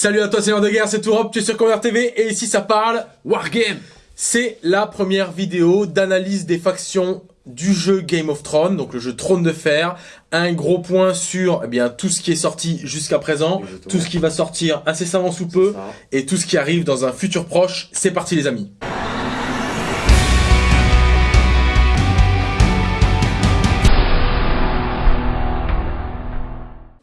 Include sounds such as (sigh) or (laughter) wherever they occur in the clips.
Salut à toi, Seigneur de Guerre, c'est Tourop, tu es sur Convert TV et ici ça parle Wargame. C'est la première vidéo d'analyse des factions du jeu Game of Thrones, donc le jeu Trône de Fer. Un gros point sur eh bien tout ce qui est sorti jusqu'à présent, tout ce qui va sortir incessamment sous peu et tout ce qui arrive dans un futur proche. C'est parti les amis.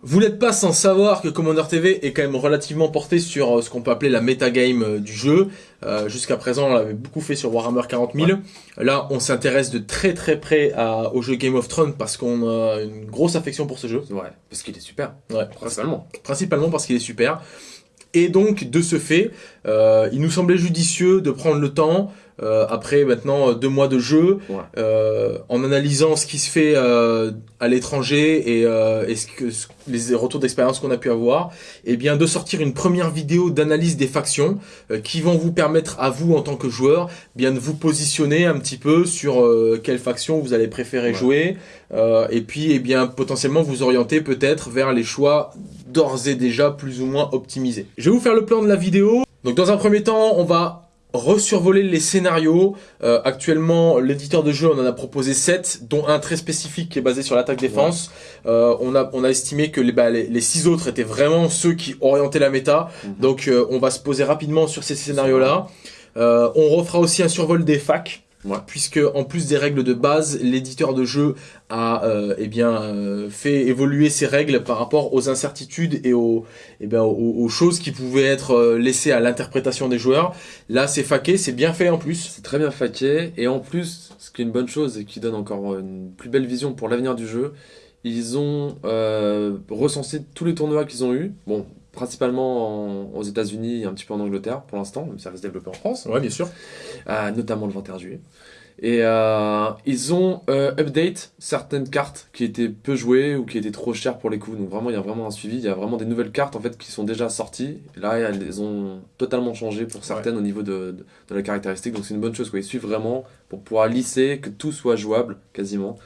Vous n'êtes pas sans savoir que Commander TV est quand même relativement porté sur euh, ce qu'on peut appeler la metagame euh, du jeu. Euh, jusqu'à présent, on l'avait beaucoup fait sur Warhammer 40 000. Là, on s'intéresse de très très près au jeu Game of Thrones parce qu'on a une grosse affection pour ce jeu. Ouais, parce qu'il est super. Ouais, principalement. Principalement parce qu'il est super. Et donc, de ce fait, il nous semblait judicieux de prendre le temps euh, après maintenant deux mois de jeu, euh, en analysant ce qui se fait euh, à l'étranger et, euh, et ce que, les retours d'expérience qu'on a pu avoir, et eh bien de sortir une première vidéo d'analyse des factions euh, qui vont vous permettre à vous en tant que joueur bien de vous positionner un petit peu sur quelle faction vous allez préférer jouer et puis et eh bien potentiellement vous orienter peut-être vers les choix d'ores et déjà plus ou moins optimisés. Je vais vous faire le plan de la vidéo. Donc dans un premier temps, on va resurvoler les scénarios. Euh, actuellement, l'éditeur de jeu, on en a proposé 7, dont un très spécifique qui est basé sur l'attaque-défense. Euh, on, a, on a estimé que les, bah, les, six autres étaient vraiment ceux qui orientaient la méta. Mhm. Donc euh, on va se poser rapidement sur ces scénarios-là. on refera aussi un survol des facs. Puisque en plus des règles de base, l'éditeur de jeu a euh, eh bien euh, fait évoluer ses règles par rapport aux incertitudes et aux, eh bien, aux, choses qui pouvaient être euh, laissées à l'interprétation des joueurs. Là, c'est faqué, c'est bien fait en plus. C'est très bien faqué et en plus, ce qui est une bonne chose et qui donne encore une plus belle vision pour l'avenir du jeu, ils ont recensé tous les tournois qu'ils ont eu. Bon, principalement aux États-Unis et un petit peu en Angleterre pour l'instant, même si ça va se développer en France. Ouais, bien sûr. Euh, notamment le 21 juillet. Et euh, ils ont euh, update certaines cartes qui étaient peu jouées ou qui étaient trop chères pour les coups. Donc vraiment, il y a vraiment un suivi. Il y a vraiment des nouvelles cartes en fait qui sont déjà sorties. là, elles ont totalement changé pour certaines au niveau de, de, la caractéristique. Donc c'est une bonne chose. Quoi. Ils suivent vraiment pour pouvoir lisser, que tout soit jouable quasiment.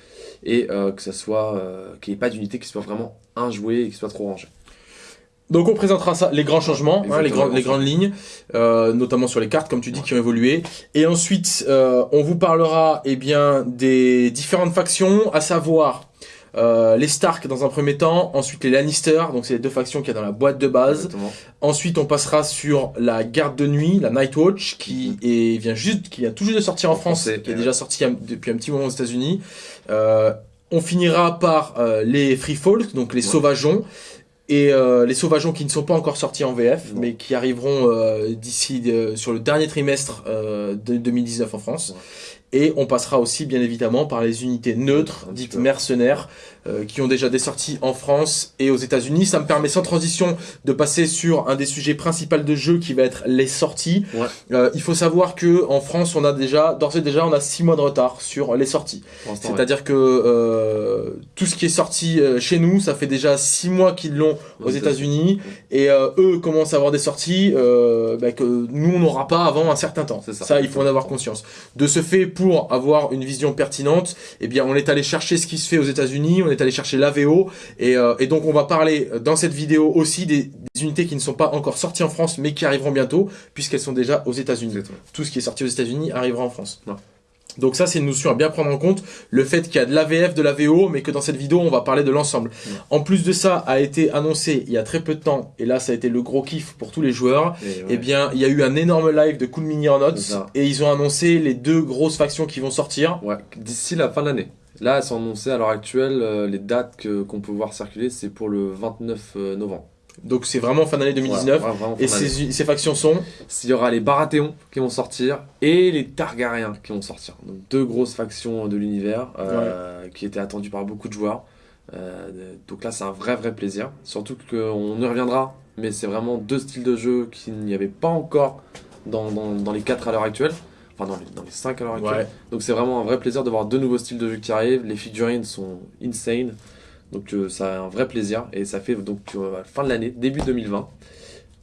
Et que ça soit qu'il n'y ait pas d'unité qui soit vraiment injouée et qui soit trop rangée. Donc on présentera ça, les grands changements, hein, les, grandes, les grandes lignes, euh, notamment sur les cartes, comme tu dis, qui ont évolué. Et ensuite, euh, on vous parlera eh bien des différentes factions, à savoir euh, les Stark dans un premier temps, ensuite les Lannister, donc c'est les deux factions qu'il y a dans la boîte de base. Ensuite, on passera sur la garde de nuit, la Night Watch, qui mhm. est, vient juste, qui vient tout juste de sortir en, France, qui est déjà sorti depuis un petit moment aux États-Unis. On finira par les Free Folk, donc les Sauvageons, et euh, les Sauvageons qui ne sont pas encore sortis en VF, mais qui arriveront euh, d'ici euh, sur le dernier trimestre de 2019 en France. Et on passera aussi bien évidemment par les unités neutres, dites mercenaires, euh, qui ont déjà des sorties en France et aux États-Unis. Ça me permet sans transition de passer sur un des sujets principaux de jeu qui va être les sorties. Euh, il faut savoir que en France, on a déjà, d'ores et déjà, on a six mois de retard sur les sorties. C'est-à-dire que euh, tout ce qui est sorti chez nous, ça fait déjà six mois qu'ils l'ont aux États-Unis et eux commencent à avoir des sorties bah, que nous on n'aura pas avant un certain temps. Ça. ça, il faut en avoir conscience. De ce fait, pour avoir une vision pertinente, eh bien, on est allé chercher ce qui se fait aux États-Unis, on est allé chercher l'AVO, et, euh, et donc on va parler dans cette vidéo aussi des, unités qui ne sont pas encore sorties en France, mais qui arriveront bientôt, puisqu'elles sont déjà aux États-Unis. Tout ce qui est sorti aux États-Unis arrivera en France. Donc ça, c'est une notion à bien prendre en compte, le fait qu'il y a de l'AVF, de l'AVO, mais que dans cette vidéo, on va parler de l'ensemble. En plus de ça, a été annoncé il y a très peu de temps, et là, ça a été le gros kiff pour tous les joueurs, et eh bien, il y a eu un énorme live de Cool Mini en Notes, et ils ont annoncé les deux grosses factions qui vont sortir. Ouais, d'ici la fin de l'année. Là, elles sont annoncées à l'heure actuelle, euh, les dates qu'on peut voir circuler, c'est pour le 29 euh, novembre. Donc c'est vraiment fin d'année 2019. et ces, ces, factions sont Il y aura les Baratheons qui vont sortir et les Targaryens qui vont sortir. Donc deux grosses factions de l'univers euh, qui étaient attendues par beaucoup de joueurs. Euh, donc là c'est un vrai vrai plaisir. Surtout qu'on y reviendra, mais c'est vraiment deux styles de jeu qu'il n'y avait pas encore dans, dans, dans les quatre à l'heure actuelle. Enfin dans les, dans les cinq à l'heure actuelle. Donc c'est vraiment un vrai plaisir de voir deux nouveaux styles de jeu qui arrivent. Les figurines sont insane. Donc euh, ça a un vrai plaisir et ça fait donc euh, fin de l'année, début 2020.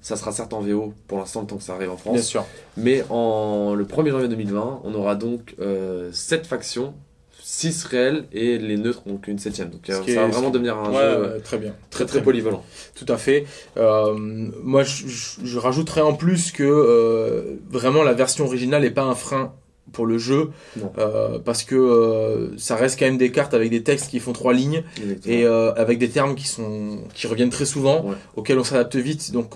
Ça sera certes en VO pour l'instant le temps que ça arrive en France. Bien sûr. Mais en le 1er janvier 2020, on aura donc euh, 7 factions 6 réels et les neutres, donc une septième. Donc ça va vraiment devenir un jeu très bien. Très, très, polyvalent. Tout à fait. moi, je, je, rajouterais en plus que vraiment la version originale n'est pas un frein pour le jeu euh, parce que euh, ça reste quand même des cartes avec des textes qui font trois lignes et euh, avec des termes qui sont qui reviennent très souvent auxquels on s'adapte vite. Donc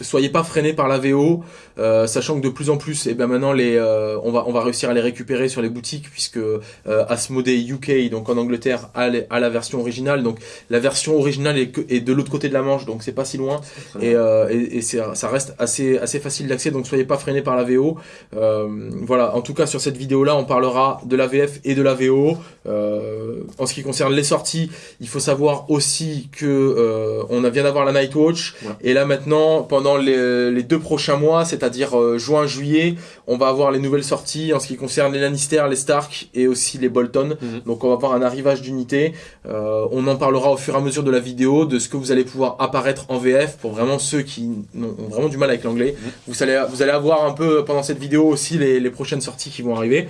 soyez pas freinés par la VO, euh, sachant que de plus en plus, et eh ben maintenant les, euh, on va on va réussir à les récupérer sur les boutiques puisque euh, Asmodee UK, donc en Angleterre, a, la version originale. Donc la version originale est, est de l'autre côté de la Manche, donc c'est pas si loin et, euh, et, et ça reste assez assez facile d'accès. Donc soyez pas freinés par la VO. Euh, voilà, en tout cas sur cette vidéo là, on parlera de la VF et de la VO. en ce qui concerne les sorties, il faut savoir aussi que on vient d'avoir la Nightwatch et là maintenant pendant les, deux prochains mois, c'est-à-dire euh, juin, juillet, on va avoir les nouvelles sorties en ce qui concerne les Lannister, les Stark et aussi les Bolton. Mhm. Donc on va avoir un arrivage d'unités. Euh, on en parlera au fur et à mesure de la vidéo, de ce que vous allez pouvoir apparaître en VF pour vraiment ceux qui ont vraiment du mal avec l'anglais. Mhm. Vous, allez, vous allez avoir un peu pendant cette vidéo aussi les, les prochaines sorties qui vont arriver.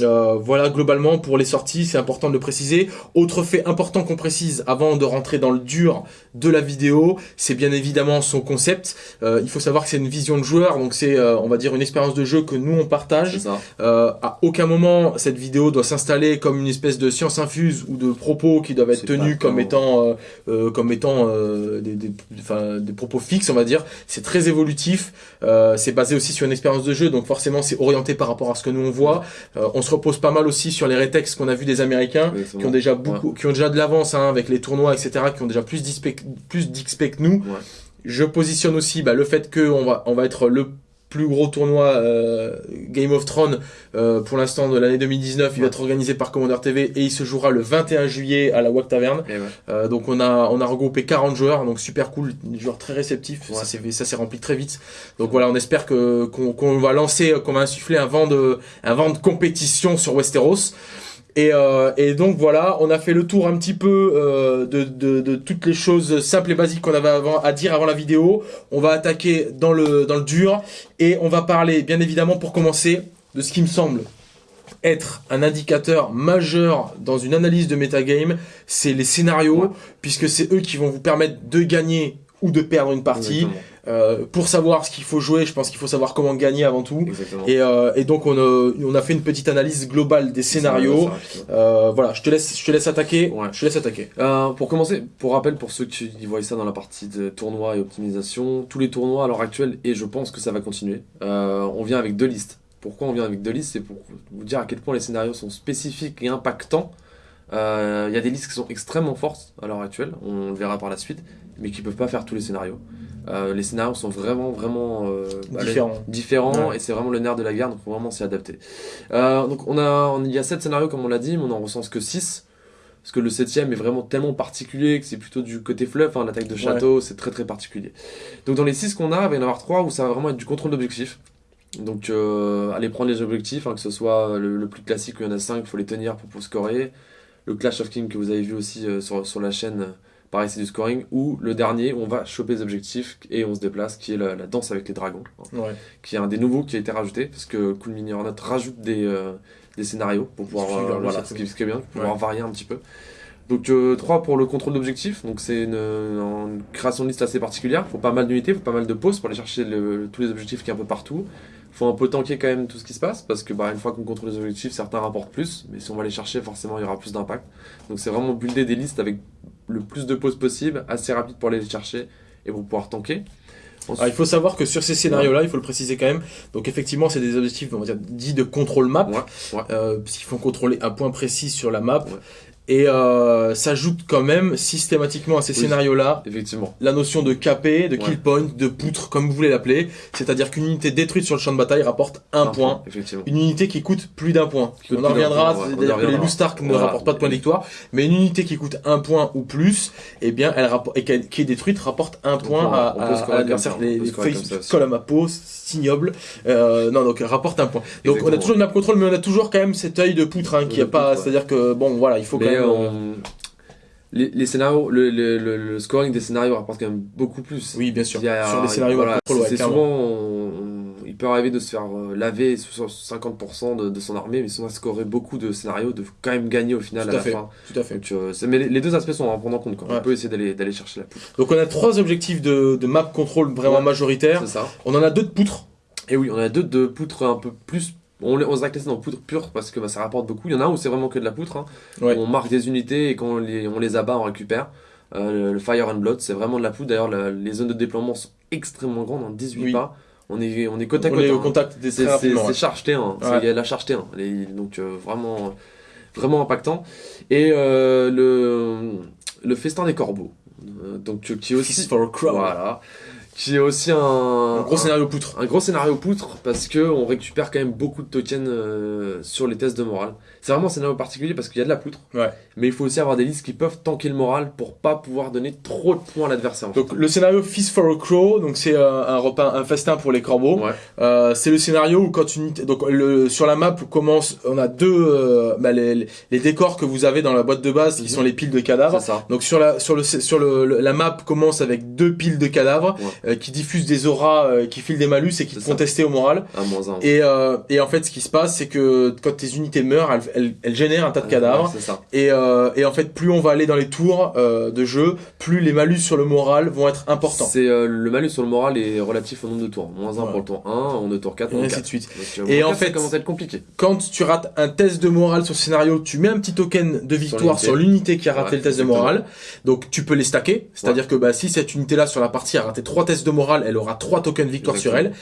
Euh, voilà, globalement, pour les sorties, c'est important de le préciser. Autre fait important qu'on précise avant de rentrer dans le dur de la vidéo, c'est bien évidemment son concept. Euh, il faut savoir que c'est une vision de joueur, donc c'est, euh, on va dire, une expérience de jeu que nous, on partage. à aucun moment, cette vidéo doit s'installer comme une espèce de science infuse ou de propos qui doivent être tenus comme étant, comme étant des, des, des, propos fixes, on va dire. C'est très évolutif. c'est basé aussi sur une expérience de jeu, donc forcément, c'est orienté par rapport à ce que nous, on voit. on se repose pas mal aussi sur les rétextes qu'on a vu des Américains, qui ont déjà beaucoup, qui ont déjà de l'avance hein, avec les tournois, etc., qui ont déjà plus d'XP que nous. Je positionne aussi bah, le fait qu'on va, on va être le plus gros tournoi euh, Game of Thrones euh, pour l'instant de l'année 2019. Il va être organisé par Commander TV et il se jouera le 21 juillet à la WAC Taverne. Euh, donc on a on a regroupé 40 joueurs, donc super cool, des joueurs très réceptifs. Ça s'est ça s'est rempli très vite. Donc voilà, on espère que qu'on va lancer, qu'on va insuffler un vent de un vent de compétition sur Westeros. Et, euh, et, donc voilà, on a fait le tour un petit peu euh, de, de, de, toutes les choses simples et basiques qu'on avait avant, à dire avant la vidéo. On va attaquer dans le, dans le dur et on va parler bien évidemment pour commencer de ce qui me semble être un indicateur majeur dans une analyse de metagame, c'est les scénarios, puisque c'est eux qui vont vous permettre de gagner ou de perdre une partie. Euh, pour savoir ce qu'il faut jouer, je pense qu'il faut savoir comment gagner avant tout. Et, euh, et, donc on a, on a fait une petite analyse globale des scénarios. Euh, voilà, je te laisse, je te laisse attaquer. Ouais. Je te laisse attaquer. Euh, pour commencer, pour rappel, pour ceux qui voient ça dans la partie de tournoi et optimisation, tous les tournois à l'heure actuelle, et je pense que ça va continuer, euh, on vient avec deux listes. Pourquoi on vient avec deux listes? C'est pour vous dire à quel point les scénarios sont spécifiques et impactants. Il euh, y a des listes qui sont extrêmement fortes à l'heure actuelle, on le verra par la suite, mais qui peuvent pas faire tous les scénarios. Euh, les scénarios sont vraiment vraiment euh, différents, différents et c'est vraiment le nerf de la guerre donc faut vraiment s'y adapter. Euh, donc on a on, il y a 7 scénarios comme on l'a dit mais on en recense que 6 parce que le septième est vraiment tellement particulier que c'est plutôt du côté fluff, hein, l'attaque de château, c'est très très particulier. Donc dans les 6 qu'on a, il va y en avoir 3 où ça va vraiment être du contrôle d'objectif. Donc euh, aller prendre les objectifs, hein, que ce soit le, plus classique où il y en a 5, il faut les tenir pour, pour scorer. Le Clash of Kings que vous avez vu aussi sur, sur la chaîne pareil c'est du scoring, ou le dernier où on va choper les objectifs et on se déplace, qui est la, danse avec les dragons, qui est un des nouveaux qui a été rajouté, parce que Cool Mini Hornet rajoute des, euh, des scénarios pour pouvoir, euh, voilà, ce qui, est bien, pour pouvoir varier un petit peu. Donc 3 euh, pour le contrôle d'objectifs, donc c'est une, création de liste assez particulière, il faut pas mal d'unités, il faut pas mal de pauses pour aller chercher tous les objectifs qui est un peu partout. Il faut un peu tanker quand même tout ce qui se passe, parce que bah, une fois qu'on contrôle les objectifs, certains rapportent plus, mais si on va les chercher, forcément il y aura plus d'impact. Donc c'est vraiment builder des listes avec le plus de pauses possible, assez rapide pour aller les chercher et pour pouvoir tanker. il faut savoir que sur ces scénarios-là, il faut le préciser quand même. Donc effectivement, c'est des objectifs, on va dire, dits de contrôle map, euh, parce qu'il faut contrôler un point précis sur la map et euh, s'ajoute quand même systématiquement à ces scénarios-là effectivement la notion de KP, de kill point, de poutre, comme vous voulez l'appeler. C'est-à-dire qu'une unité détruite sur le champ de bataille rapporte un, point. une unité qui coûte plus d'un point. On en reviendra, c'est-à-dire que les loups Stark ne rapportent pas de point de victoire, mais une unité qui coûte un point ou plus, eh bien, elle rapporte, et qui est détruite rapporte un point à, à, l'adversaire. Les, les face colonne à peau, ignoble. Euh, non, donc rapporte un point. Donc on a toujours une map control, mais on a toujours quand même cet œil de poutre hein, qui a pas. C'est-à-dire que bon, voilà, il faut quand même. Les, scénarios, le, le, le, scoring des scénarios rapporte quand même beaucoup plus. Oui, bien sûr. Sur les scénarios, voilà, c'est souvent il peut arriver de se faire euh, laver sur 50% de, de, son armée, mais va scorer beaucoup de scénarios, de quand même gagner au final tout à, fait, la fin. Tout à fait. Donc, euh, mais les, deux aspects sont à prendre en compte. Quoi. Ouais. On peut essayer d'aller chercher la poutre. Donc on a trois objectifs de, de map control vraiment Ouais. majoritaires. C'est ça. On en a deux de poutres. Et oui, on a deux de poutres un peu plus. On, les- on se a classé dans poutre pure parce que bah, ça rapporte beaucoup. Il y en a un où c'est vraiment que de la poutre. hein. Ouais. On marque des unités et quand on les, on les abat, on récupère. Euh, le Fire and Blood, c'est vraiment de la poutre. D'ailleurs, les zones de déploiement sont extrêmement grandes, en 18 Oui. pas. On est, on est côte à on côte. est au hein. contact des C'est ouais. charge T1, c'est- Ouais. il y a la charge T1, les- donc euh, vraiment, vraiment impactant. Et euh, le, le festin des corbeaux, euh, donc qui est aussi, for a Crow. voilà, qui est aussi un, Un gros scénario poutre. un gros scénario poutre parce que on récupère quand même beaucoup de tokens euh, sur les tests de morale. C'est vraiment un scénario particulier parce qu'il y a de la poutre, Ouais. mais il faut aussi avoir des listes qui peuvent tanker le moral pour pas pouvoir donner trop de points à l'adversaire. Donc le scénario Feast for a Crow, donc c'est euh, un repas, un festin pour les corbeaux. Ouais. Euh, c'est le scénario où quand une donc le sur la map commence, on a deux euh, bah, les, les décors que vous avez dans la boîte de base qui Mhm. sont les piles de cadavres. C'est ça. Donc sur la sur le sur le, le- la map commence avec deux piles de cadavres euh, qui diffusent des auras, euh, qui filent des malus et qui te font tester au moral. Un moins un. Et, euh, et en fait, ce qui se passe, c'est que quand tes unités meurent, elles, elles génèrent un tas de cadavres. Ouais, c'est ça. Et, euh, et en fait, plus on va aller dans les tours euh, de jeu, plus les malus sur le moral vont être importants. C'est euh, le malus sur le moral est relatif au nombre de tours. Moins 1 Ouais. pour le tour 1, on est tour 4, Et ainsi 4. de suite. Donc, Et en 4, ça fait- commence à être compliqué. Quand tu rates un test de morale sur le scénario, tu mets un petit token de victoire sur l'unité qui a raté Ouais, le test de morale. Donc tu peux les stacker. C'est-à-dire que bah, si cette unité-là sur la partie a raté trois tests de morale, elle aura trois tokens de victoire sur elle.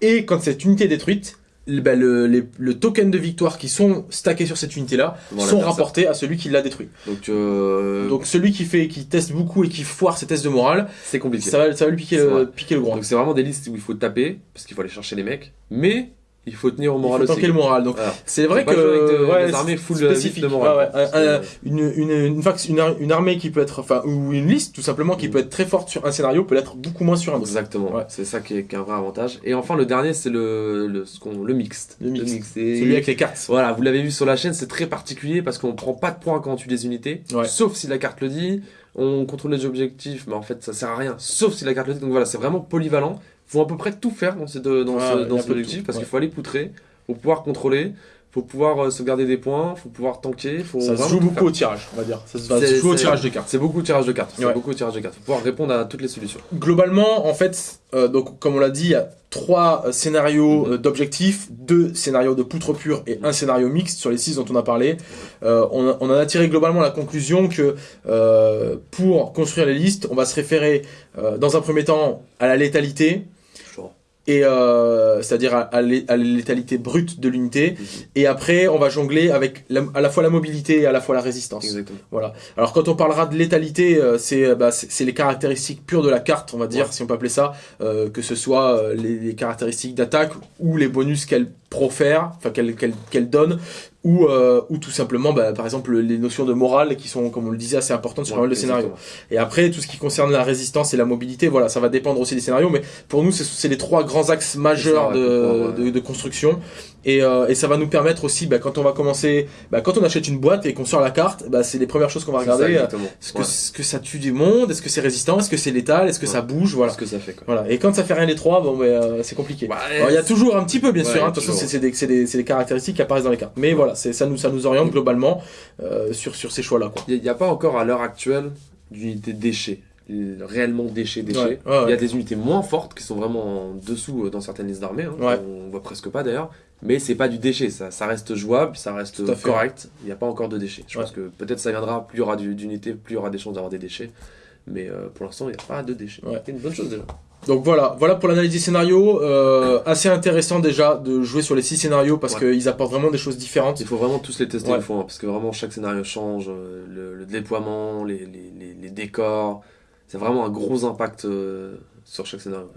Et quand cette unité est détruite, bah, le, les- le token de victoire qui sont stackés sur cette unité-là Voilà, sont rapportés à celui qui l'a détruit. Donc, euh, Donc celui qui fait, qui teste beaucoup et qui foire ses tests de morale, c'est compliqué. ça va, ça va lui piquer le, piquer le gros. Donc, c'est vraiment des listes où il faut taper, parce qu'il faut aller chercher les mecs. Mais, il faut tenir au Il moral faut aussi. le moral. Donc c'est vrai que de- ouais, des armées c'est full spécifique. de morale. Ouais, ouais. Parce Un- que- un- une, une, une, une, une armée qui peut être, enfin, ou une liste tout simplement qui Mm. peut être très forte sur un scénario peut l'être beaucoup moins sur un autre. Exactement, Ouais. c'est ça qui est, qui est un vrai avantage. Et enfin, le dernier, c'est le, le, ce qu'on- le mixte. Le mixte. Et- Celui avec les cartes. Voilà, vous l'avez vu sur la chaîne, c'est très particulier parce qu'on prend pas de points quand on tue des unités, Ouais. sauf si la carte le dit. On contrôle les objectifs, mais en fait ça sert à rien, sauf si la carte le dit. Donc voilà, c'est vraiment polyvalent. Faut à peu près tout faire dans, ces deux, dans Ouais, ce, dans de objectif parce ouais. qu'il faut aller poutrer, faut pouvoir contrôler, faut pouvoir euh, sauvegarder des points, faut pouvoir tanker, faut Ça se joue beaucoup faire. au tirage, on va dire. Ça se se joue au tirage de cartes. C'est beaucoup de tirage de cartes. C'est Ouais. beaucoup de tirage de cartes. Faut pouvoir répondre à toutes les solutions. Globalement, en fait, euh, donc comme on l'a dit, il y a trois euh, scénarios Mhm. euh, d'objectifs, deux scénarios de poutre pure et un scénario mixte sur les six dont on a parlé. Euh, on, a, on en a tiré globalement la conclusion que pour construire les listes, on va se référer dans un premier temps à la létalité. Et euh, c'est-à-dire à, à létalité brute de l'unité. Mhm. Et après, on va jongler avec la- à la fois la mobilité et à la fois la résistance. Exactement. Voilà. Alors quand on parlera de létalité, euh, c'est euh, bah, les caractéristiques pures de la carte, on va dire, Ouais. si on peut appeler ça, euh, que ce soit les, les caractéristiques d'attaque ou les bonus qu'elle profère, enfin qu'elle qu'elle qu'elle donne, ou euh, ou tout simplement, bah, par exemple, les notions de morale qui sont, comme on le disait, assez importantes sur Ouais, pas mal de scénarios. exactement. Et après, tout ce qui concerne la résistance et la mobilité, voilà, ça va dépendre aussi des scénarios, mais pour nous, c'est- les trois grands axes majeurs C'est ça, ouais, de, ouais. de, de construction. Et, euh, et ça va nous permettre aussi, bah, quand on va commencer, bah, quand on achète une boîte et qu'on sort la carte, bah, c'est les premières choses qu'on va ça, regarder. euh. Est-ce que, Ouais. est-ce que ça tue du monde Est-ce que c'est résistant Est-ce que c'est létal Est-ce que Ouais. ça bouge Voilà. Ce que ça fait quoi. Voilà. Et quand ça fait rien des trois, bon, euh, c'est compliqué. Il y a toujours un petit peu, bien sûr. hein. De toute façon, c'est des, caractéristiques qui apparaissent dans les cartes. Mais voilà, ça nous, ça nous oriente globalement euh, sur, sur ces choix-là. Il n'y a, pas encore à l'heure actuelle d'unité déchets, euh, réellement déchets, déchets. Ouais, ouais, Il y a des unités moins fortes qui sont vraiment en dessous euh, dans certaines listes d'armées. hein. On voit presque pas d'ailleurs. Mais c'est pas du déchet, ça, ça reste jouable, ça reste correct. Il n'y a pas encore de déchets. Je Ouais. pense que peut-être ça viendra, plus il y aura du- d'unités, plus il y aura des chances d'avoir des déchets. Mais euh, pour l'instant, il n'y a pas de déchets. Ouais. C'est une bonne chose déjà. Donc voilà, voilà pour l'analyse des scénarios. Euh, assez intéressant déjà de jouer sur les six scénarios parce Ouais. qu'ils apportent vraiment des choses différentes. Il faut vraiment tous les tester Ouais. une fois, hein, parce que vraiment chaque scénario change, euh, le, le déploiement, les, les, les, les décors. C'est vraiment un gros impact euh, sur chaque scénario.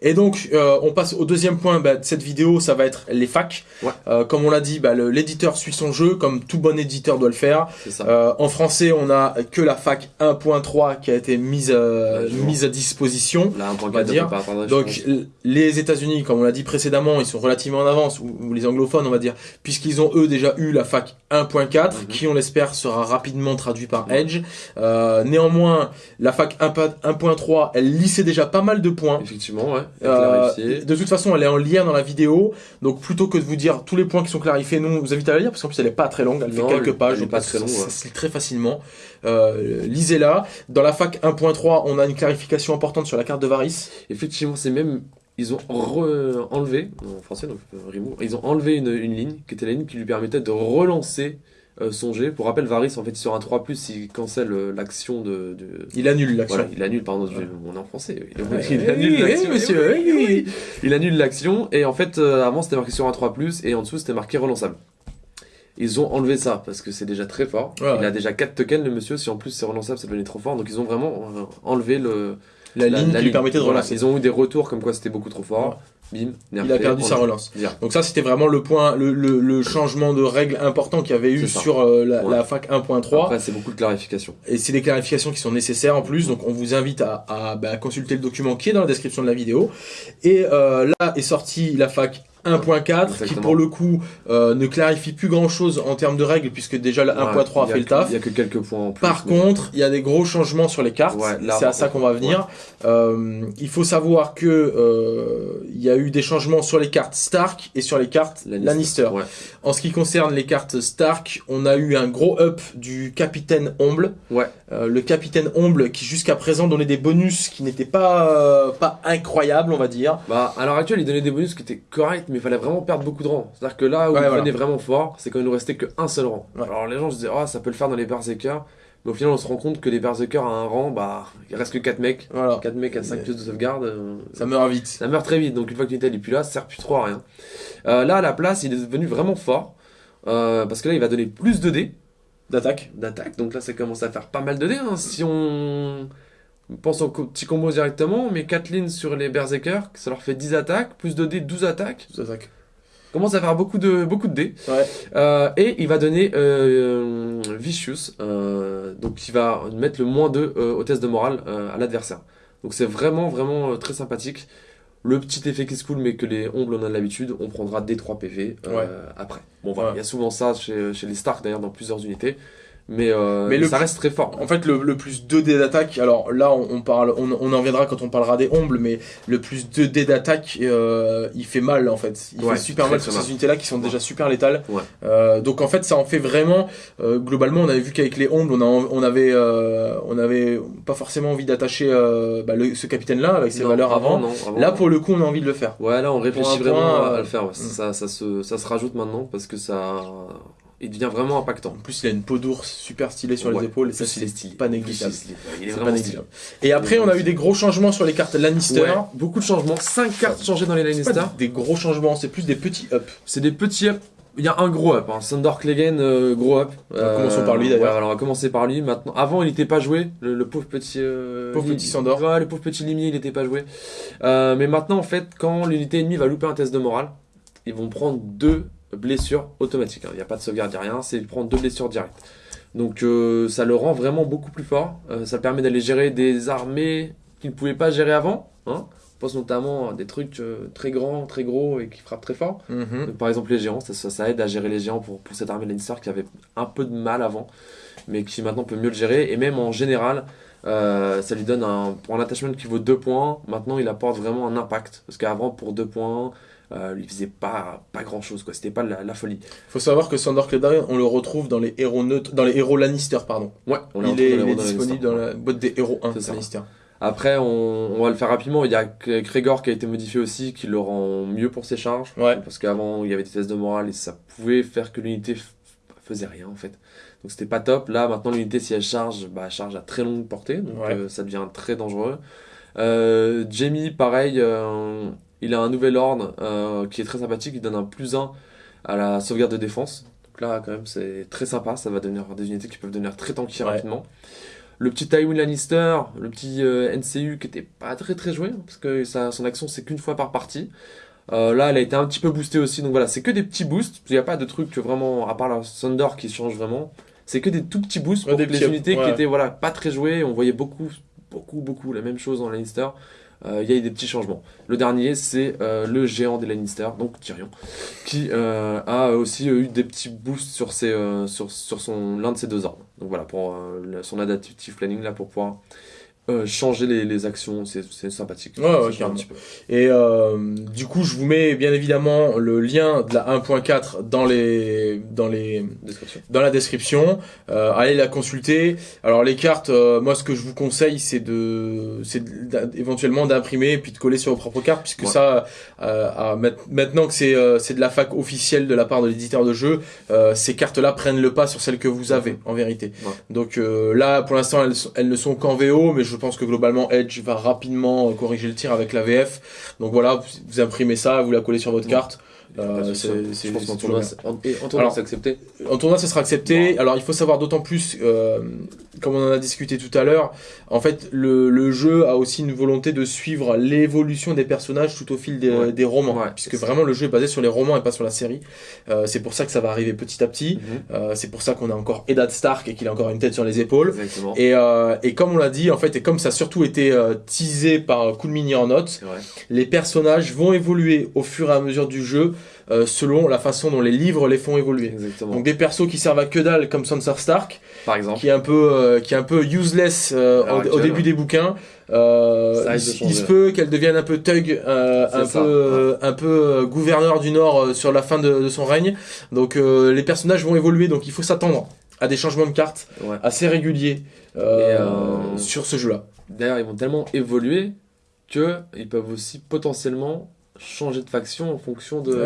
Et donc, euh, on passe au deuxième point bah, de cette vidéo, ça va être les facs. Ouais. Euh, comme on l'a dit, bah, l'éditeur suit son jeu, comme tout bon éditeur doit le faire. Euh, en français, on a que la fac 1.3 qui a été mise, euh, Ouais, mise à disposition. Là, un point on va 4, dire. attendre, Donc les États-Unis, comme on l'a dit précédemment, ils sont relativement en avance, ou, ou les anglophones, on va dire, puisqu'ils ont eux déjà eu la fac 1.4, Mhm. qui on l'espère sera rapidement traduit par. Edge. Euh, néanmoins, la fac 1.3, elle lissait déjà pas mal de points. Effectivement, ouais. Euh, de toute façon, elle est en lien dans la vidéo. Donc, plutôt que de vous dire tous les points qui sont clarifiés, nous, on vous invite à la lire parce qu'en plus, elle est pas très longue. Elle fait quelques pages. Elle pas très longue. Ça se lit très facilement. Euh, lisez-la. Dans la fac 1.3, on a une clarification importante sur la carte de Varys. Effectivement, c'est même ils ont enlevé, en français donc remove, ils ont enlevé une, une, ligne qui était la ligne qui lui permettait de relancer euh, songer. Pour rappel, Varys, en fait, sur un 3, il cancelle euh, l'action de, Il annule l'action. il annule, pardon, on est en français. Il, annule l'action. monsieur, il annule l'action, et en fait, euh, avant, c'était marqué sur un 3, et en dessous, c'était marqué relançable. Ils ont enlevé ça parce que c'est déjà très fort. il a déjà 4 tokens, le monsieur. Si en plus c'est relançable, ça devenait trop fort. Donc ils ont vraiment enlevé le, la, ligne qui lui permettait de relancer. Ils ont eu des retours comme quoi c'était beaucoup trop fort bim, il a perdu sa relance. Donc ça, c'était vraiment le point, le, le, changement de règle important qu'il y avait eu sur euh, la, fac 1.3. Après, c'est beaucoup de clarifications. Et c'est des clarifications qui sont nécessaires en plus, donc on vous invite à, à, bah, consulter le document qui est dans la description de la vidéo. Et euh, là est sortie la fac 1.4 qui pour le coup euh, ne clarifie plus grand chose en termes de règles puisque déjà le 1.3 a, fait le taf. Il y a que quelques points en plus. Par contre, il y a des gros changements sur les cartes. c'est à ça qu'on va venir. Euh, il faut savoir que euh, il y a eu des changements sur les cartes Stark et sur les cartes Lannister. En ce qui concerne les cartes Stark, on a eu un gros up du capitaine Omble. Ouais. le capitaine Omble qui jusqu'à présent donnait des bonus qui n'étaient pas pas incroyables, on va dire. Bah à l'heure actuelle, il donnait des bonus qui étaient corrects mais il fallait vraiment perdre beaucoup de rangs. C'est-à-dire que là où il venait vraiment fort, c'est quand il nous restait qu'un seul rang. Alors les gens se disaient, oh, ça peut le faire dans les Berserkers. Mais au final, on se rend compte que les Berserkers à un rang, bah, il reste que 4 mecs. Voilà. 4 mecs à 5 pièces de sauvegarde. Euh, ça meurt vite. Ça meurt très vite. Donc une fois que l'unité n'est plus là, ça sert plus trop à rien. Euh, là, à la place, il est devenu vraiment fort. Euh, parce que là, il va donner plus de dés. D'attaque. D'attaque. Donc là, ça commence à faire pas mal de dés. Hein. Si on on pense au petit combo directement, mais 4 lignes sur les Berserkers, ça leur fait 10 attaques, plus de dés, 12 attaques. 12 attaques commence à faire beaucoup de, beaucoup de dés. Euh, et il va donner euh, Vicious, euh, donc il va mettre le moins 2 au test de morale à l'adversaire. Donc c'est vraiment, vraiment très sympathique. Le petit effet qui se cool, mais que les ombles on a l'habitude, on prendra des 3 PV après. Bon voilà, il y a souvent ça chez, chez les Stark d'ailleurs dans plusieurs unités. Mais, euh, mais, ça reste très fort. En fait, le, plus 2 dés d'attaque, alors là, on, parle, on, en reviendra quand on parlera des ombles, mais le plus 2 dés d'attaque, euh, il fait mal en fait. Il fait super mal sur ces unités-là qui sont déjà super létales. Euh, donc en fait, ça en fait vraiment. globalement, on avait vu qu'avec les ombles, on, on avait, on avait pas forcément envie d'attacher bah, ce capitaine-là avec ses valeurs avant. Là, pour le coup, on a envie de le faire. Ouais, là, on réfléchit vraiment à le faire. Ça, ça, se, ça se rajoute maintenant parce que ça il devient vraiment impactant. En plus, il a une peau d'ours super stylée sur les épaules et ça, c'est pas négligeable. Il est, vraiment négligeable. Et après, on a eu des gros changements sur les cartes Lannister. beaucoup de changements. 5 cartes changées dans les Lannister. des gros changements, c'est plus des petits up. C'est des petits up. Il y a un gros up, hein. Sandor Clegane, euh, gros up. commençons par lui d'ailleurs. alors on va commencer par lui maintenant. Avant, il n'était pas joué, le, pauvre petit. Euh, pauvre petit Sandor. le pauvre petit limier, il n'était pas joué. Euh, mais maintenant, en fait, quand l'unité ennemie va louper un test de morale, ils vont prendre deux blessure automatique. Hein. Il n'y a pas de sauvegarde, il n'y a rien, c'est prendre deux blessures directes. Donc euh, ça le rend vraiment beaucoup plus fort. Euh, ça permet d'aller gérer des armées qu'il ne pouvait pas gérer avant. Hein. On pense notamment à des trucs euh, très grands, très gros et qui frappent très fort. Mhm. par exemple les géants, ça, ça, aide à gérer les géants pour, pour cette armée Lannister qui avait un peu de mal avant, mais qui maintenant peut mieux le gérer. Et même en général, ça lui donne un, pour un attachment qui vaut 2 points, maintenant il apporte vraiment un impact. Parce qu'avant pour 2 points, euh, il faisait pas, pas grand chose, quoi. C'était pas la, la folie. Faut savoir que Sandor Clegane, on le retrouve dans les héros neutres, dans les héros Lannister, pardon. Ouais, on il est, disponible dans la boîte des héros 1 Lannister. Après, on, on, va le faire rapidement. Il y a Gregor qui a été modifié aussi, qui le rend mieux pour ses charges. Ouais. Parce qu'avant, il y avait des tests de morale et ça pouvait faire que l'unité faisait rien en fait. Donc c'était pas top. Là, maintenant, l'unité, si elle charge, bah, elle charge à très longue portée. Donc euh, ça devient très dangereux. Euh, Jamie, pareil, euh, il a un nouvel ordre euh, qui est très sympathique, il donne un plus 1 à la sauvegarde de défense. Donc là, quand même, c'est très sympa, ça va devenir des unités qui peuvent devenir très tanky rapidement. Le petit Tywin Lannister, le petit euh, NCU qui était pas très très joué, parce que son action c'est qu'une fois par partie. Euh, là, elle a été un petit peu boostée aussi, donc voilà, c'est que des petits boosts. Il n'y a pas de truc vraiment, à part la Thunder qui change vraiment. C'est que des tout petits boosts pour des les unités qui étaient voilà, pas très jouées. On voyait beaucoup, beaucoup, beaucoup la même chose dans Lannister. Euh, il y a eu des petits changements. Le dernier, c'est euh, le géant des Lannister, donc Tyrion, qui euh, a aussi eu des petits boosts sur, ses, sur, sur son, l'un de ses deux ordres. Donc voilà, pour son adaptive planning, là, pour pouvoir euh, changer les, les actions, c'est sympathique. Ouais, ouais, un petit peu. Et euh, du coup, je vous mets bien évidemment le lien de la 1.4 dans les dans les dans la description. Euh, allez la consulter. Alors les cartes, euh, moi ce que je vous conseille, c'est de c'est éventuellement d'imprimer puis de coller sur vos propres cartes, puisque Ouais. ça, euh, à- maintenant que c'est euh, c'est de la fac officielle de la part de l'éditeur de jeu, euh, ces cartes-là prennent le pas sur celles que vous avez en vérité. Ouais. Donc euh, là, pour l'instant, elles, elles ne sont qu'en VO, mais je pense que globalement Edge va rapidement euh, corriger le tir avec la VF. Donc voilà, vous, imprimez ça, vous la collez sur votre carte. Euh, c'est- c'est- Je pense qu'en tournoi, en- et en tournoi, Alors, c'est accepté. En tournoi, ça sera accepté. Alors, il faut savoir d'autant plus, euh, comme on en a discuté tout à l'heure, en fait, le, le jeu a aussi une volonté de suivre l'évolution des personnages tout au fil des, Ouais. des romans, Ouais, puisque vraiment le jeu est basé sur les romans et pas sur la série. Euh, c'est pour ça que ça va arriver petit à petit. Mhm. Euh, c'est pour ça qu'on a encore Eddard Stark et qu'il a encore une tête sur les épaules. Et, euh, et comme on l'a dit, en fait, et comme ça a surtout été euh, teasé par Cool Mini en vrai. les personnages vont évoluer au fur et à mesure du jeu euh, selon la façon dont les livres les font évoluer. Exactement. Donc des persos qui servent à que dalle comme Sansa Stark, Par exemple. qui est un peu euh, qui est un peu useless euh, au, début ouais. des bouquins. Ça il, se peut qu'elle devienne un peu thug, un, ça, peu, un peu gouverneur du Nord sur la fin de, de son règne. Donc les personnages vont évoluer, donc il faut s'attendre à des changements de cartes Ouais. assez réguliers sur ce jeu-là. D'ailleurs, ils vont tellement évoluer que ils peuvent aussi potentiellement changer de faction en fonction de, des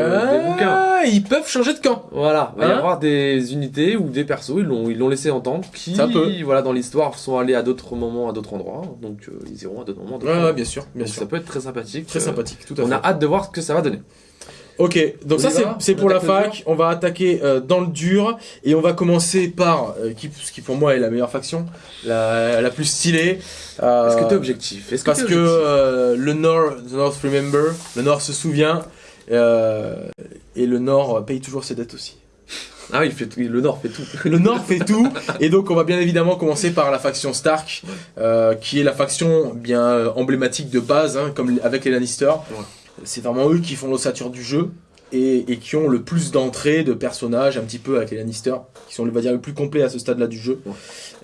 bouquins. Ah, ils peuvent changer de camp. Voilà, il va y Hein avoir des unités ou des persos, ils l'ont ils l'ont laissé entendre, qui, voilà, dans l'histoire, sont allés à d'autres moments, à d'autres endroits, donc euh, ils iront à d'autres moments. à d'autres Ouais, bien sûr, bien Donc sûr. ça peut être très sympathique. Très euh, sympathique, tout à On fait. a hâte de voir ce que ça va donner. Ok, donc On ça c'est pour la fac. On va attaquer euh, dans le dur et on va commencer par euh, qui, ce qui pour moi est la meilleure faction, la, la plus stylée. Euh, Est-ce que t'es objectif Est-ce Parce t'es que objectif euh, le Nord, the North remember, le Nord se souvient euh, et le Nord paye toujours ses dettes aussi. Ah oui, il fait tout- le Nord fait tout. Le Nord fait tout et donc on va bien évidemment commencer par la faction Stark, euh, qui est la faction bien euh, emblématique de base, hein, comme avec les Lannister. C'est vraiment eux qui font l'ossature du jeu et, et qui ont le plus d'entrées de personnages, un petit peu avec les Lannister, qui sont on va dire le plus complet à ce stade-là du jeu.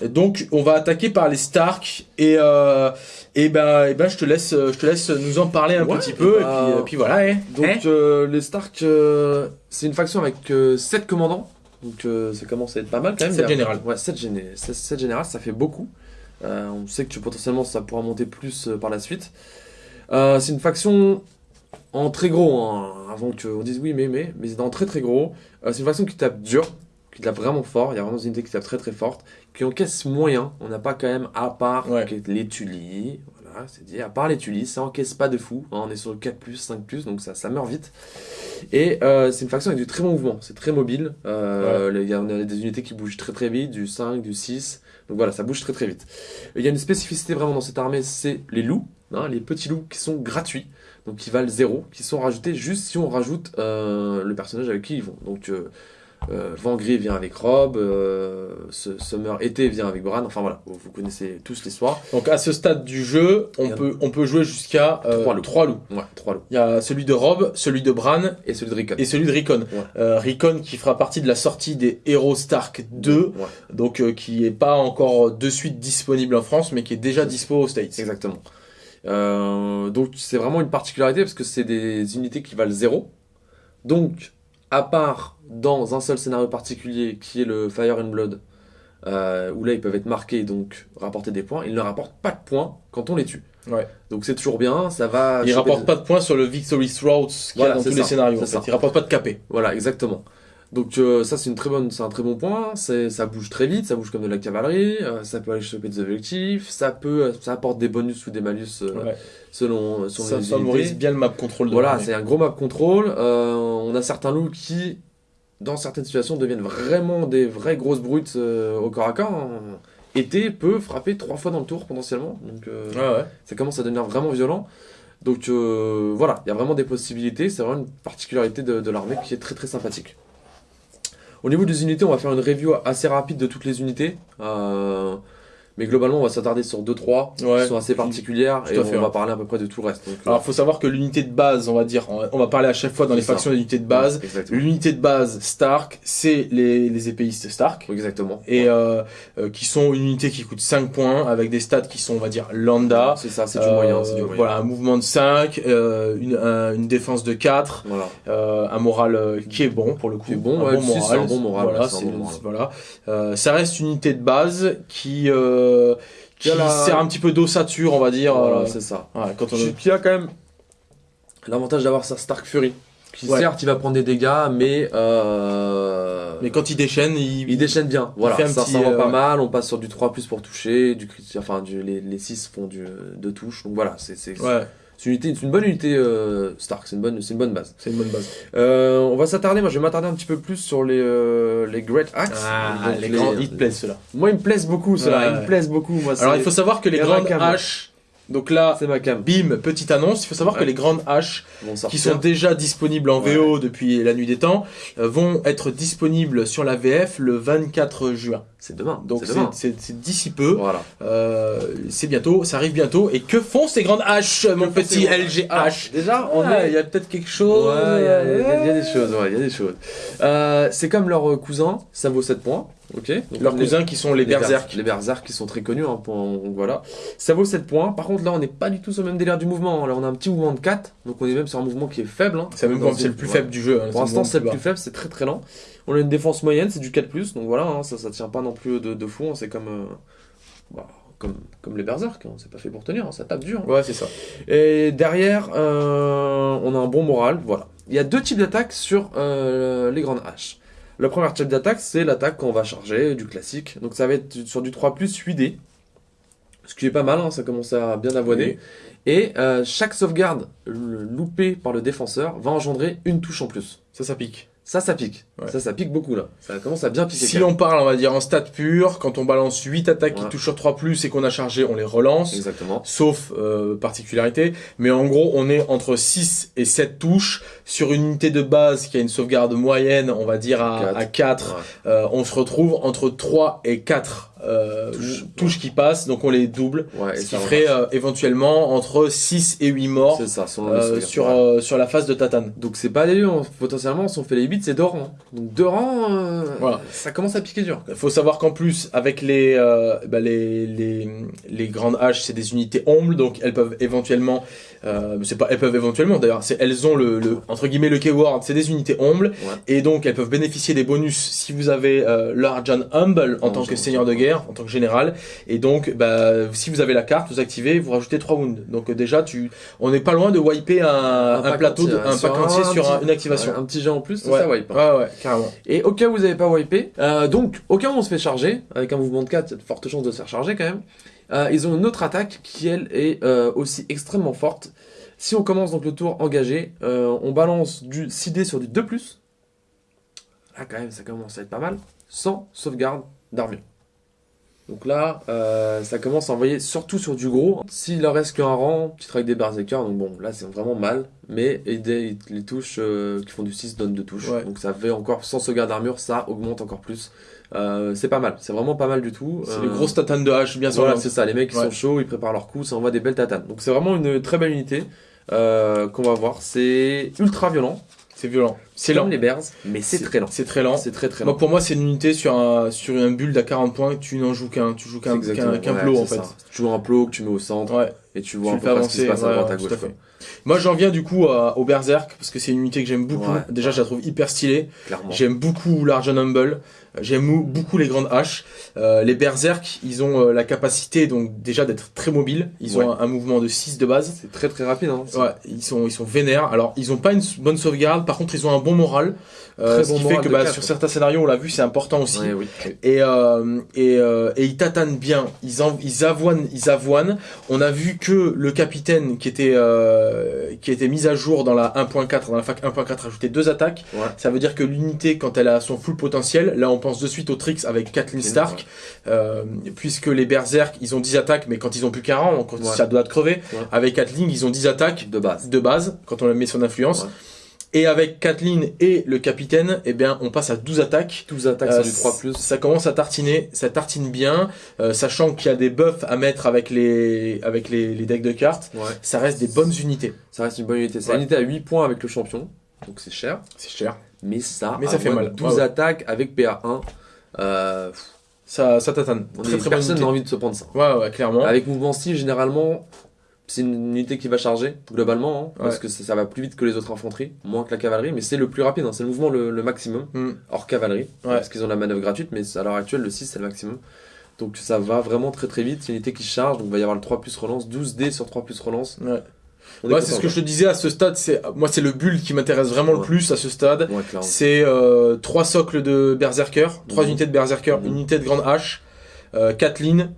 Et donc on va attaquer par les Stark et euh, et ben et ben je te laisse je te laisse nous en parler un Ouais, petit peu et, bah, puis, puis voilà. eh. Donc Hein euh, les Stark, euh, c'est une faction avec 7 commandants. Donc euh, ça commence à être pas mal quand même. Sept Il y a- générales. Ouais, 7 générales, ça fait beaucoup. Euh, on sait que potentiellement ça pourra monter plus euh, par la suite. C'est une faction en très gros, hein, avant qu'on dise oui mais mais, mais c'est en très très gros. Euh, c'est une faction qui tape dur, qui tape vraiment fort. Il y a vraiment des unités qui tapent très très fortes, qui encaissent moyen. On n'a pas quand même à part Ouais. les Tully, voilà, c'est dit, à part les Tully, ça encaisse pas de fou. hein, on est sur le 4 5 donc ça, ça meurt vite. Et euh, c'est une faction avec du très bon mouvement, c'est très mobile. Euh, les- Il y a, on a des unités qui bougent très très vite, du 5, du 6. Donc voilà, ça bouge très très vite. Il y a une spécificité vraiment dans cette armée, c'est les loups, hein, les petits loups qui sont gratuits, donc qui valent 0, qui sont rajoutés juste si on rajoute euh, le personnage avec qui ils vont. Donc euh, euh, Vent Gris vient avec Rob, euh, Summer Été vient avec Bran, enfin voilà, vous, vous connaissez tous l'histoire. Donc à ce stade du jeu, on peut on peut jouer jusqu'à euh, Trois loups. trois loups. Ouais, trois loups. Il y a celui de Rob, celui de Bran Et celui de Rickon. et celui de Rickon. Ouais. Euh, Rickon qui fera partie de la sortie des Hero Stark 2, Ouais, donc euh, qui est pas encore de suite disponible en France, mais qui est déjà dispo aux States. exactement. Euh, donc c'est vraiment une particularité parce que c'est des unités qui valent 0. Donc, à part dans un seul scénario particulier qui est le Fire and Blood, euh, où là ils peuvent être marqués et donc rapporter des points, ils ne rapportent pas de points quand on les tue. Ouais. Donc c'est toujours bien, ça va. Il choper rapporte des- pas de points sur le Victory qu'il y Voilà, a dans tous les scénarios. En fait. ça. Il rapporte pas de KP. Voilà, exactement. Donc euh, ça c'est une très bonne, c'est un très bon point. C'est, ça bouge très vite, ça bouge comme de la cavalerie. euh, ça peut aller choper des objectifs. Ça peut, euh, ça apporte des bonus ou des malus euh, Ouais. selon, selon Ça les favorise bien le map control. Voilà, c'est un gros map control. Euh, on a certains loups qui, dans certaines situations, deviennent vraiment des vraies grosses brutes euh, au corps à corps. hein. Été peut frapper trois fois dans le tour potentiellement. Donc euh, Ouais, ouais. ça commence à devenir vraiment violent. Donc euh, voilà, il y a vraiment des possibilités. C'est vraiment une particularité de, de l'armée qui est très très sympathique. Au niveau des unités, on va faire une review assez rapide de toutes les unités. Euh, Mais globalement, on va s'attarder sur 2-3 Ouais. qui sont assez particulières et à fait, on va ouais. parler à peu près de tout le reste. Donc, Alors, faut savoir que l'unité de base, on va dire, on va parler à chaque fois dans les ça. factions d'unité de base. Exactement. L'unité de base Stark, c'est les, les épéistes Stark. Exactement. Et euh, euh, qui sont une unité qui coûte 5 points avec des stats qui sont on va dire lambda. c'est ça, c'est du Euh, moyen. du moyen. Voilà, un mouvement de 5, euh, une, un- une défense de 4, Voilà. euh, un moral euh, qui est bon pour le coup. Bon, un ouais, bon moral. un bon moral, Voilà, ouais, c'est un bon moral. voilà. Euh, ça reste une unité de base qui, euh, qui Qui la- sert un petit peu d'ossature, on va dire. Voilà, euh, c'est ça. quand on y a quand même l'avantage d'avoir sa Stark Fury. Qui Ouais. certes, il va prendre des dégâts, mais euh... Mais quand il déchaîne, il, il déchaîne bien. Voilà, fait ça, petit, ça va euh, pas ouais. mal. On passe sur du 3 plus pour toucher, du enfin du, les, les 6 font du, de touche. Donc voilà, c'est c'est Ouais, c'est une, bonne unité euh, Stark, c'est une bonne, une bonne base. c'est une bonne base. Euh, on va s'attarder, moi je vais m'attarder un petit peu plus sur les, euh, les Great Axe. Ah, Donc, les grands, ils te plaisent ceux-là. Moi ils me plaisent beaucoup ceux-là, Ouais. ils me plaisent beaucoup. Moi, Alors il faut savoir que les grandes haches, donc là, ma cam. bim, petite annonce, il faut savoir Ouais. que les grandes haches qui sont déjà disponibles en. VO depuis la nuit des temps, vont être disponibles sur la VF le 24 juin. C'est demain. Donc c'est d'ici peu, Voilà. euh, c'est bientôt, ça arrive bientôt. Et que font ces grandes haches, mon petit LGH déjà, Il y a peut-être quelque chose. Ouais, il y, a- il y a- il y a des choses, ouais, il y a des choses. Euh, c'est comme leur euh, cousin, ça vaut 7 points, ok? Donc, Leurs les- cousins qui sont les, Berserk. berserk. Les berserk qui sont très connus, hein, pour- voilà. Ça vaut 7 points. Par contre, là, on n'est pas du tout sur le même délire du mouvement. hein. Là, on a un petit mouvement de 4, donc on est même sur un mouvement qui est faible. hein. C'est même c'est le plus ouais. faible du jeu. Pour l'instant, c'est le plus faible, c'est très très lent. On a une défense moyenne, c'est du 4+, donc voilà, hein, ça, ça tient pas non plus de, de fou. hein. C'est comme, euh, bah, comme, comme les berserk, hein. c'est pas fait pour tenir, ça tape dur. Ouais, c'est ça. Et derrière, euh, on a un bon moral. Voilà. Il y a deux types d'attaques sur euh, les grandes haches. Le premier type d'attaque, c'est l'attaque qu'on va charger, du classique. Donc ça va être sur du 3 8D. Ce qui est pas mal, hein, ça commence à bien avoiner. Et euh, chaque sauvegarde loupée par le défenseur va engendrer une touche en plus. Ça, ça pique. Ça, ça pique. Ouais. Ça, ça pique beaucoup là. Ça commence à bien piquer. Si on parle, on va dire en stat pur, quand on balance 8 attaques qui touchent sur 3 plus et qu'on a chargé, on les relance. Exactement. Sauf euh, particularité. Mais en gros, on est entre 6 et 7 touches. Sur une unité de base qui a une sauvegarde moyenne, on va dire à, Quatre. à 4, Ouais. euh, on se retrouve entre 3 et 4 euh, Touches. touches qui passent. Donc on les double. Ouais, ce qui ferait euh, éventuellement entre 6 et 8 morts ça, euh, sur, la phase de Tatane. Donc c'est pas hein. potentiellement si on fait les 8 c'est deux rangs. Donc deux rangs, euh, Voilà. ça commence à piquer dur. Il faut savoir qu'en plus, avec les, bah, les, les, les grandes haches, c'est des unités ombles, donc elles peuvent éventuellement, euh, c'est pas, elles peuvent éventuellement d'ailleurs, c'est, elles ont le, le, entre guillemets, le keyword, c'est des unités ombles, Ouais. et donc elles peuvent bénéficier des bonus si vous avez euh, Large and Humble en Non, tant que seigneur de guerre, en tant que général, et donc, bah, si vous avez la carte, vous activez, vous rajoutez 3 wounds. Donc euh, déjà, tu, on n'est pas loin de wiper un, plateau, de- un pack entier sur petit- une activation. un petit jet en plus, Ouais. ça wipe. hein. Ouais, ouais, carrément. Et au cas où vous n'avez pas wipé, euh, donc au cas où on se fait charger, avec un mouvement de 4, il y a de fortes chances de se faire charger quand même, euh, ils ont une autre attaque qui elle est euh, aussi extrêmement forte. Si on commence donc le tour engagé, euh, on balance du 6D sur du 2+. Là quand même ça commence à être pas mal, sans sauvegarde d'armure. Donc là, ça commence à envoyer surtout sur du gros. S'il leur reste qu'un rang, petit avec des berserkers, donc bon, là c'est vraiment mal. Mais les touches qui font du 6 donnent de touches. Ouais. Donc ça fait encore, sans sauvegarde d'armure, ça augmente encore plus. Euh, c'est pas mal, c'est vraiment pas mal du tout. C'est Euh, les grosses tatanes de hache, bien sûr. voilà, c'est ça, les mecs Ouais. sont chauds, ils préparent leurs coups, ça envoie des belles tatanes. Donc c'est vraiment une très belle unité euh, qu'on va voir. C'est ultra violent, C'est violent. C'est lent. les bears, mais c'est très lent. C'est très lent. C'est très très Moi, lent. pour moi, c'est une unité sur un, sur un build à 40 points, tu n'en joues qu'un, tu joues qu'un, qu'un, qu'un ouais, plot, en fait. ça. Tu joues un plot que tu mets au centre Ouais, et tu tu vois le un peu près ce qui avancer, se passe à ouais, droite à gauche. à. Moi, j'en viens du coup à- au Berserk, parce que c'est une unité que j'aime beaucoup. Déjà, je la trouve hyper stylée. J'aime beaucoup Large and Humble. J'aime beaucoup les grandes haches. Euh, les Berserk, ils ont euh, la capacité, donc, déjà d'être très mobiles. Ils Ouais. ont un, un mouvement de 6 de base. C'est très très rapide. Hein. Ouais, ils sont, ils sont vénères. Alors, ils ont pas une bonne sauvegarde. Par contre, ils ont un bon moral. Euh, ce bon qui fait que bah, sur certains scénarios, on l'a vu, c'est important aussi. Ouais, oui. Et, euh, et, euh, et ils tatanent bien, ils, en, ils avoinent, ils avoinent. On a vu que le capitaine qui était, euh, qui était mis à jour dans la 1.4, dans la fac 1.4, rajoutait deux attaques. Ouais. Ça veut dire que l'unité, quand elle a son full potentiel, là on pense de suite au Trix avec Kathleen Stark, euh, puisque les Berserk, ils ont 10 attaques, mais quand ils ont plus qu'un rang, quand Ouais. ça doit de crever, Ouais. avec Kathleen, ils ont 10 attaques De base. de base, quand on met son influence. Et avec Kathleen et le capitaine, eh bien, on passe à 12 attaques. 12 attaques, Euh, c'est du 3+. Ça commence à tartiner, ça tartine bien, euh, sachant qu'il y a des buffs à mettre avec les, avec les, les decks de cartes. Ouais, Ça reste des bonnes unités. ça reste une bonne unité. C'est Ouais. une unité à 8 points avec le champion, donc c'est cher. C'est cher. Mais ça, Mais ça fait mal. de 12 Ouais, ouais. attaques avec PA1. Euh, Ça, ça tatane. Très personne n'a envie de se prendre ça. Ouais, ouais, clairement. Avec mouvement style, généralement, c'est une unité qui va charger, globalement, hein, parce que ça, ça va plus vite que les autres infanteries, moins que la cavalerie, mais c'est le plus rapide, hein, c'est le mouvement le, le maximum, Hmm. hors cavalerie, Ouais. parce qu'ils ont la manœuvre gratuite, mais à l'heure actuelle, le 6 c'est le maximum. Donc ça va vraiment très très vite, c'est une unité qui charge, donc il va y avoir le 3 plus relance, 12 dés sur 3 plus relance. Ouais. C'est ce que je te disais à ce stade. C'est moi, c'est le build qui m'intéresse vraiment le plus à ce stade. Ouais. C'est euh, trois socles de Berserker, trois Mhm. unités de Berserker, Mhm. une unité de Grande Hache, euh, Kathleen,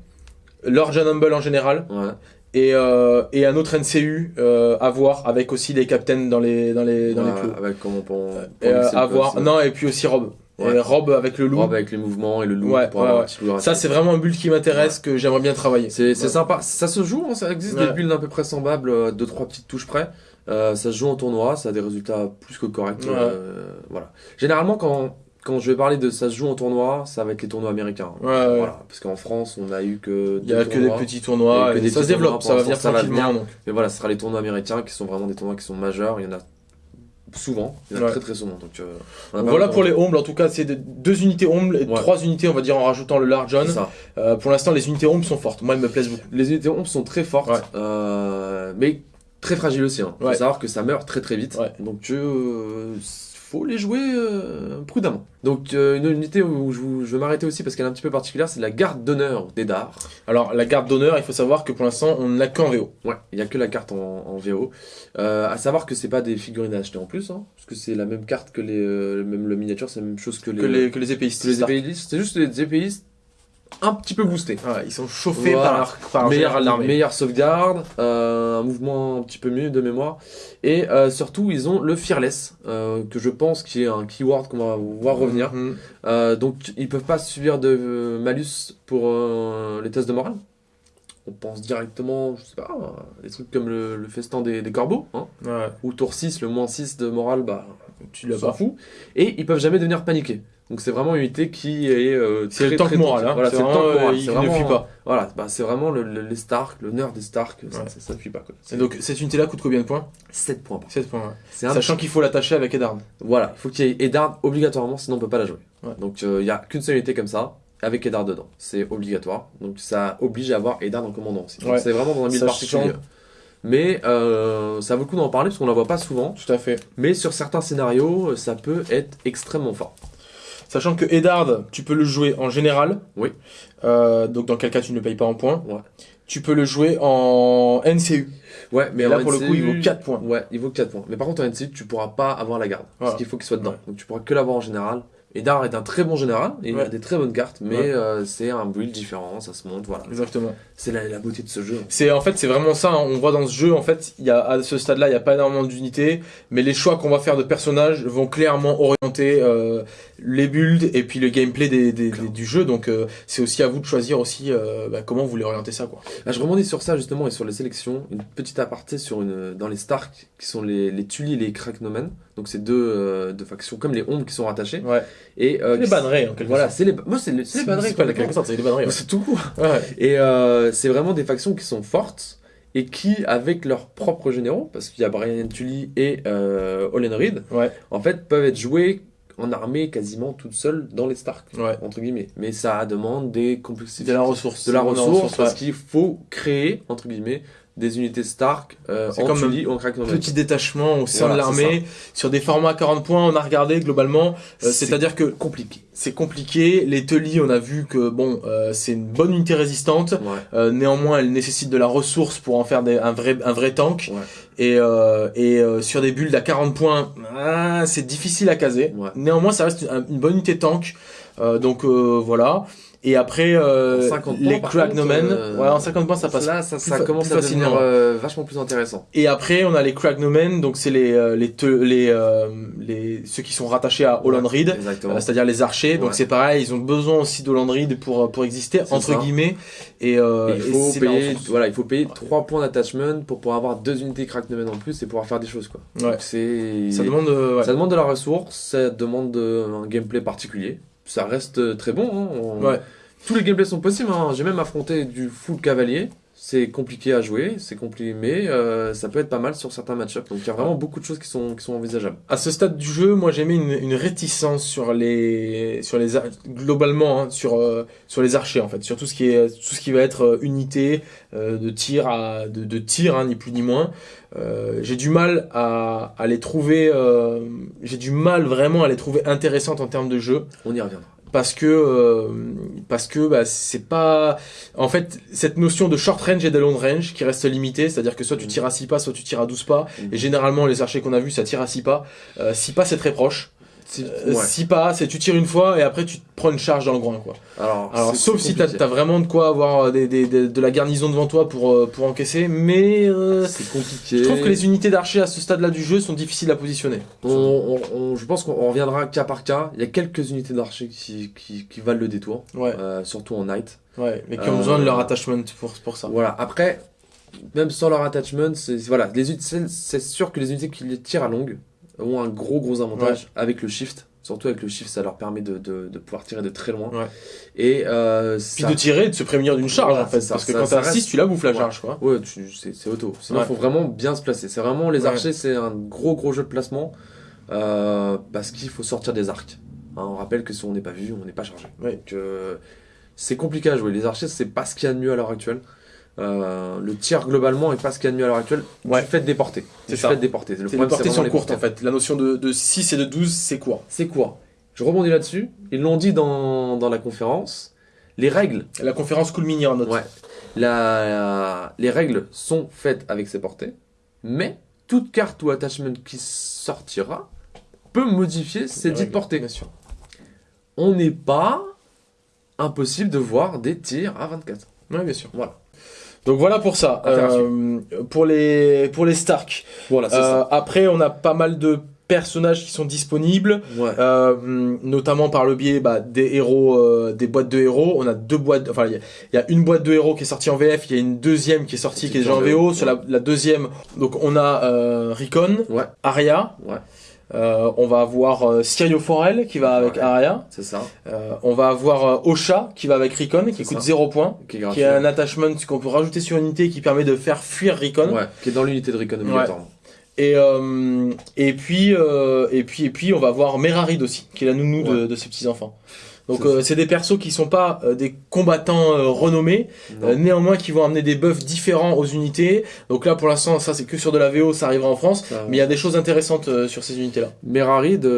Lord John Humble en général, Ouais. Et, euh, et un autre NCU euh, à voir avec aussi les captains dans les dans les dans Ouais, les plots. avec comment pour, pour euh, à voir. Non, et puis aussi Rob. Ouais. Et Rob avec le loup. Robe avec les mouvements et le loup Ouais, pour avoir un petit loup Ça, c'est vraiment un build qui m'intéresse, que j'aimerais bien travailler. C'est sympa, ça se joue, hein, ça existe des builds à peu près semblables, euh, deux trois petites touches près. Ça se joue en tournoi, ça a des résultats plus que corrects. Voilà. Généralement, quand, quand je vais parler de ça se joue en tournoi, ça va être les tournois américains. Ouais, ouais. Voilà. Parce qu'en France, on a eu que. Il y a deux que des petits tournois, Et que et des ça se développe, ça va venir tranquillement. donc. Mais voilà, ce sera les tournois américains qui sont vraiment des tournois qui sont majeurs. Il y en a souvent, il y en a Ouais. très très souvent. Donc, euh, Donc voilà pour les Humbles, en tout cas, c'est de- deux unités Humbles et Ouais. trois unités, on va dire, en rajoutant le Large John. Euh, pour l'instant, les unités Humbles sont fortes. Moi, elles me plaisent beaucoup. Les unités ombres sont très fortes, Ouais. euh, mais très fragiles aussi. Il faut Ouais. savoir que ça meurt très très vite. Donc il faut les jouer euh, prudemment. Donc euh, une unité où je, vous- je vais m'arrêter aussi parce qu'elle est un petit peu particulière, c'est la garde d'honneur d'Edar. Alors, la garde d'honneur, il faut savoir que pour l'instant, on ne l'a qu'en VO. Ouais, il n'y a que la carte en, en VO. Euh, à savoir que c'est pas des figurines à acheter en plus, hein, parce que c'est la même carte que les... euh, même le miniature, c'est la même chose que les... Que les, que les épéistes. que les épéistes. C'est juste les épéistes un petit peu boostés. Ouais, ils sont chauffés Voilà. par leur, par meilleure, meilleure sauvegarde, euh, un mouvement un petit peu mieux de mémoire, et euh, surtout ils ont le fearless, euh, que je pense qui est un keyword qu'on va voir revenir. Mhm. Donc ils peuvent pas subir de malus pour les tests de morale. On pense directement, je sais pas, des trucs comme le, le festin des, des corbeaux, hein, Ouais, ou tour 6, le moins 6 de morale, bah tu l'as pas. fout. Et ils peuvent jamais devenir paniqués. Donc c'est vraiment une unité qui est euh, C'est très, le tank moral, hein. Voilà, c'est le vraiment, tank moral. euh, Il C'est ne vraiment- fuit pas. voilà, bah, c'est vraiment le, le- les Stark, l'honneur des Stark, ça, Ouais. ça, ça ne fuit pas. Quoi. Et donc, cette unité-là coûte combien de points? 7 points. par 7 points. ouais. C'est un Sachant qu'il faut l'attacher avec Edarn. Voilà, il faut qu'il y ait Eddard obligatoirement, sinon on peut pas la jouer. Ouais. Donc il n'y a qu'une seule unité comme ça, avec Eddard dedans. C'est obligatoire. Donc ça oblige à avoir Eddard en commandant aussi. C'est vraiment dans un Sachant- particulier. Mais euh, ça vaut le coup d'en parler parce qu'on la voit pas souvent. Tout à fait. Mais sur certains scénarios, ça peut être extrêmement fort. Sachant que Eddard, tu peux le jouer en général. Oui. Euh, donc, dans quel cas tu ne le payes pas en points. Ouais. Tu peux le jouer en NCU. Ouais, mais là, en pour le coup, il vaut 4 points. Ouais, il vaut 4 points. Mais par contre, en NCU, tu pourras pas avoir la garde. Voilà. Parce qu'il faut qu'il soit dedans. Ouais. Donc tu pourras que l'avoir en général. Eddard est un très bon général, et il a des très bonnes cartes, mais Ouais. euh, c'est un build différent, ça se monte, voilà. Exactement. C'est la, la beauté de ce jeu. C'est en fait c'est vraiment ça. hein. On voit dans ce jeu en fait il y a à ce stade-là il y a pas énormément d'unités, mais les choix qu'on va faire de personnages vont clairement orienter euh, les builds et puis le gameplay des, des- des- du jeu. Donc euh, c'est aussi à vous de choisir aussi euh, bah, comment vous voulez orienter ça quoi. Je rebondis sur ça justement et sur les sélections. Une petite aparté sur une, dans les Stark qui sont les, les Tully et les Kraknomen. Donc c'est deux, euh, deux factions comme les Ombres qui sont rattachées. Ouais. Et euh, les bannerets en quelque Voilà, sorte. c'est les, moi c'est les, c'est les banneries, C'est pas quelque sorte, c'est les bannerets. C'est tout court. Ouais. Ouais. Et euh, c'est vraiment des factions qui sont fortes et qui, avec leurs propres généraux, parce qu'il y a Brian Tully et euh, Olen Reed, Ouais. en fait, peuvent être joués en armée quasiment toutes seules dans les Stark, Ouais. entre guillemets. Mais ça demande des complexités. De la ressource. de la ressource, parce ouais. qu'il faut créer, entre guillemets, des unités Stark euh, en comme Tully en Kraknomen. Petit détachement au sein Voilà, de l'armée, sur des formats à 40 points, on a regardé globalement, euh, C'est c'est-à-dire que compliqué. c'est compliqué, les Tully on a vu que bon, euh, c'est une bonne unité résistante, Ouais. Euh, néanmoins, elle nécessite de la ressource pour en faire des- un vrai un vrai tank. Ouais. Et euh, et euh, sur des builds à 40 points, ah, c'est difficile à caser. Ouais. Néanmoins, ça reste une, une bonne unité tank. donc voilà. Et après, euh, les Cragnomen, euh, ouais, en 50 points, ça passe. Là, ça, ça commence à devenir euh, vachement plus intéressant. Et après, on a les Cragnomen, donc c'est les les les, les ceux qui sont rattachés à Holland Reed, c'est-à-dire les archers. Donc c'est pareil, ils ont besoin aussi d'Holland Reed pour pour exister entre guillemets. Et, il faut payer, voilà, il faut payer 3 points d'attachment pour pouvoir avoir deux unités Cragnomen en plus et pouvoir faire des choses quoi. Ouais. c'est ça demande ça demande de la ressource, ça demande un gameplay particulier ça reste très bon. Hein. Ouais. Tous les gameplays sont possibles. Hein. J'ai même affronté du full cavalier. C'est compliqué à jouer, c'est compliqué, mais euh, ça peut être pas mal sur certains match-ups. Donc il y a vraiment beaucoup de choses qui sont, qui sont envisageables. À ce stade du jeu, moi j'ai mis une, une, réticence sur les, sur les globalement hein, sur, euh, sur les archers en fait, sur tout ce qui est tout ce qui va être euh, unité de tir à de, de tir hein, ni plus ni moins. j'ai du mal à, à les trouver, j'ai du mal vraiment à les trouver intéressantes en termes de jeu. On y reviendra parce que euh, parce que bah, c'est pas en fait cette notion de short range et de long range qui reste limitée c'est-à-dire que soit tu mm. tires à 6 pas soit tu tires à 12 pas mm. et généralement les archers qu'on a vus ça tire à 6 pas 6 euh, pas c'est très proche euh, si pas, c'est tu tires une fois et après tu te prends une charge dans le groin quoi. Alors, Alors sauf si t'as as vraiment de quoi avoir euh, des, des, de la garnison devant toi pour, euh, pour encaisser, mais c'est compliqué. Je trouve que les unités d'archers à ce stade-là du jeu sont difficiles à positionner. On, je pense qu'on reviendra cas par cas. Il y a quelques unités d'archers qui, qui, qui, valent le détour, ouais. surtout en night. Ouais, mais qui ont besoin de leur attachment pour, pour ça. Voilà. Après, même sans leur attachment, c'est voilà, c'est sûr que les unités qui les tirent à longue ont un gros gros avantage avec le shift. Surtout avec le shift, ça leur permet de, de, de pouvoir tirer de très loin. Et euh, Puis de tirer, de se prémunir d'une charge en fait. parce que quand t'as 6, tu la bouffes la charge. Quoi. Ouais, c'est auto. Sinon, il faut vraiment bien se placer. C'est vraiment, les archers, c'est un gros gros jeu de placement. Euh, parce qu'il faut sortir des arcs. Hein, on rappelle que si on n'est pas vu, on n'est pas chargé. Donc euh, c'est compliqué à jouer. Les archers, c'est pas ce qu'il y a de mieux à l'heure actuelle. Euh, le tir globalement est pas ce qu'il y a de mieux à l'heure actuelle. Ouais. Tu fais déporter. C'est ça. déporter. Le problème, c'est sur courte en fait. La notion de, de 6 et de 12, c'est court. C'est court. Je rebondis là-dessus. Ils l'ont dit dans, dans, la conférence. Les règles. La conférence Cool Mini en note. Ouais. La, les règles sont faites avec ses portées. Mais toute carte ou attachment qui sortira peut modifier ses dites portées. Bien sûr. On n'est pas impossible de voir des tirs à 24. Oui, bien sûr. Voilà. Donc voilà pour ça. Euh, pour les pour les Stark. Voilà. Euh, après, on a pas mal de personnages qui sont disponibles, euh, notamment par le biais bah, des héros, euh, des boîtes de héros. On a deux boîtes, enfin il y, a une boîte de héros qui est sortie en VF, il y a une deuxième qui est sortie qui est déjà en VO. Sur la, la, deuxième, donc on a euh, Recon, ouais. Aria. Ouais. Euh, on va avoir euh, Sirio Forel qui va avec Araya. C'est ça. Euh, on va avoir euh, Osha qui va avec Recon qui coûte 0 points. Qui est, qui est, un attachment qu'on peut rajouter sur une unité qui permet de faire fuir Recon. Ouais, qui est dans l'unité de Recon obligatoirement. Et, euh, et, puis, et puis et puis on va avoir Merarid aussi, qui est la nounou de, de ses petits enfants. Donc euh, c'est des persos qui sont pas euh, des combattants euh, renommés, néanmoins qui vont amener des buffs différents aux unités. Donc là pour l'instant ça c'est que sur de la VO, ça arrivera en France, mais il y a des choses intéressantes sur ces unités là. Merarid,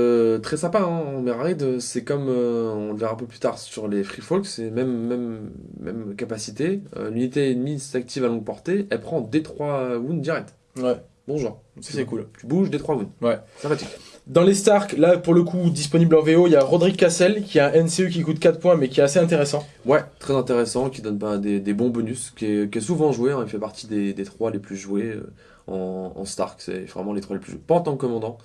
très sympa. Hein. Merarid c'est comme on le verra un peu plus tard sur les Free Folk, c'est même même même capacité. L'unité ennemie s'active à longue portée, elle prend D3 wounds direct. Ouais. Bonjour. C'est cool. Tu bouges D3 wounds. Ouais. Sympathique. Dans les Stark, là pour le coup disponible en VO, il y a Roderick Cassel qui a un NCE qui coûte 4 points mais qui est assez intéressant. Ouais, très intéressant, qui donne des, bons bonus, qui est, souvent joué, hein. il fait partie des, des 3 les plus joués euh, en, en Stark, c'est vraiment les 3 les plus joués. Pas en tant que commandant,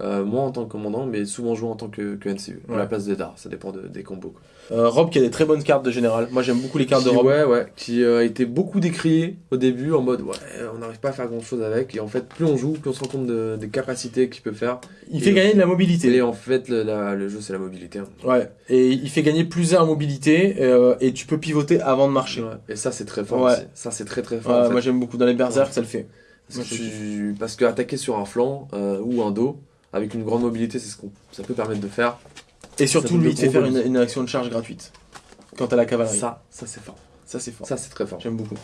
euh, moi en tant que commandant, mais souvent joué en tant que, que NCU, à la place des dards, ça dépend des combos. Euh, Rob qui a des très bonnes cartes de général, moi j'aime beaucoup les cartes de Rob. Ouais, ouais, qui euh, a été beaucoup décrié au début en mode ouais, on n'arrive pas à faire grand chose avec, et en fait, plus on joue, plus on se rend compte des capacités qu'il peut faire. Il fait gagner de la mobilité. Et en fait, le, le jeu c'est la mobilité. Hein. Ouais, et il fait gagner plus en mobilité, et tu peux pivoter avant de marcher. Et ça c'est très fort aussi. Ça c'est très très fort. Moi j'aime beaucoup dans les berserk, ça le fait. Parce, que, parce que attaquer sur un flanc ou un dos, avec une grande mobilité, c'est ce qu'on ça peut permettre de faire. Et surtout, lui, il te fait faire une, action de charge gratuite. Quant à la cavalerie. Ça, ça c'est fort. Ça c'est fort. Ça c'est très fort. J'aime beaucoup.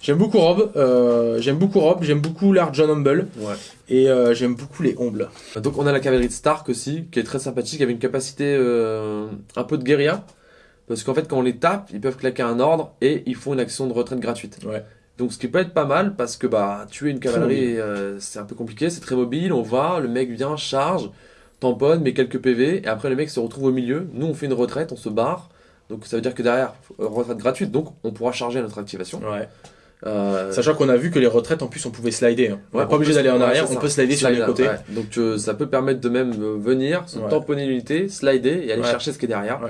J'aime beaucoup Rob. Euh, j'aime beaucoup Rob. J'aime beaucoup l'art John Humble. Ouais. Et euh, j'aime beaucoup les Humbles. Donc on a la cavalerie de Stark aussi, qui est très sympathique, avec une capacité euh, un peu de guérilla. Parce qu'en fait, quand on les tape, ils peuvent claquer un ordre et ils font une action de retraite gratuite. Ouais. Donc ce qui peut être pas mal parce que bah tuer une cavalerie c'est un peu compliqué, c'est très mobile, on va, le mec vient, charge, tamponne, met quelques PV, et après le mec se retrouve au milieu. Nous, on fait une retraite, on se barre. Donc ça veut dire que derrière, retraite gratuite, donc on pourra charger notre activation. Ouais. Euh, Sachant qu'on a vu que les retraites, en plus, on pouvait slider. Hein. On n'est pas obligé d'aller en arrière, on peut slider sur les côtés. Donc euh, ça peut permettre de même venir, se tamponner l'unité, slider et aller chercher ce qui est derrière.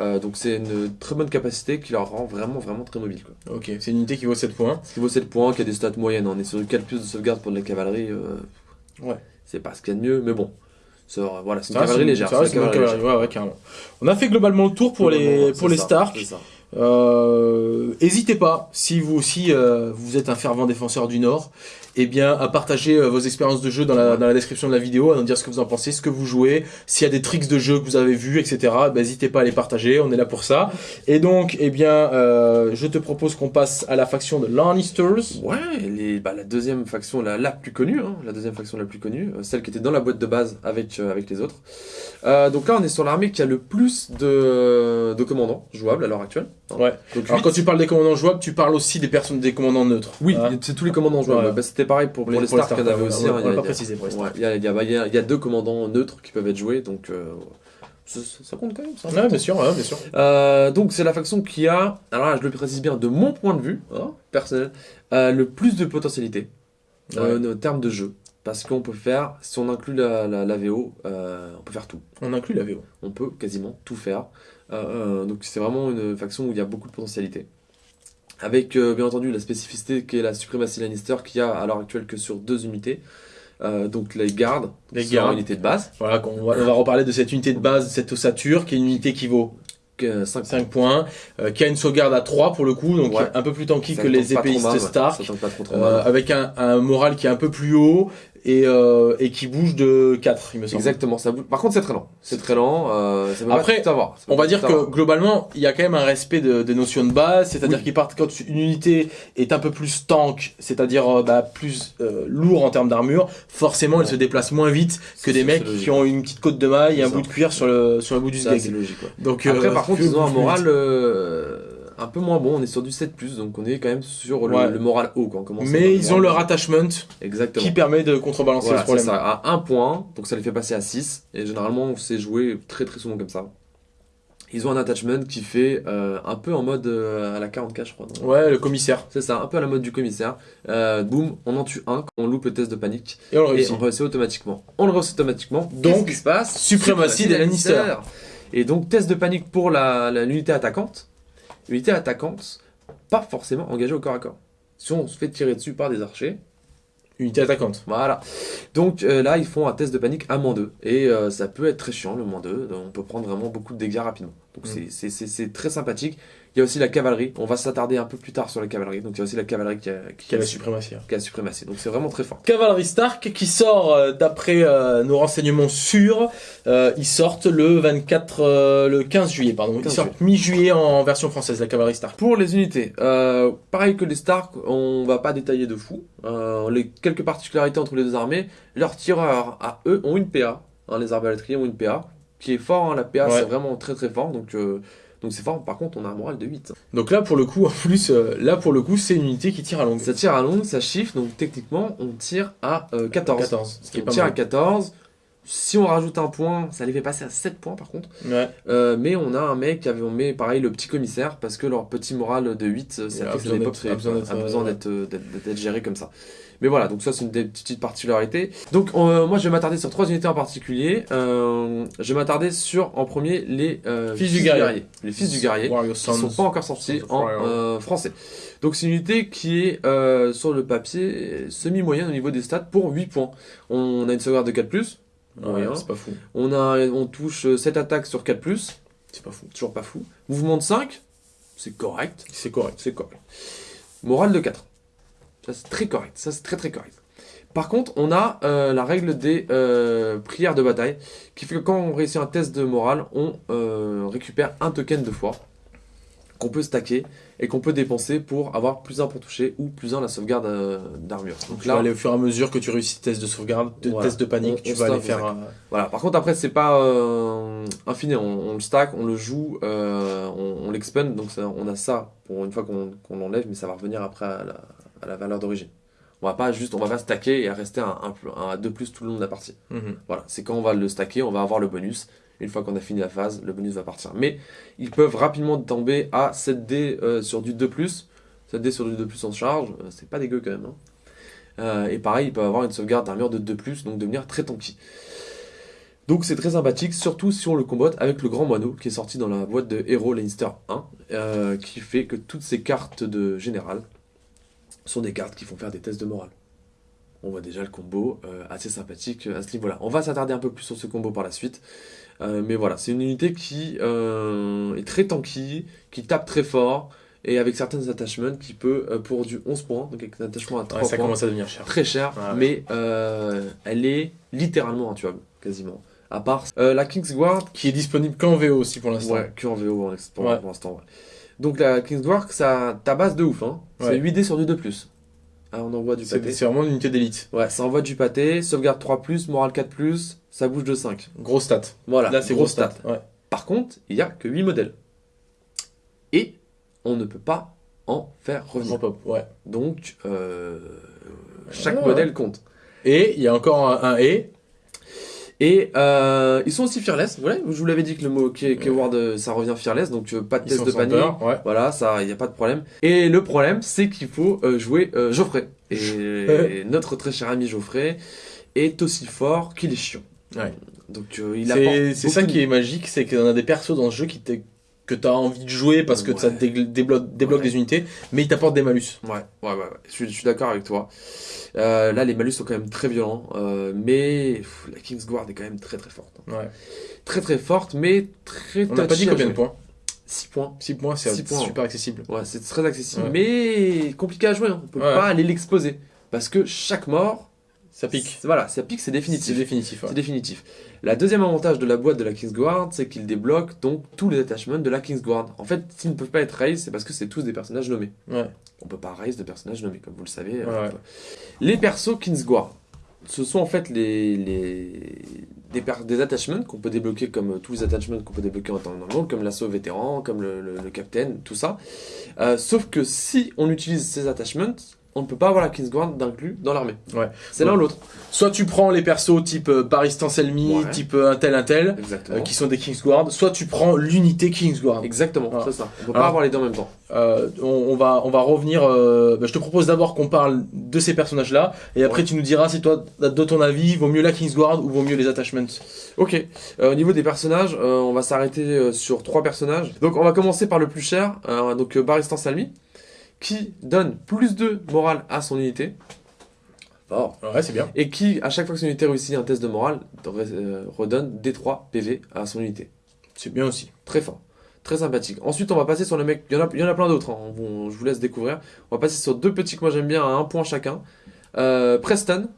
Euh, donc c'est une très bonne capacité qui leur rend vraiment vraiment très mobile. Quoi. Ok, c'est une unité qui vaut 7 points. Qui vaut 7 points, qui a des stats moyennes. On est sur 4 plus de sauvegarde pour de la cavalerie. ouais. C'est pas ce qu'il y a de mieux, mais bon. Voilà, c'est une cavalerie légère. On a fait globalement le tour pour les, pour les Stark. Euh, hésitez pas, si vous aussi euh, vous êtes un fervent défenseur du Nord, eh bien, à partager euh, vos expériences de jeu dans la, dans la description de la vidéo, à nous dire ce que vous en pensez, ce que vous jouez, s'il y a des tricks de jeu que vous avez vus, etc. Bah, n'hésitez pas à les partager, on est là pour ça. Et donc, eh bien, euh, je te propose qu'on passe à la faction de Lannisters. Ouais, les, bah, la deuxième faction la, la plus connue, hein, la deuxième faction la plus connue, euh, celle qui était dans la boîte de base avec, avec les autres. donc là, on est sur l'armée qui a le plus de, de commandants jouables à l'heure actuelle. Ouais. Donc, Alors, quand tu parles des commandants jouables, tu parles aussi des personnes, des commandants neutres. Oui, hein c'est tous les commandants jouables. Bah, c'était pareil pour, les, pour Stars qu'il y en avait aussi. On, pas précisé pour les Stars. Il y, a deux commandants neutres qui peuvent être joués, donc euh, ça, compte quand même. Ça, ouais, bien sûr, ouais, bien sûr. Euh, donc c'est la faction qui a, alors là je le précise bien, de mon point de vue hein, personnel, euh, le plus de potentialité en termes de jeu. Parce qu'on peut faire, si on inclut la, la, VO, on peut faire tout. On inclut la VO. On peut quasiment tout faire. donc c'est vraiment une faction où il y a beaucoup de potentialité. Avec euh, bien entendu la spécificité qui est la suprématie Lannister qui a à l'heure actuelle que sur deux unités. Euh, donc les gardes, les gardes, unité de base. Voilà, on va, on va, reparler de cette unité de base, cette ossature, qui est une unité qui vaut 5, 5 points, euh, qui a une sauvegarde à 3 pour le coup, donc un peu plus tanky que les épéistes Stark, avec un, un, moral qui est un peu plus haut, et, euh, et qui bouge de 4, il me semble. Exactement. Ça bouge... Par contre, c'est très lent. C'est très lent. Euh, ça Après, on va dire que globalement, il y a quand même un respect de, des notions de base, c'est-à-dire qu'il part quand une unité est un peu plus tank, c'est-à-dire euh, bah, plus euh, lourd en termes d'armure, forcément, elle se déplace moins vite que des mecs qui ont une petite côte de maille et un bout de cuir sur le sur le bout du sgeg. C'est logique. Donc après, par contre, ils ont un moral un peu moins bon, on est sur du 7+, donc on est quand même sur le, moral haut quand on commence. Mais ils ont leur attachment Exactement. qui permet de contrebalancer ce problème. Ça, à 1 point, donc ça les fait passer à 6, et généralement on sait jouer très très souvent comme ça. Ils ont un attachment qui fait euh, un peu en mode euh, à la 40k, je crois. ouais, le commissaire. C'est ça, un peu à la mode du commissaire. Euh, boum, on en tue un on loupe le test de panique. Et on le réussit. Et on réussit automatiquement. On le réussit automatiquement. Donc, ce qui se passe? Suprématie des Lannister. Et donc, test de panique pour l'unité attaquante. Unité attaquante, pas forcément engagée au corps à corps. Si on se fait tirer dessus par des archers, Unité attaquante. Voilà. Donc euh, là, ils font un test de panique à moins 2. Et euh, ça peut être très chiant, le moins 2. On peut prendre vraiment beaucoup de dégâts rapidement. Donc mm. c'est très sympathique. Il y a aussi la cavalerie. On va s'attarder un peu plus tard sur la cavalerie. Donc il y a aussi la cavalerie qui a, qui, a la suprématie. Qui a la suprématie. Donc c'est vraiment très fort. Cavalerie Stark qui sort euh, d'après euh, nos renseignements sûrs. Euh, ils sortent le 24, le 15 juillet pardon. ils sortent mi-juillet en version française la cavalerie Stark. Pour les unités, pareil que les Stark, on va pas détailler de fou. les quelques particularités entre les deux armées. Leurs tireurs à eux ont une PA. Hein, les arbalétriers ont une PA qui est fort. Hein, la PA c'est vraiment très très fort. Donc donc c'est fort, par contre on a un moral de 8. Donc là pour le coup, en plus, euh, là pour le coup c'est une unité qui tire à longue. Ça tire à longue, ça chiffre, donc techniquement on tire à 14. Euh, 14, ce qui est on tire à 14. Si on rajoute un point, ça les fait passer à 7 points par contre. Ouais. Euh, mais on a un mec qui avait, on met pareil le petit commissaire parce que leur petit moral de 8, ça fait que l'époque a besoin d'être géré comme ça. Mais voilà, donc ça c'est une des petites particularités. Donc euh, moi je vais m'attarder sur trois unités en particulier. Euh, je vais m'attarder sur en premier les euh, fils, du guerrier. Les fils du guerrier qui ne sont pas encore sortis en français. Donc c'est une unité qui est sur le papier semi-moyenne au niveau des stats pour 8 points. On a une sauvegarde de 4+, ouais, c'est pas fou. On, a, on touche 7 attaques sur 4+, c'est pas fou. Toujours pas fou. Mouvement de 5, c'est correct. C'est correct. C'est correct. Morale de 4. Ça, c'est très correct. Ça, c'est très très correct. Par contre, on a euh, la règle des euh, prières de bataille, qui fait que quand on réussit un test de morale, on euh, récupère un token de foi qu'on peut stacker et qu'on peut dépenser pour avoir plus un pour toucher ou plus un la sauvegarde d'armure. Donc là, aller au fur et à mesure que tu réussis test de sauvegarde, de test de panique, tu vas aller faire. Voilà. Par contre, après, c'est pas infini. On, le stack, on le joue, on, on l'expand. Donc ça, on a ça pour une fois qu'on l'enlève, mais ça va revenir après à la, à la valeur d'origine. On va pas juste, on va pas stacker et rester un, un, un 2 plus tout le long de la partie. Mhm. Voilà, c'est quand on va le stacker, on va avoir le bonus. Une fois qu'on a fini la phase, le bonus va partir. Mais ils peuvent rapidement tomber à 7D euh, sur du 2 plus. 7D sur du 2 plus en charge, euh, c'est pas dégueu quand même. hein. Euh, et pareil, ils peuvent avoir une sauvegarde d'armure de 2 plus, donc devenir très tanky. Donc c'est très sympathique, surtout si on le combote avec le grand moineau qui est sorti dans la boîte de Hero Leinster 1, euh, qui fait que toutes ces cartes de général sont des cartes qui font faire des tests de morale. On voit déjà le combo assez sympathique à ce niveau-là. On va s'attarder un peu plus sur ce combo par la suite. Euh, mais voilà, c'est une unité qui euh, est très tanky, qui tape très fort, et avec certains attachments qui peut, euh, pour du 11 points, donc avec un attachement à 3 Ouais, ça points, commence à devenir cher. très cher, Ouais. mais elle est littéralement intuable, quasiment. À part la Kingsguard, Qui est disponible qu'en VO aussi pour l'instant. ouais, que en VO pour, Ouais. pour l'instant. Donc la Kingsguard, ça tabasse de ouf, hein. C'est Ouais. 8D sur du 2+. Ah, on envoie du pâté. c'est vraiment une unité d'élite. Ouais, ça envoie du pâté, sauvegarde 3+, morale 4+, ça bouge de 5. Gros stat. Voilà, Là, c'est gros gros stat. Ouais. Par contre, il n'y a que 8 modèles. Et on ne peut pas en faire revenir. Pop, ouais. Donc, euh, chaque modèle compte. Et il y a encore un, un et. Et euh, ils sont aussi fearless. Voilà, je vous l'avais dit que le mot key- keyword, euh, ça revient fearless, donc euh, pas de Ils test de panier. peur, ouais. Voilà, ça, il n'y a pas de problème. Et le problème, c'est qu'il faut euh, jouer euh, Geoffrey. Et (laughs) notre très cher ami Geoffrey est aussi fort qu'il est chiant. Ouais. Donc euh, il. C'est ça qui est magique, c'est qu'on a des persos dans ce jeu qui te- que tu as envie de jouer parce que Ouais. ça te débloque, débloque Ouais. des unités, mais ils t'apportent des malus. Ouais, ouais, ouais, ouais. Je suis, d'accord avec toi. Euh, là, les malus sont quand même très violents, euh, mais pff, la Kingsguard est quand même très très forte. Ouais. Très très forte, mais très On n'a pas dit combien de points? 6 points. 6 points, c'est super accessible. Ouais, c'est très accessible, mais compliqué à jouer. hein. On peut pas aller l'exposer. Parce que chaque mort, Ça pique. c'est- Voilà, ça pique, c'est C'est définitif. définitif. ouais. C'est définitif. La deuxième avantage de la boîte de la Kingsguard, c'est qu'il débloque donc tous les attachments de la Kingsguard. En fait, s'ils ne peuvent pas être raise, c'est parce que c'est tous des personnages nommés. Ouais. On peut pas raise de personnages nommés, comme vous le savez. Ouais, euh. Les persos Kingsguard, ce sont en fait les, les des, des attachments qu'on peut débloquer comme euh, tous les attachments qu'on peut débloquer en temps normal, comme l'assaut vétéran, comme le, le, le capitaine, tout ça. Euh, sauf que si on utilise ces attachments, on ne peut pas avoir la Kingsguard d'inclus dans l'armée. Ouais. C'est l'un ou l'autre. Soit tu prends les persos type euh, Paris Ouais. type euh, un tel un tel, euh, qui sont des Kingsguard, soit tu prends l'unité Kingsguard. Exactement, Voilà. c'est ça. On peut Alors- pas avoir les deux en même temps. Euh, on, on va, on va revenir. euh, bah, je te propose d'abord qu'on parle de ces personnages-là, et après Ouais. tu nous diras si toi, de ton avis, vaut mieux la Kingsguard ou vaut mieux les attachments. Ok, Euh, au niveau des personnages, euh, on va s'arrêter sur trois personnages. Donc on va commencer par le plus cher, euh, donc Baristan Salmi, qui donne plus de morale à son unité. Fort. Ouais, c'est bien. Et qui, à chaque fois que son unité réussit un test de morale, euh, redonne D3 PV à son unité. C'est bien aussi. Très fort. Très sympathique. Ensuite, on va passer sur le mec. Il y en a, il y en a plein d'autres. hein. Je vous laisse découvrir. On va passer sur deux petits que moi j'aime bien à un point chacun. Euh, Preston,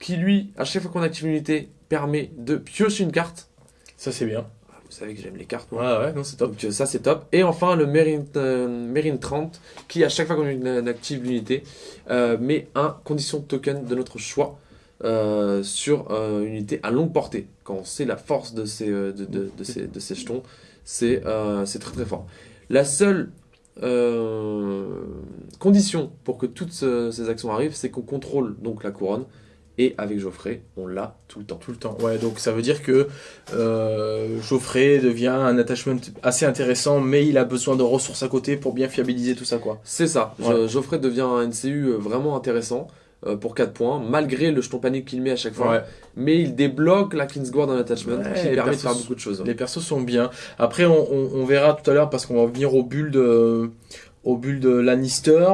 qui lui, à chaque fois qu'on active l'unité, permet de piocher une carte. Ça, c'est bien. Ah, Vous savez que j'aime les cartes, Ouais, moi. ouais, non, c'est top. Donc euh, ça c'est top. Et enfin le Marine, euh, Marine 30 qui à chaque fois qu'on active l'unité euh, met un condition token de notre choix euh, sur une unité à longue portée. Quand on sait la force de ces, de, de- de ces, de ces jetons, c'est c'est très très fort. La seule condition pour que toutes ce- ces actions arrivent, c'est qu'on contrôle donc la couronne. Et avec Geoffrey, on l'a tout le temps. Tout le temps. Ouais, donc ça veut dire que euh, Geoffrey devient un attachment assez intéressant, mais il a besoin de ressources à côté pour bien fiabiliser tout ça, quoi. C'est ça. Ouais. Geoffrey devient un NCU euh, vraiment intéressant euh, pour 4 points, malgré le jeton panique qu'il met à chaque fois. Ouais. Mais il débloque la Kingsguard en attachment Ouais, qui permet de faire beaucoup de choses. Les persos sont bien. Après, on, on- on verra tout à l'heure parce qu'on va venir au build, euh, au build Lannister.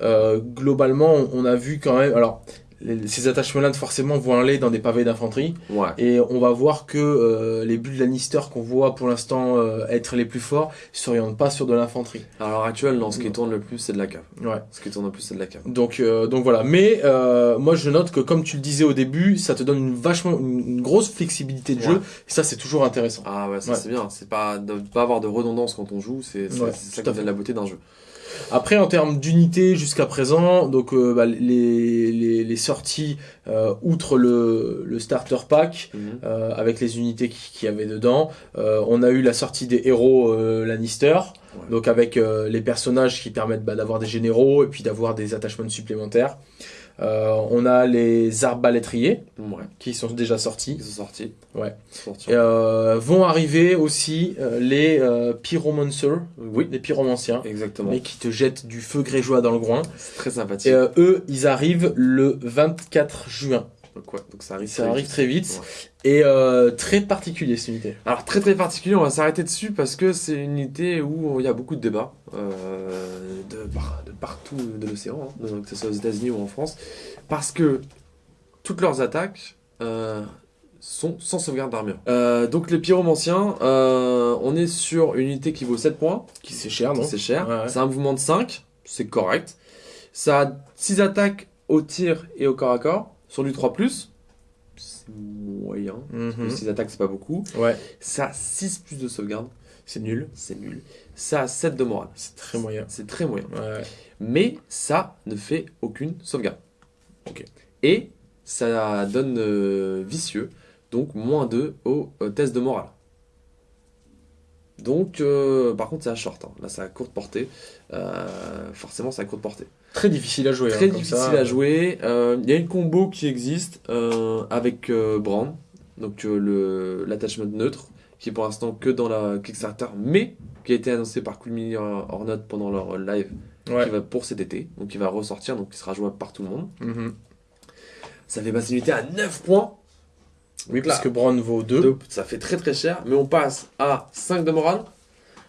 Euh, globalement, on, on a vu quand même. Alors, ces attachements-là, forcément, vont aller dans des pavés d'infanterie. Ouais. Et on va voir que euh, les builds Lannister qu'on voit pour l'instant euh, être les plus forts s'orientent pas sur de l'infanterie. À l'heure actuelle, non, ce qui tourne le plus, c'est de la cave. Ouais. Ce qui tourne le plus, c'est de la cave. Donc, euh, donc voilà. Mais euh, moi, je note que comme tu le disais au début, ça te donne une vachement une, une grosse flexibilité de Ouais. jeu. Et ça, c'est toujours intéressant. Ah ouais, ça c'est bien. C'est pas de pas avoir de redondance quand on joue, c'est ça à qui donne la beauté d'un jeu. Après, en termes d'unité jusqu'à présent, donc euh, bah, les, les, les sorties euh, outre le, le starter pack. Mhm. euh, avec les unités qui- qu'il y avait dedans. Euh, on a eu la sortie des héros euh, Lannister, Ouais. donc avec euh, les personnages qui permettent bah, d'avoir des généraux et puis d'avoir des attachements supplémentaires. Euh, on a les arbalétriers Ouais, qui sont déjà sortis. ils sont sortis. Ouais. Sortis. Euh, vont arriver aussi euh, les euh, pyromancers, Oui, les pyromanciens, exactement. mais qui te jettent du feu grégeois dans le groin. C'est très sympathique. Et euh, eux, ils arrivent le 24 juin. Donc, ouais, donc ça arrive Ça très arrive vite. très vite. Ouais. Et euh, très particulier cette unité. Alors très très particulier, on va s'arrêter dessus parce que c'est une unité où il y a beaucoup de débats euh, de, par- de partout de l'océan, hein, que ce soit aux États-Unis ou en France, parce que toutes leurs attaques euh, sont sans sauvegarde d'armure. Euh, donc les pyromanciens, euh, on est sur une unité qui vaut 7 points, Qui c'est cher, non? C'est cher, Ouais, ouais. c'est un mouvement de 5, c'est correct. Ça a 6 attaques au tir et au corps à corps, sur du 3+, c'est moyen. Mhm. 6 attaques, c'est pas beaucoup. Ouais, Ça a 6 plus de sauvegarde, c'est nul. c'est nul. Ça a 7 de morale, C'est très moyen. c'est très moyen. Ouais. Mais ça ne fait aucune sauvegarde. Ok. Et ça donne euh, vicieux, donc moins 2 au euh, test de morale. Donc, euh, par contre, c'est à short. hein. Là, c'est à courte portée. Forcément, c'est à courte portée. Très difficile à jouer. Très hein, comme difficile ça. à jouer. Euh, Il y a une combo qui existe euh, avec euh, Brand, donc euh, le l'attachment neutre, qui est pour l'instant que dans la Kickstarter, mais qui a été annoncé par Cool Mini Hornet pendant leur euh, live, Ouais. qui va pour cet été, donc il va ressortir, donc il sera jouable par tout le monde. Mhm. Ça fait passer l'unité à 9 points. Oui, parce que Brown vaut 2. deux, ça fait très très cher, mais on passe à 5 de morale,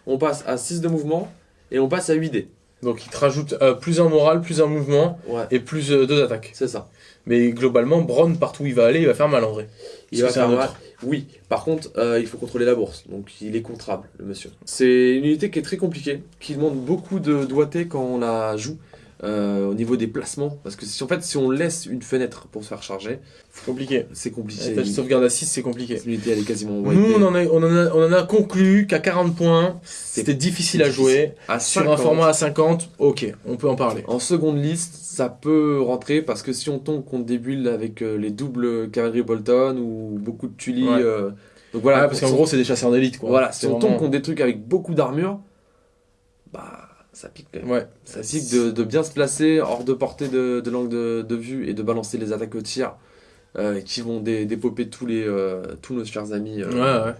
on passe à 6 de mouvement, et on passe à 8 dés. Donc il te rajoute euh, plus un moral, plus un mouvement Ouais, et plus 2 attaques. c'est ça. Mais globalement, Brown, partout où il va aller, il va faire mal en vrai. Il va faire mal. Oui, par contre, euh, il faut contrôler la bourse. Donc, il est contrable, le monsieur. C'est une unité qui est très compliquée, qui demande beaucoup de doigté quand on la joue. Euh, au niveau des placements, parce que si en fait si on laisse une fenêtre pour se faire charger, C'est compliqué. c'est compliqué. La sauvegarde à 6, c'est compliqué. Cette unité elle est quasiment Nous, on en, a, on, en a, on en a conclu qu'à 40 points, c'était difficile à jouer. à Sur 50, un format à 50, ok, on peut en parler. En seconde liste, ça peut rentrer parce que si on tombe contre des builds avec euh, les doubles cavalerie Bolton ou beaucoup de Tully, Ouais. euh, donc voilà, Ouais, parce qu'en gros, c'est des chasseurs d'élite, quoi. voilà, si on tombe contre des trucs avec beaucoup d'armure, bah ça pique quand même. Ouais, Ça pique de, de bien se placer hors de portée de, de l'angle de, de vue et de balancer les attaques au tir euh, qui vont dé- dépoper tous, les, euh, tous nos chers amis euh, Ouais, ouais,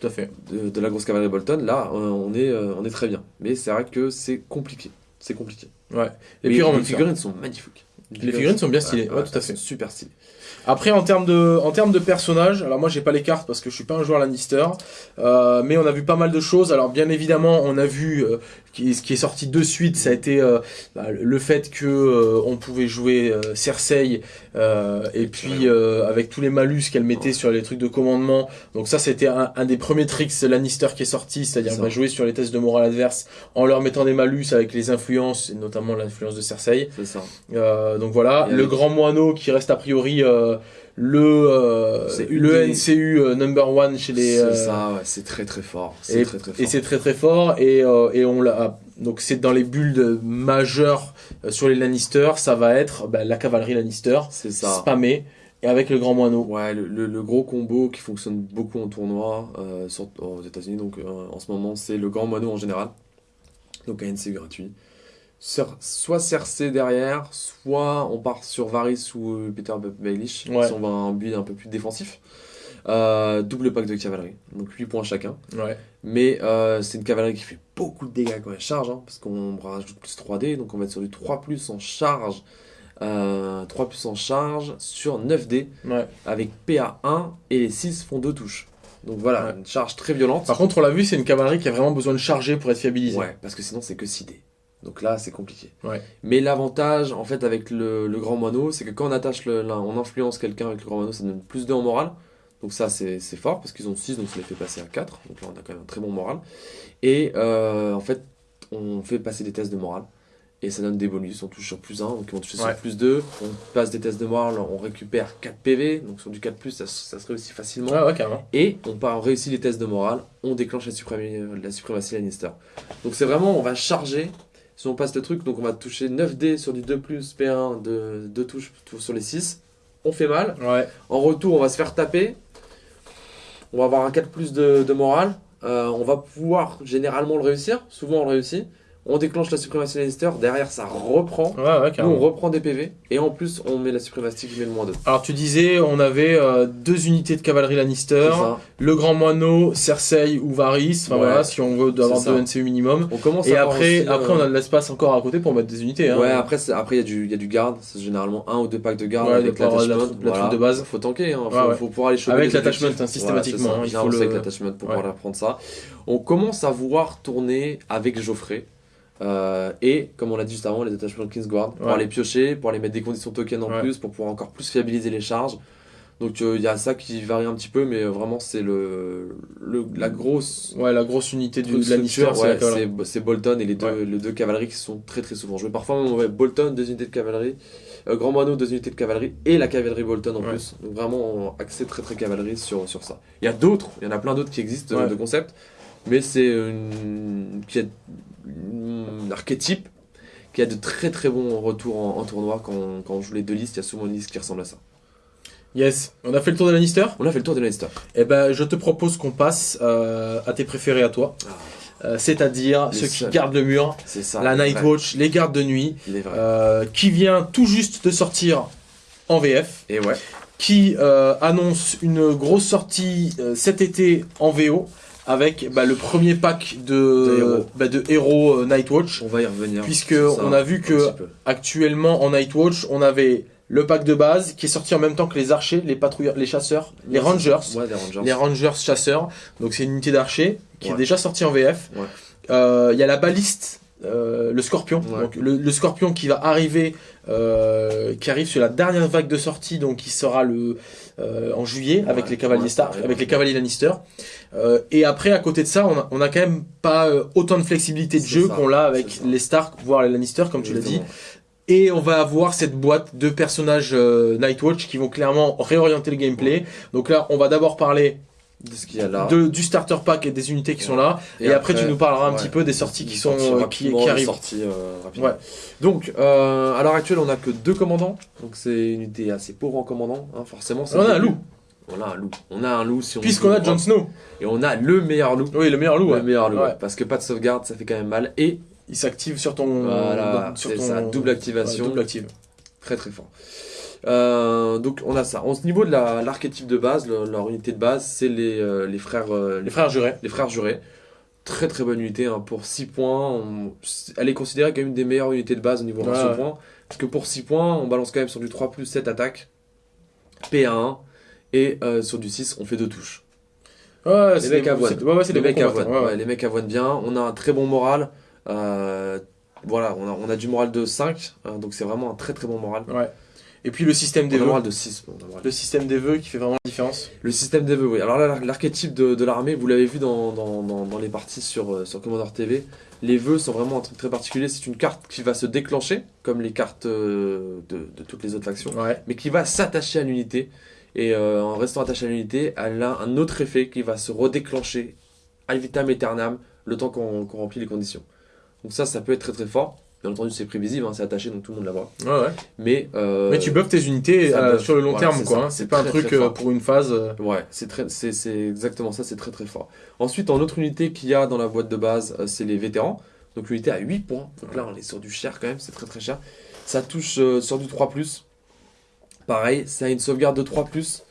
tout à fait. de, de la grosse cavalerie Bolton. Là, euh, on, est, euh, on est très bien. Mais c'est vrai que c'est compliqué. C'est compliqué. Ouais. Et Mais puis, en les même temps, figurines sont magnifiques. les figurines sont bien stylées, ouais, tout à fait. sont Super stylées. Après, en termes de, en termes de personnages, alors moi j'ai pas les cartes parce que je suis pas un joueur Lannister, euh, mais on a vu pas mal de choses. Alors bien évidemment, on a vu euh, qui, ce qui est sorti de suite, ça a été euh, bah, le fait que euh, on pouvait jouer euh, Cersei euh, et puis euh, avec tous les malus qu'elle mettait sur les trucs de commandement. Donc ça, c'était un, un des premiers tricks Lannister qui est sorti, c'est-à-dire va jouer sur les tests de morale adverse en leur mettant des malus avec les influences, et notamment l'influence de Cersei. C'est ça. Euh, donc voilà, Et le avec- grand moineau qui reste a priori euh, le euh, le des- NCU euh, number one chez les C'est euh, ça, ouais, c'est très très fort. C'est et, très très fort. et c'est très très fort et et on l'a donc c'est dans les builds majeurs euh, sur les Lannister, ça va être bah, la cavalerie Lannister C'est ça. spammée et avec le grand moineau. Ouais, le, le- le gros combo qui fonctionne beaucoup en tournoi euh, sur- aux États-Unis, donc euh, en ce moment, c'est le grand mono en général. Donc ANC gratuit. Soit Cersei derrière, soit on part sur Varys ou euh, Peter Baelish, Ouais. si on va un build un peu plus défensif. Euh, double pack de cavalerie, donc 8 points chacun. Ouais. Mais euh, c'est une cavalerie qui fait beaucoup de dégâts quand elle charge, hein, parce qu'on rajoute plus 3D, donc on va être sur du 3 plus en charge. euh, 3 plus en charge sur 9D Ouais. avec PA1 et les 6 font 2 touches. Donc voilà, Ouais. une charge très violente. Par contre, on l'a vu, c'est une cavalerie qui a vraiment besoin de charger pour être fiabilisée. Ouais, parce que sinon c'est que 6D. Donc là, c'est compliqué. Ouais. Mais l'avantage, en fait, avec le, le grand moineau, c'est que quand on attache le, là, on influence quelqu'un avec le grand moineau, ça donne plus 2 en morale. Donc ça, c'est fort, parce qu'ils ont 6, donc ça les fait passer à 4. Donc là, on a quand même un très bon moral. Et euh, en fait, on fait passer des tests de morale. Et ça donne des bonus, on touche sur plus 1, donc ils vont toucher Ouais. sur plus 2. On passe des tests de morale, on récupère 4 PV, donc sur du 4+, ça, ça se réussit facilement. Ouais, ouais, carrément. Et on, part, on réussit les tests de morale, on déclenche la, suprémi- la suprématie Lannister. Donc c'est vraiment, on va charger, si on passe le truc, donc on va toucher 9D sur du 2 P1, de 2 touches sur les 6. On fait mal. Ouais. En retour, on va se faire taper. On va avoir un 4 de, de morale. Euh, on va pouvoir généralement le réussir. Souvent on le réussit. On déclenche la suprématie Lannister, derrière ça reprend. Ouais, ouais, Nous, on reprend des PV, et en plus, on met la suprématie qui met le moins 2. Alors tu disais, on avait euh, deux unités de cavalerie Lannister, le grand moineau, Cersei ou Varys, enfin Ouais. voilà, si on veut avoir deux NCU minimum. On commence Et après, aussi, après euh, on a de l'espace encore à côté pour mettre des unités. Hein. Ouais, après, il y, a du- y a du garde, c'est généralement un ou deux packs de garde avec la la troupe de base. Faut tanker, hein. faut, pouvoir aller choper Avec l'attachment, hein, systématiquement, Voilà, hein, il faut le- avec l'attachment pour pouvoir prendre ça. On commence à voir tourner avec Geoffrey. Euh, et comme on l'a dit juste avant, les attachements de Kingsguard pour Ouais. aller piocher, pour aller mettre des conditions token en Ouais. plus, pour pouvoir encore plus fiabiliser les charges. Donc euh, il y a ça qui varie un petit peu, mais vraiment c'est le, le la grosse Ouais, la grosse unité du, de la ouais, cavalerie. c'est Bolton et les deux, les deux cavaleries qui sont très très souvent joués. Parfois on Bolton, deux unités de cavalerie, euh, Grand Moineau, deux unités de cavalerie et la cavalerie Bolton en plus. Donc vraiment axé très très cavalerie sur, sur ça. Il y a d'autres, il y en a plein d'autres qui existent de concepts, mais c'est une, qui a un archétype qui a de très très bons retours en, en tournoi quand, quand on joue les deux listes. Il y a souvent une liste qui ressemble à ça. Yes, on a fait le tour de Lannister On a fait le tour de Lannister. Eh ben, je te propose qu'on passe euh, à tes préférés à toi. Euh, C'est-à-dire ceux qui gardent le mur, ça. la Night vrais. Watch, les gardes de nuit, euh, qui vient tout juste de sortir en VF, Et ouais. qui annonce une grosse sortie cet été en VO avec bah, le premier pack De de, héros. bah, de héros euh, Nightwatch. On va y revenir. Puisque ça on a vu que actuellement en Nightwatch, on avait le pack de base qui est sorti en même temps que les archers, les patrouilleurs, les chasseurs, les rangers. Ouais, les Rangers. les rangers chasseurs. Donc c'est une unité d'archers qui est déjà sortie en VF. Ouais. Euh, Il y a la baliste, euh, le scorpion. Ouais. Donc le, le scorpion qui va arriver, euh, qui arrive sur la dernière vague de sortie, donc qui sera le euh, en juillet avec Ouais, les cavaliers Stark, avec les cavaliers Lannister. Euh, et après, à côté de ça, on a, on a quand même pas euh, autant de flexibilité de jeu qu'on l'a avec les Stark, voire les Lannister, comme tu l'as dit. Et on va avoir cette boîte de personnages euh, Nightwatch qui vont clairement réorienter le gameplay. Donc là, on va d'abord parler ce qu'il y a là. de, du starter pack et des unités qui sont là. Et, après, tu nous parleras un ouais, petit peu des sorties qui sont euh, qui, qui arrivent. sorties, euh. Ouais. Donc, euh, à l'heure actuelle, on a que deux commandants. Donc, c'est une unité assez pauvre en commandant. hein, forcément, On a un loup, On a un loup. On a un loup si on puisqu'on a Jon. Snow. Et on a le meilleur loup. Oui, le meilleur loup. Le meilleur loup. Parce que pas de sauvegarde, ça fait quand même mal. Et Il s'active sur ton. voilà, sur ton double activation. double active. Très très fort. Euh, donc on a ça. Au niveau de la- l'archétype de base, le- leur unité de base, c'est les, euh, les frères euh, Les frères jurés. les frères jurés. Très très bonne unité hein, pour 6 points. on- Elle est considérée comme une des meilleures unités de base au niveau Ouais, ratio ouais. points. Parce que pour 6 points, on balance quand même sur du 3 plus 7 attaques, PA1, et euh, sur du 6, on fait 2 touches. Ouais, c'est mecs avoinent. Ouais, Les mecs avoinent, les mecs avoinent bien. On a un très bon moral. euh, voilà, on a, on a du moral de 5, hein, donc c'est vraiment un très très bon moral. ouais. Et puis le système des vœux. moral de 6. bon, on a un moral Le système des vœux qui fait vraiment la différence. Le système des vœux, oui. Alors là, l'archétype de, de l'armée, vous l'avez vu dans, dans, dans, dans les parties sur, euh, sur Commander TV. Les vœux sont vraiment un truc très particulier. C'est une carte qui va se déclencher, comme les cartes euh, de, de toutes les autres factions, Ouais. mais qui va s'attacher à l'unité. Et euh, en restant attachée à l'unité, elle a un autre effet qui va se redéclencher ad vitam aeternam le temps qu'on qu'on remplit les conditions. Donc ça, ça peut être très très fort. Bien entendu, c'est prévisible, hein, c'est attaché, donc tout le monde la voit. Ouais, ouais. Mais, euh, Mais tu buffes tes unités euh, sur le long Voilà, terme, quoi. hein. C'est pas un truc euh, pour une phase. Ouais, c'est exactement ça, c'est très très fort. Ensuite, en autre unité qu'il y a dans la boîte de base, c'est les vétérans. Donc l'unité à 8 points. Donc là, on est sur du cher quand même, c'est très très cher. Ça touche sur du 3+. Pareil, ça a une sauvegarde de 3+.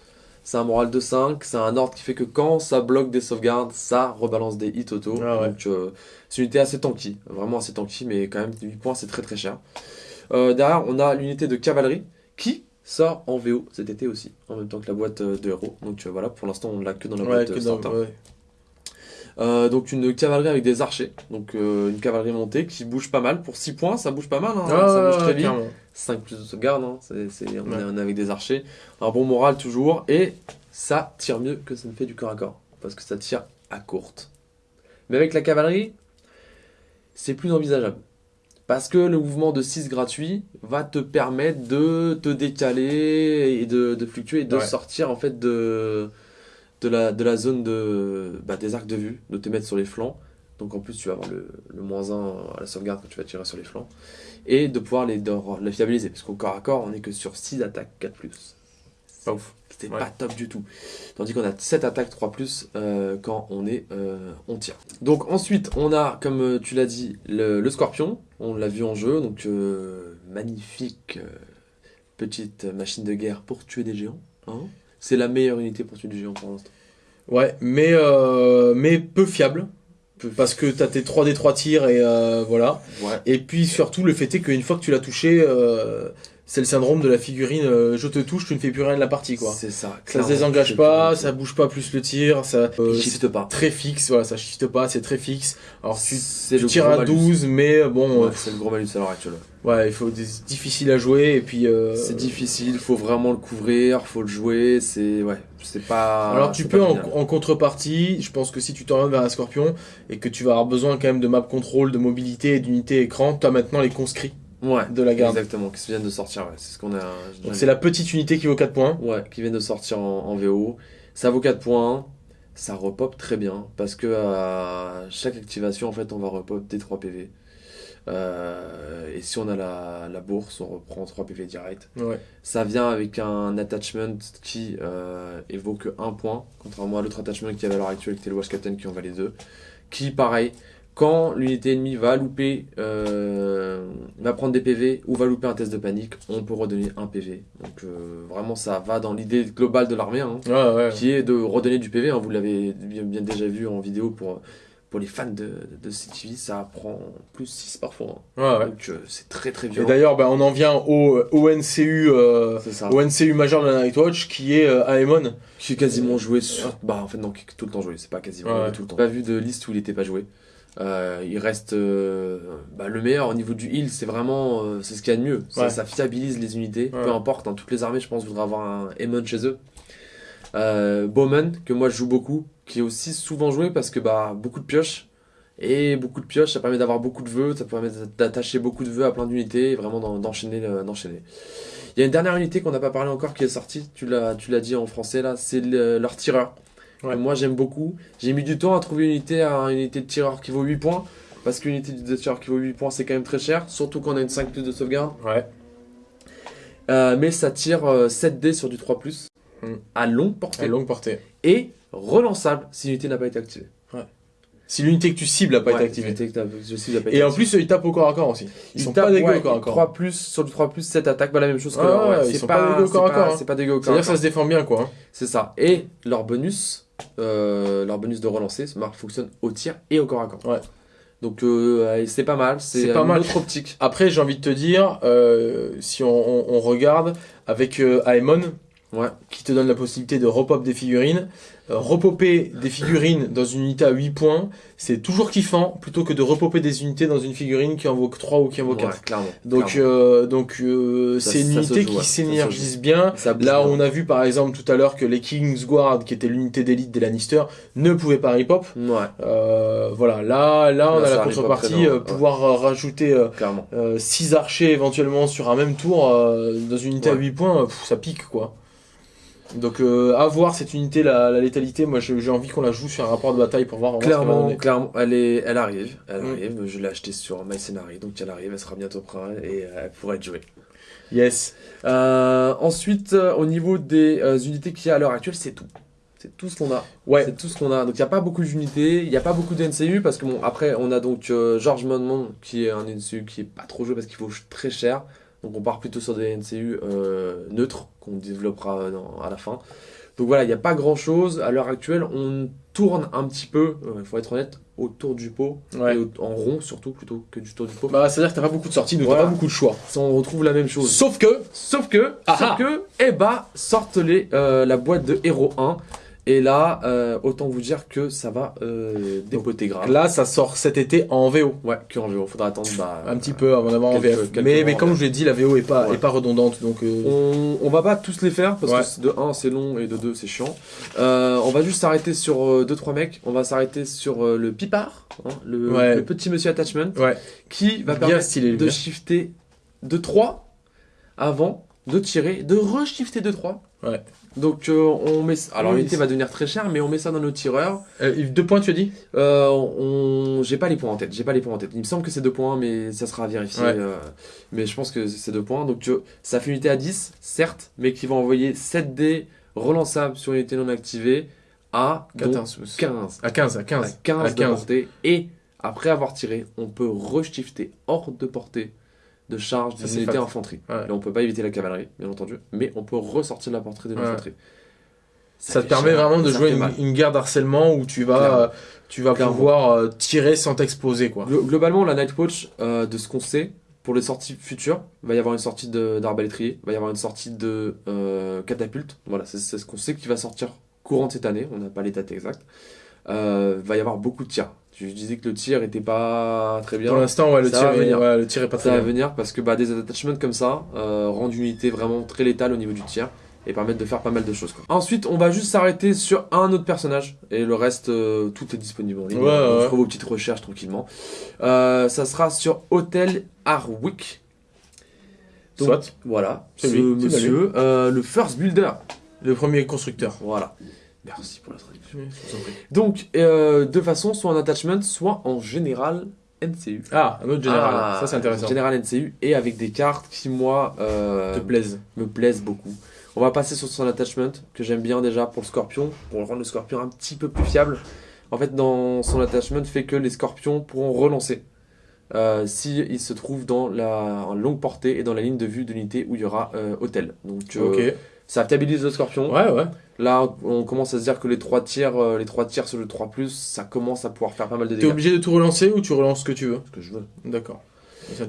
C'est un moral de 5. C'est un ordre qui fait que quand ça bloque des sauvegardes, ça rebalance des hits auto. Ah ouais. Donc euh, c'est une unité assez tanky. Vraiment assez tanky, mais quand même 8 points, c'est très très cher. Euh, derrière, on a l'unité de cavalerie qui sort en VO cet été aussi, en même temps que la boîte euh, de héros. Donc euh, voilà, pour l'instant, on l'a que dans la Ouais, boîte starter. ouais. Euh, donc une cavalerie avec des archers, donc euh, une cavalerie montée qui bouge pas mal. Pour 6 points, ça bouge pas mal, hein, Ah, ça bouge très vite. clairement. 5 plus de sauvegarde, hein, on, Ouais. est, on est avec des archers. Un bon moral toujours, et ça tire mieux que ça ne fait du corps à corps, parce que ça tire à courte. Mais avec la cavalerie, c'est plus envisageable. Parce que le mouvement de 6 gratuit va te permettre de te décaler et de, de fluctuer et de Ouais. sortir en fait de, de, la, de la zone de, bah, des arcs de vue, de te mettre sur les flancs. Donc en plus tu vas avoir le, le moins 1 à la sauvegarde quand tu vas tirer sur les flancs. Et de pouvoir les, de les fiabiliser. Parce qu'au corps à corps on est que sur 6 attaques 4+. Pas ouf. C'était pas top du tout. Tandis qu'on a 7 attaques 3 plus euh, quand on est euh, on tire. Donc ensuite, on a, comme euh, tu l'as dit, le, scorpion. On l'a vu en jeu. Donc magnifique petite machine de guerre pour tuer des géants. Hein. C'est la meilleure unité pour tuer des géants pour l'instant. Ouais, mais, mais peu fiable. Parce que t'as tes 3 des 3 tirs et voilà. Et puis surtout le fait est qu'une fois que tu l'as touché, c'est le syndrome de la figurine euh, je te touche, tu ne fais plus rien de la partie quoi. C'est ça. Ça se désengage pas, ça bouge pas plus le tir, ça euh, shift pas. Très fixe, voilà, ça shift pas, c'est très fixe. Alors tu, tu tires à 12 mais euh, bon c'est le gros malus à l'heure actuelle. Ouais, il faut c'est difficile à jouer et puis c'est difficile, faut vraiment le couvrir, faut le jouer, c'est ouais, c'est pas Alors tu peux en, contrepartie, je pense que si tu t'orientes vers un scorpion et que tu vas avoir besoin quand même de map control, de mobilité et d'unité écran, tu as maintenant les conscrits ouais, de la garde. Exactement, qui viennent de sortir. C'est ce qu'on a. c'est la petite unité qui vaut 4 points. Ouais, qui vient de sortir en, VO. Ça vaut 4 points. Ça repop très bien parce que à chaque activation, en fait, on va repop des 3 PV. Euh, et si on a la, bourse, on reprend 3 PV direct. Ouais. Ça vient avec un attachment qui euh, évoque 1 point, contrairement à l'autre attachment qui est à l'heure actuelle, qui était le Watch Captain qui en valait 2. Qui, pareil, quand l'unité ennemie va louper, euh, va prendre des PV ou va louper un test de panique, on peut redonner un PV. Donc euh, vraiment ça va dans l'idée globale de l'armée, hein, qui est de redonner du PV. Hein. vous l'avez bien, déjà vu en vidéo pour, pour les fans de, de CTV, ça prend plus 6 parfois. Hein. Donc euh, c'est très très violent. Et d'ailleurs bah, on en vient au, au NCU, au NCU majeur de la Nightwatch qui est Aemon. Qui est quasiment joué sur... Bah en fait non, qui est tout le temps joué, c'est pas quasiment tout le temps. Pas vu de liste où il était pas joué. Euh, il reste euh, bah, le meilleur au niveau du heal, c'est vraiment euh, c'est ce qu'il y a de mieux. Ça, fiabilise les unités, peu importe. Hein, toutes les armées, je pense, voudraient avoir un Aemon chez eux. Bowman, que moi je joue beaucoup, qui est aussi souvent joué parce que bah, beaucoup de pioches. Et beaucoup de pioches, ça permet d'avoir beaucoup de vœux, ça permet d'attacher beaucoup de vœux à plein d'unités et vraiment d'enchaîner. d'enchaîner. Il y a une dernière unité qu'on n'a pas parlé encore qui est sortie, tu l'as dit en français là, c'est leur tireur. Moi, j'aime beaucoup. J'ai mis du temps à trouver une unité, une unité de tireur qui vaut 8 points. Parce qu'une unité de tireur qui vaut 8 points, c'est quand même très cher. Surtout quand on a une 5 plus de sauvegarde. Ouais. Euh, mais ça tire 7D euh, sur du 3 plus. Hmm. À longue portée. À longue portée. Et relançable si l'unité n'a pas été activée. Ouais. Si l'unité que tu cibles n'a pas été activée. et en plus, ils tapent au corps à corps aussi. Ils, sont pas dégueux au corps à corps. 3 plus, sur du 3 plus, 7 attaques, bah la même chose que ouais, ils sont pas, dégueux au corps à corps. Hein. C'est pas dégueu au corps C'est-à-dire que ça se défend bien quoi. Hein. C'est ça. Et leur bonus, euh, leur bonus de relancer fonctionne au tir et au corps à corps. Ouais. Donc euh, c'est pas mal, c'est pas mal. autre optique. Après, j'ai envie de te dire, euh, si on, on, regarde avec Aemon, ouais. qui te donne la possibilité de repop des figurines, euh, repopper des figurines dans une unité à 8 points, c'est toujours kiffant plutôt que de repopper des unités dans une figurine qui en vaut 3 ou qui en vaut 4. donc euh, donc euh, c'est une unité qui s'énergise bien. Là, on a vu par exemple tout à l'heure que les Kingsguard, qui était l'unité d'élite des Lannister, ne pouvaient pas repop. voilà, là là on a la contrepartie pouvoir rajouter 6 archers éventuellement sur un même tour dans une unité à 8 points, ça pique quoi. Donc euh, à voir cette unité, la, létalité, moi j'ai envie qu'on la joue sur un rapport de bataille pour voir. Clairement, clairement, elle, est, elle arrive, elle mm. arrive, je l'ai acheté sur MyScenari, donc elle arrive, elle sera bientôt prête et euh, elle pourrait être jouée. Yes. Euh, ensuite, au niveau des unités qu'il y a à l'heure actuelle, c'est tout. C'est tout ce qu'on a. Ouais. C'est tout ce qu'on a. Donc il n'y a pas beaucoup d'unités, il n'y a pas beaucoup de NCU parce que bon, après on a donc George Monmouth qui est un NCU qui est pas trop joué parce qu'il vaut très cher. Donc on part plutôt sur des NCU euh, neutres qu'on développera à la fin. Donc voilà, il n'y a pas grand chose. À l'heure actuelle, on tourne un petit peu, il faut être honnête, autour du pot. en rond surtout, plutôt que du tour du pot. Bah, c'est-à-dire que t'as pas beaucoup de sorties, donc t'as pas beaucoup de choix. On retrouve la même chose. Sauf que, sauf que, ah sauf ah. que, eh bah, sortent les, euh, la boîte de Hero 1 et là, euh, autant vous dire que ça va euh, dépoter grave. Là, ça sort cet été en VO. Ouais, que en VO. Faudra attendre bah, un petit peu avant d'avoir en VF. Mais, mais comme je l'ai dit, la VO est pas, est pas redondante. Donc euh, on, on va pas tous les faire parce que de 1 c'est long et de 2 c'est chiant. Euh, on va juste s'arrêter sur 2-3 mecs. On va s'arrêter sur le Pipard, hein, le, petit monsieur attachment, qui va permettre de shifter de 3 avant de tirer, de re-shifter de 3 Ouais. Donc euh, on met. Alors Oui, l'unité va devenir très chère, mais on met ça dans nos tireurs. Euh, deux points, tu as dit Euh, on... J'ai pas les points en tête. J'ai pas les points en tête. Il me semble que c'est deux points, mais ça sera vérifié. Ouais. euh, Mais je pense que c'est deux points. Donc ça fait une unité à 10, certes, mais qui va envoyer 7 dés relançables sur une unité non activée à donc 14. 15. À 15, à À 15. 15, à de 15. portée. Et après avoir tiré, on peut reshifter hors de portée de charge d'une c'est unité infanterie. Ouais. Là, on peut pas éviter la cavalerie, bien entendu, mais on peut ressortir de la portée de Ouais. l'infanterie. Ça, te permet cher, vraiment de jouer une, guerre d'harcèlement où tu vas, euh, tu vas Clairement. pouvoir euh, tirer sans t'exposer, quoi. Glo- Globalement, la Night Watch, euh, de ce qu'on sait, pour les sorties futures, il va y avoir une sortie de- d'arbalétrier, il va y avoir une sortie de euh, catapulte. Voilà, c'est ce qu'on sait qui va sortir courant de cette année, on n'a pas les dates exactes. Euh, il va y avoir beaucoup de tirs. Je disais que le tir était pas très bien. Pour l'instant, ouais, le Ça tir, est, venir. ouais, le tir est pas Ça très va bien. venir parce que bah, des attachments comme ça euh, rendent une unité vraiment très létale au niveau du tir et permettent de faire pas mal de choses. quoi. Ensuite, on va juste s'arrêter sur un autre personnage et le reste, euh, tout est disponible en ligne. Ouais, ouais. Vous ferez vos petites recherches tranquillement. Euh, ça sera sur Hotel Harwick. Donc, Soit. Voilà, C'est ce lui, monsieur, euh, le First Builder. Le premier constructeur. Voilà. Merci pour la traduction. Donc, euh, de façon soit en attachment, soit en général NCU. Ah, un autre général. Ah, ça, c'est intéressant. Général NCU et avec des cartes qui, moi, euh, Te plaise. me plaisent beaucoup. On va passer sur son attachment que j'aime bien déjà pour le scorpion, pour rendre le scorpion un petit peu plus fiable. En fait, dans son attachment, fait que les scorpions pourront relancer euh, s'ils se trouvent dans la en longue portée et dans la ligne de vue de l'unité où il y aura hôtel. Donc, euh, Ok. Ça stabilise le scorpion. Ouais, ouais. Là, on commence à se dire que les trois tirs, euh, les trois tirs sur le 3+, ça commence à pouvoir faire pas mal de T'es dégâts. obligé de tout relancer ou tu relances ce que tu veux Ce que je veux. D'accord.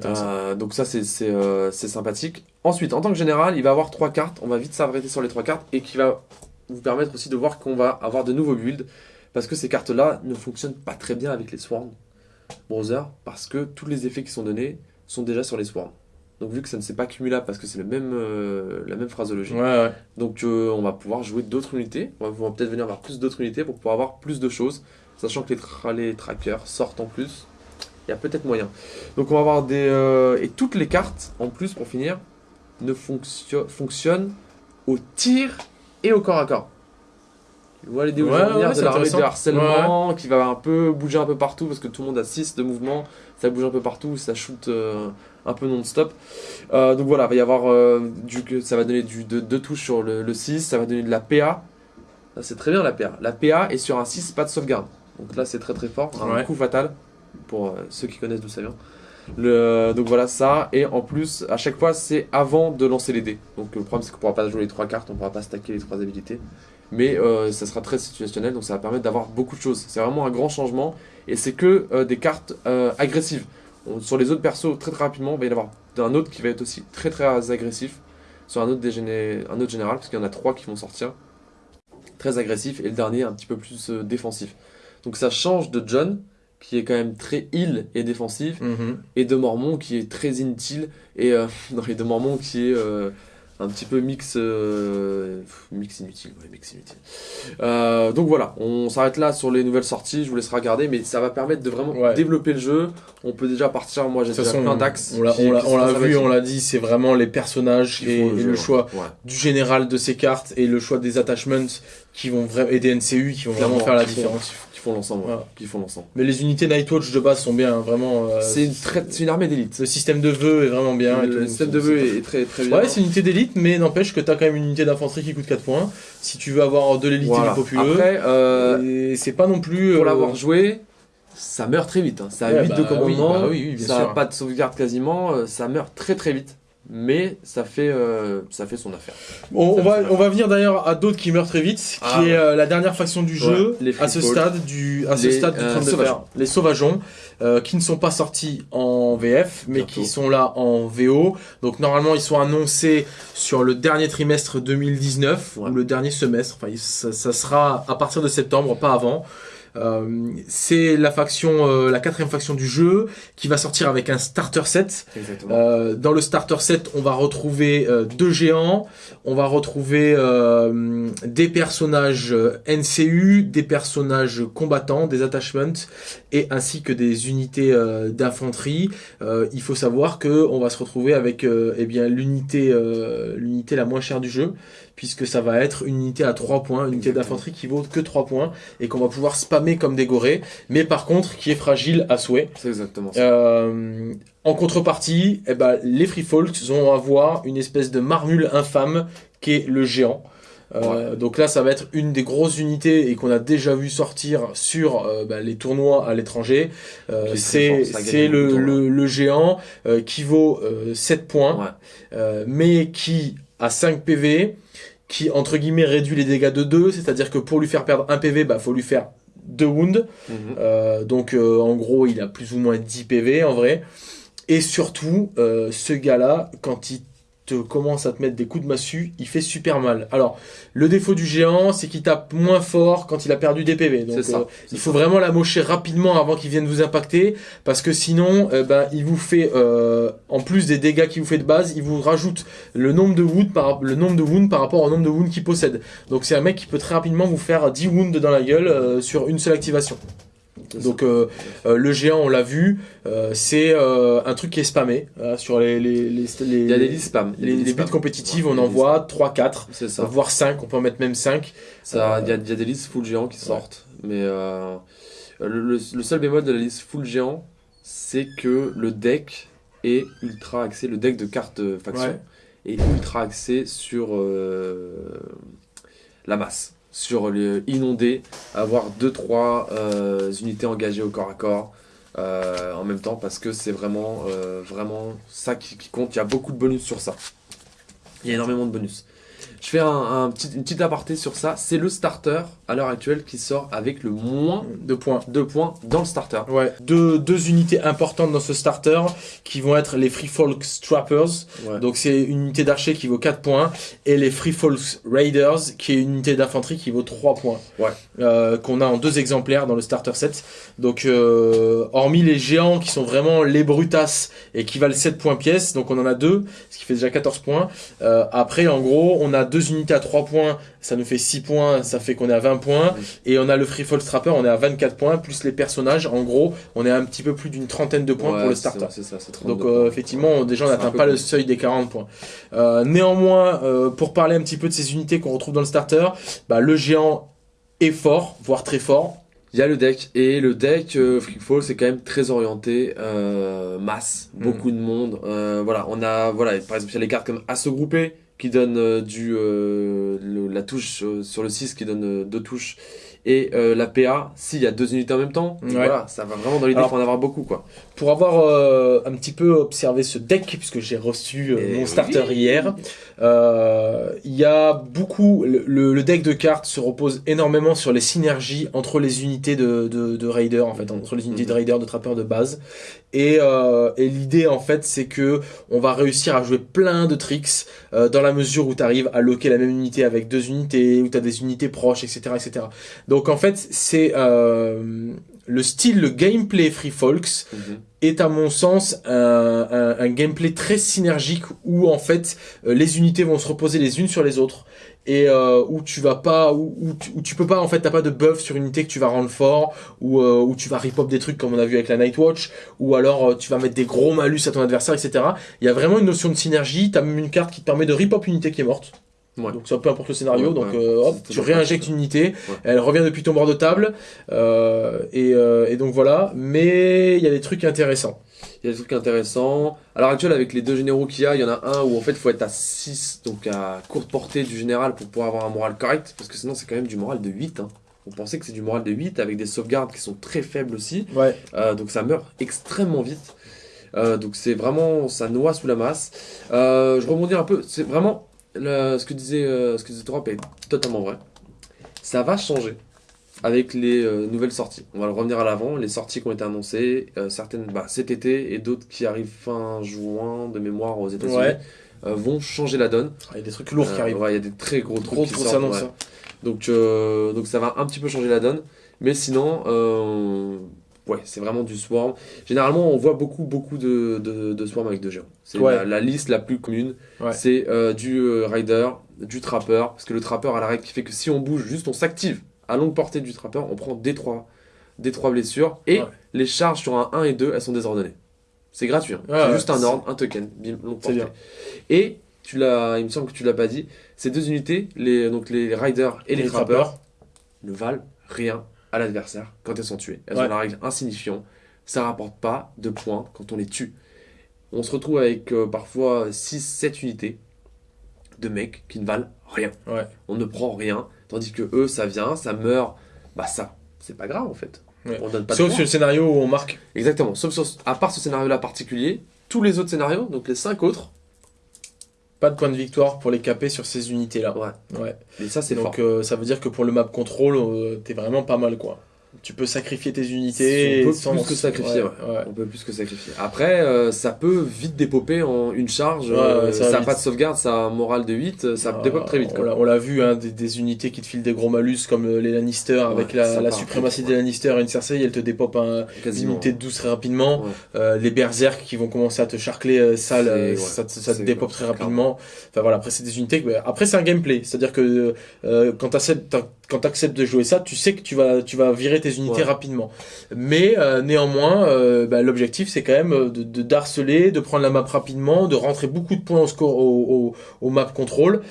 Euh, donc ça c'est euh, c'est sympathique. Ensuite, en tant que général, il va avoir trois cartes. On va vite s'arrêter sur les trois cartes et qui va vous permettre aussi de voir qu'on va avoir de nouveaux builds parce que ces cartes-là ne fonctionnent pas très bien avec les Swarm Browser parce que tous les effets qui sont donnés sont déjà sur les Swarm. Donc vu que ça ne s'est pas cumulable parce que c'est le même, euh, la même phraseologie, Ouais, ouais. donc euh, on va pouvoir jouer d'autres unités. On va, peut-être venir vers plus d'autres unités pour pouvoir avoir plus de choses, sachant que les, tra- les trackers sortent en plus. Il y a peut-être moyen. Donc on va avoir des euh, et toutes les cartes en plus pour finir ne fonction- fonctionnent au tir et au corps à corps. Tu vois l'idée où Ouais, venir de l'armée de harcèlement qui va un peu bouger un peu partout parce que tout le monde a 6 de mouvement, ça bouge un peu partout, ça shoot un peu non-stop. Euh, donc voilà, il va y avoir euh, du, que ça va donner du, de, deux touches sur le, le 6, ça va donner de la PA. C'est très bien la PA. La PA est sur un 6, pas de sauvegarde. Donc là c'est très très fort, un Ouais. coup fatal pour euh, ceux qui connaissent d'où ça vient. Le, donc voilà ça, et en plus à chaque fois c'est avant de lancer les dés. Donc le problème c'est qu'on pourra pas jouer les trois cartes, on pourra pas stacker les trois habilités. Mais euh, ça sera très situationnel, donc ça va permettre d'avoir beaucoup de choses. C'est vraiment un grand changement, et c'est que euh, des cartes euh, agressives. On- sur les autres persos, très très rapidement, il va y en avoir un autre qui va être aussi très très agressif. Sur un autre, un autre général, parce qu'il y en a trois qui vont sortir. Très agressif, et le dernier un petit peu plus euh, défensif. Donc ça change de John, qui est quand même très heal et défensif, Mhm. et de Mormon qui est très inutile et euh, (laughs) non et de Mormon qui est euh, un petit peu mix euh, mix inutile ouais mix inutile Euh, donc voilà on s'arrête là sur les nouvelles sorties je vous laisserai regarder mais ça va permettre de vraiment Ouais. développer le jeu on peut déjà partir moi j'ai déjà façon, plein d'axes on l'a vu, on l'a dit, c'est vraiment les personnages et, font et jeu, le choix ouais. du général de ces cartes et le choix des attachments qui vont et des NCU qui vont vraiment faire la différence. Qui font l'ensemble Voilà. qui font l'ensemble Mais les unités Nightwatch de base sont bien, hein, vraiment. euh, c'est une une armée d'élite Le système de vœux est vraiment bien. et le système de vœux est, est très très bien Ouais, c'est une unité d'élite, mais n'empêche que t'as quand même une unité d'infanterie qui coûte 4 points. Si tu veux avoir de l'élite et Voilà. du populeux, après euh, et c'est pas non plus. pour euh, l'avoir joué, ça meurt très vite. hein. Ça a Ouais, 8 bah de commandement, oui, bah oui, oui, bien ça a pas de sauvegarde quasiment, euh, ça meurt très très vite. Mais ça fait, euh, ça fait son affaire. On, on va, on va venir d'ailleurs à d'autres qui meurent très vite, qui Ah, est euh, la dernière faction du jeu Ouais, les à ce stade du, à ce Les, stade du euh, trône de fer. Sauvageons. Les sauvageons, euh, qui ne sont pas sortis en VF, mais Bientôt. qui sont là en VO. Donc normalement ils sont annoncés sur le dernier trimestre 2019 Ouais. ou le dernier semestre. Enfin, ça, ça sera à partir de septembre, pas avant. Euh, c'est la faction, euh, la quatrième faction du jeu, qui va sortir avec un starter set. Euh, dans le starter set, on va retrouver deux géants, on va retrouver euh, des personnages NCU, des personnages combattants, des attachments, et ainsi que des unités d'infanterie. Euh, il faut savoir que on va se retrouver avec euh, eh bien l'unité, euh, l'unité la moins chère du jeu, puisque ça va être une unité à 3 points, une unité d'infanterie qui vaut que 3 points, et qu'on va pouvoir spammer comme des gorées, mais par contre qui est fragile à souhait. C'est exactement ça. Euh, en contrepartie, eh ben, les Free Folks vont avoir une espèce de marmule infâme qui est le géant. Euh, donc là, ça va être une des grosses unités et qu'on a déjà vu sortir sur euh, bah, les tournois à l'étranger. Euh, c'est le, le, le, géant euh, qui vaut 7 points, mais qui a 5 PV, qui entre guillemets réduit les dégâts de 2, c'est-à-dire que pour lui faire perdre 1 PV, bah faut lui faire 2 wounds. Mhm. donc en gros, il a plus ou moins 10 PV en vrai. Et surtout, ce gars-là, quand il commence à te mettre des coups de massue, il fait super mal. Alors, le défaut du géant, c'est qu'il tape moins fort quand il a perdu des PV. Donc, euh, il faut vraiment la mocher rapidement avant qu'il vienne vous impacter, parce que sinon, euh, ben, il vous fait, euh, en plus des dégâts qu'il vous fait de base, il vous rajoute le nombre de wounds par, le nombre de wounds par rapport au nombre de wounds qu'il possède. Donc, c'est un mec qui peut très rapidement vous faire 10 wounds dans la gueule sur une seule activation. Donc euh, euh, le géant, on l'a vu, euh, c'est un truc qui est spammé sur les, les, les, Il y a des listes spam. Les, les buts compétitives, on en voit 3, 4, voire 5, on peut en mettre même 5. Ça, il, y a, il y a des listes full géant qui sortent, mais le, le, seul bémol de la liste full géant, c'est que le deck est ultra axé, le deck de cartes faction est ultra axé sur la masse sur les inondés, avoir 2-3 euh, unités engagées au corps à corps euh, en même temps parce que c'est vraiment, euh, ça qui, compte. Il y a beaucoup de bonus sur ça. Il y a énormément de bonus. Je fais un, petit, une petite aparté sur ça. C'est le starter à l'heure actuelle qui sort avec le moins de points, de points dans le starter. Ouais. Deux, deux unités importantes dans ce starter qui vont être les Free Folks Strappers. Donc c'est une unité d'archer qui vaut 4 points et les Free Folks Raiders qui est une unité d'infanterie qui vaut 3 points. Ouais. Euh, qu'on a en deux exemplaires dans le starter set. Donc euh, hormis les géants qui sont vraiment les brutasses et qui valent 7 points pièce, donc on en a deux, ce qui fait déjà 14 points. Euh, après en gros on a deux unités à 3 points, ça nous fait 6 points, ça fait qu'on est à 20 points. Et on a le Free Fall Strapper, on est à 24 points, plus les personnages, en gros, on est à un petit peu plus d'une trentaine de points pour le starter. Donc euh, effectivement, déjà on n'atteint pas le seuil des 40 points. Euh, néanmoins, euh, pour parler un petit peu de ces unités qu'on retrouve dans le starter, bah, le géant est fort, voire très fort. Il y a le deck et le deck euh, Fall c'est quand même très orienté euh, masse, beaucoup mm. de monde. Euh, voilà, on a voilà par exemple il y a les cartes comme Assaut groupé qui donne euh, du euh, la touche euh, sur le 6 qui donne deux touches et la PA s'il y a deux unités en même temps voilà ça va vraiment dans l'idée pour en avoir beaucoup quoi pour avoir un petit peu observé ce deck puisque j'ai reçu mon starter hier il y a beaucoup le, deck de cartes se repose énormément sur les synergies entre les unités de, de, de Raider en fait entre les unités de mhm. Raider de trappeurs de base et, et l'idée en fait c'est que on va réussir à jouer plein de tricks dans la mesure où tu arrives à loquer la même unité avec deux unités, où tu as des unités proches, etc. etc. Donc en fait, c'est euh, le style, le gameplay Free Folks mhm. est à mon sens un, un, gameplay très synergique où en fait euh, les unités vont se reposer les unes sur les autres et euh, où tu vas pas où, où, tu, peux pas en fait t'as pas de buff sur une unité que tu vas rendre fort ou euh, où tu vas rip des trucs comme on a vu avec la Nightwatch ou alors euh, tu vas mettre des gros malus à ton adversaire etc il y a vraiment une notion de synergie. T'as même une carte qui te permet de rip une unité qui est morte Ouais. Donc ça peu importe le scénario, donc euh, hop, tu réinjectes une unité, elle revient depuis ton bord de table, euh, et, euh, et, donc voilà. Mais il y a des trucs intéressants. Il y a des trucs intéressants. À l'heure actuelle, avec les deux généraux qu'il y a, il y en a un où en fait il faut être à 6, donc à courte portée du général pour pouvoir avoir un moral correct, parce que sinon c'est quand même du moral de 8. Hein. Vous pensez que c'est du moral de 8 avec des sauvegardes qui sont très faibles aussi. Donc ça meurt extrêmement vite. Donc c'est vraiment, ça noie sous la masse. Je rebondis un peu, c'est vraiment ce que disait euh, ce que disait est totalement vrai. Ça va changer avec les euh, nouvelles sorties. On va revenir à l'avant, les sorties qui ont été annoncées, euh, certaines bah, cet été et d'autres qui arrivent fin juin de mémoire aux États-Unis vont changer la donne. Il y a des trucs lourds qui arrivent. il y a des très gros trucs qui sortent. Donc donc ça va un petit peu changer la donne, mais sinon ouais, c'est vraiment du swarm. Généralement, on voit beaucoup, beaucoup de, de, swarm avec deux géants. C'est la, liste la plus commune. C'est euh, du euh, rider, du trapper, parce que le trapper a la règle qui fait que si on bouge, juste on s'active à longue portée du trapper, on prend des trois, des trois blessures, et les charges sur un 1 et 2, elles sont désordonnées. C'est gratuit, hein. c'est juste un ordre, un token, longue portée. Et tu l'as, il me semble que tu l'as pas dit, ces deux unités, les, donc les riders et les, Les trappers, trappers. ne valent rien à l'adversaire quand elles sont tuées. Elles ont la règle insignifiant. Ça rapporte pas de points quand on les tue. On se retrouve avec euh, parfois 6-7 unités de mecs qui ne valent rien. Ouais. On ne prend rien, tandis que eux, ça vient, ça meurt. Bah ça, c'est pas grave en fait. Ouais. On donne pas de Sauf sur le scénario où on marque. Exactement. Sauf sur, à part ce scénario-là particulier, tous les autres scénarios, donc les 5 autres, Pas de point de victoire pour les caper sur ces unités-là. ouais. Ouais. Et ça, c'est fort. Donc euh, ça veut dire que pour le map control, euh, t'es vraiment pas mal quoi. Tu peux sacrifier tes unités. On peut sans- plus que sacrifier, ouais. ouais. On peut plus que sacrifier. Après, euh, ça peut vite dépoper en une charge. Ouais, euh, ça n'a pas de sauvegarde, ça a un moral de 8, ça Ah, dépope très vite. On Quoi. l'a- on l'a vu, hein, des, des unités qui te filent des gros malus comme euh, les Lannister avec la, la suprématie des Lannister et une Cersei, elle te dépop un, une unité de 12 très rapidement. Euh, les berserk qui vont commencer à te charcler euh, sale, euh, ça, te- ça te c'est- dépop très rapidement. Enfin voilà, après c'est des unités. après c'est un gameplay, c'est-à-dire que euh, quand t'as- quand t'acceptes de jouer ça, tu sais que tu vas tu vas virer tes unités Ouais. rapidement. Mais euh, néanmoins, euh, bah, l'objectif c'est quand même euh, de, d'harceler, de prendre la map rapidement, de rentrer beaucoup de points au score au, au, au map contrôl.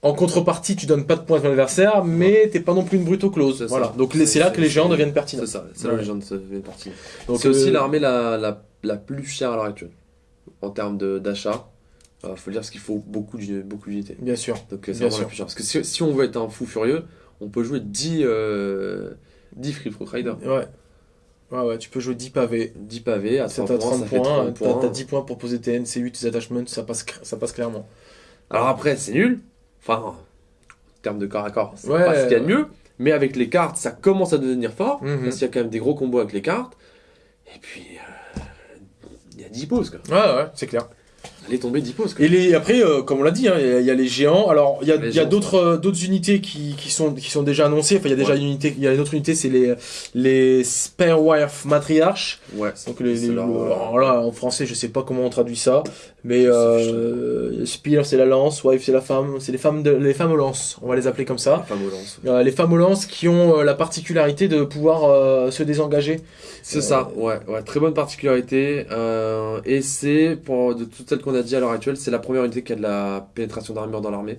En contrepartie, tu donnes pas de points à ton adversaire, mais t'es pas non plus une brute close. Voilà. Donc c'est là que les géants deviennent pertinents. C'est ça, c'est là Ouais. les gens deviennent. Donc, C'est aussi euh, l'armée la, la, la plus chère à l'heure actuelle. En termes d'achat, il faut dire parce qu'il faut beaucoup d'uni- beaucoup d'unités. Bien sûr. Donc euh, c'est vraiment la sûr. plus chère. Parce que si, si on veut être un fou furieux, on peut jouer 10, euh, 10 Free Folk Rider. Ouais. Ouais, ouais, tu peux jouer 10 pavés. 10 pavés à C'est 30 à points, 30 ça fait points, 30 t'as points. t'as 10 points pour poser tes NC8, tes attachments, ça passe, ça passe clairement. Alors après, c'est nul. Enfin, en termes de corps à corps, c'est Ouais. pas ce qu'il y a de mieux. Mais avec les cartes, ça commence à devenir fort. Mhm. Parce qu'il y a quand même des gros combos avec les cartes. Et puis, euh, il y a 10 poses. Quoi. Ouais, ouais, c'est clair. Tomber 10 poses. Quoi. Et les, après, euh, comme on l'a dit, hein, il y a- il y, a les géants. Alors, il y a, y a d'autres euh, d'autres unités qui, qui, sont, qui sont déjà annoncées. Enfin, il y a déjà Ouais. une unité, il y a une autre unité, c'est les, les Spare Wife Matriarches. Ouais. Donc, les, les- leur, euh, alors là, en français, je sais pas comment on traduit ça. Mais, euh, Spear, c'est la lance. Wife, c'est la femme. C'est les femmes de, les femmes aux lances. On va les appeler comme ça. Les femmes aux lances. Euh, les femmes aux lances qui ont euh, la particularité de pouvoir se désengager. C'est ça, ouais, ouais, très bonne particularité. et c'est, pour de toutes celles qu'on a dit à l'heure actuelle, c'est la première unité qui a de la pénétration d'armure dans l'armée.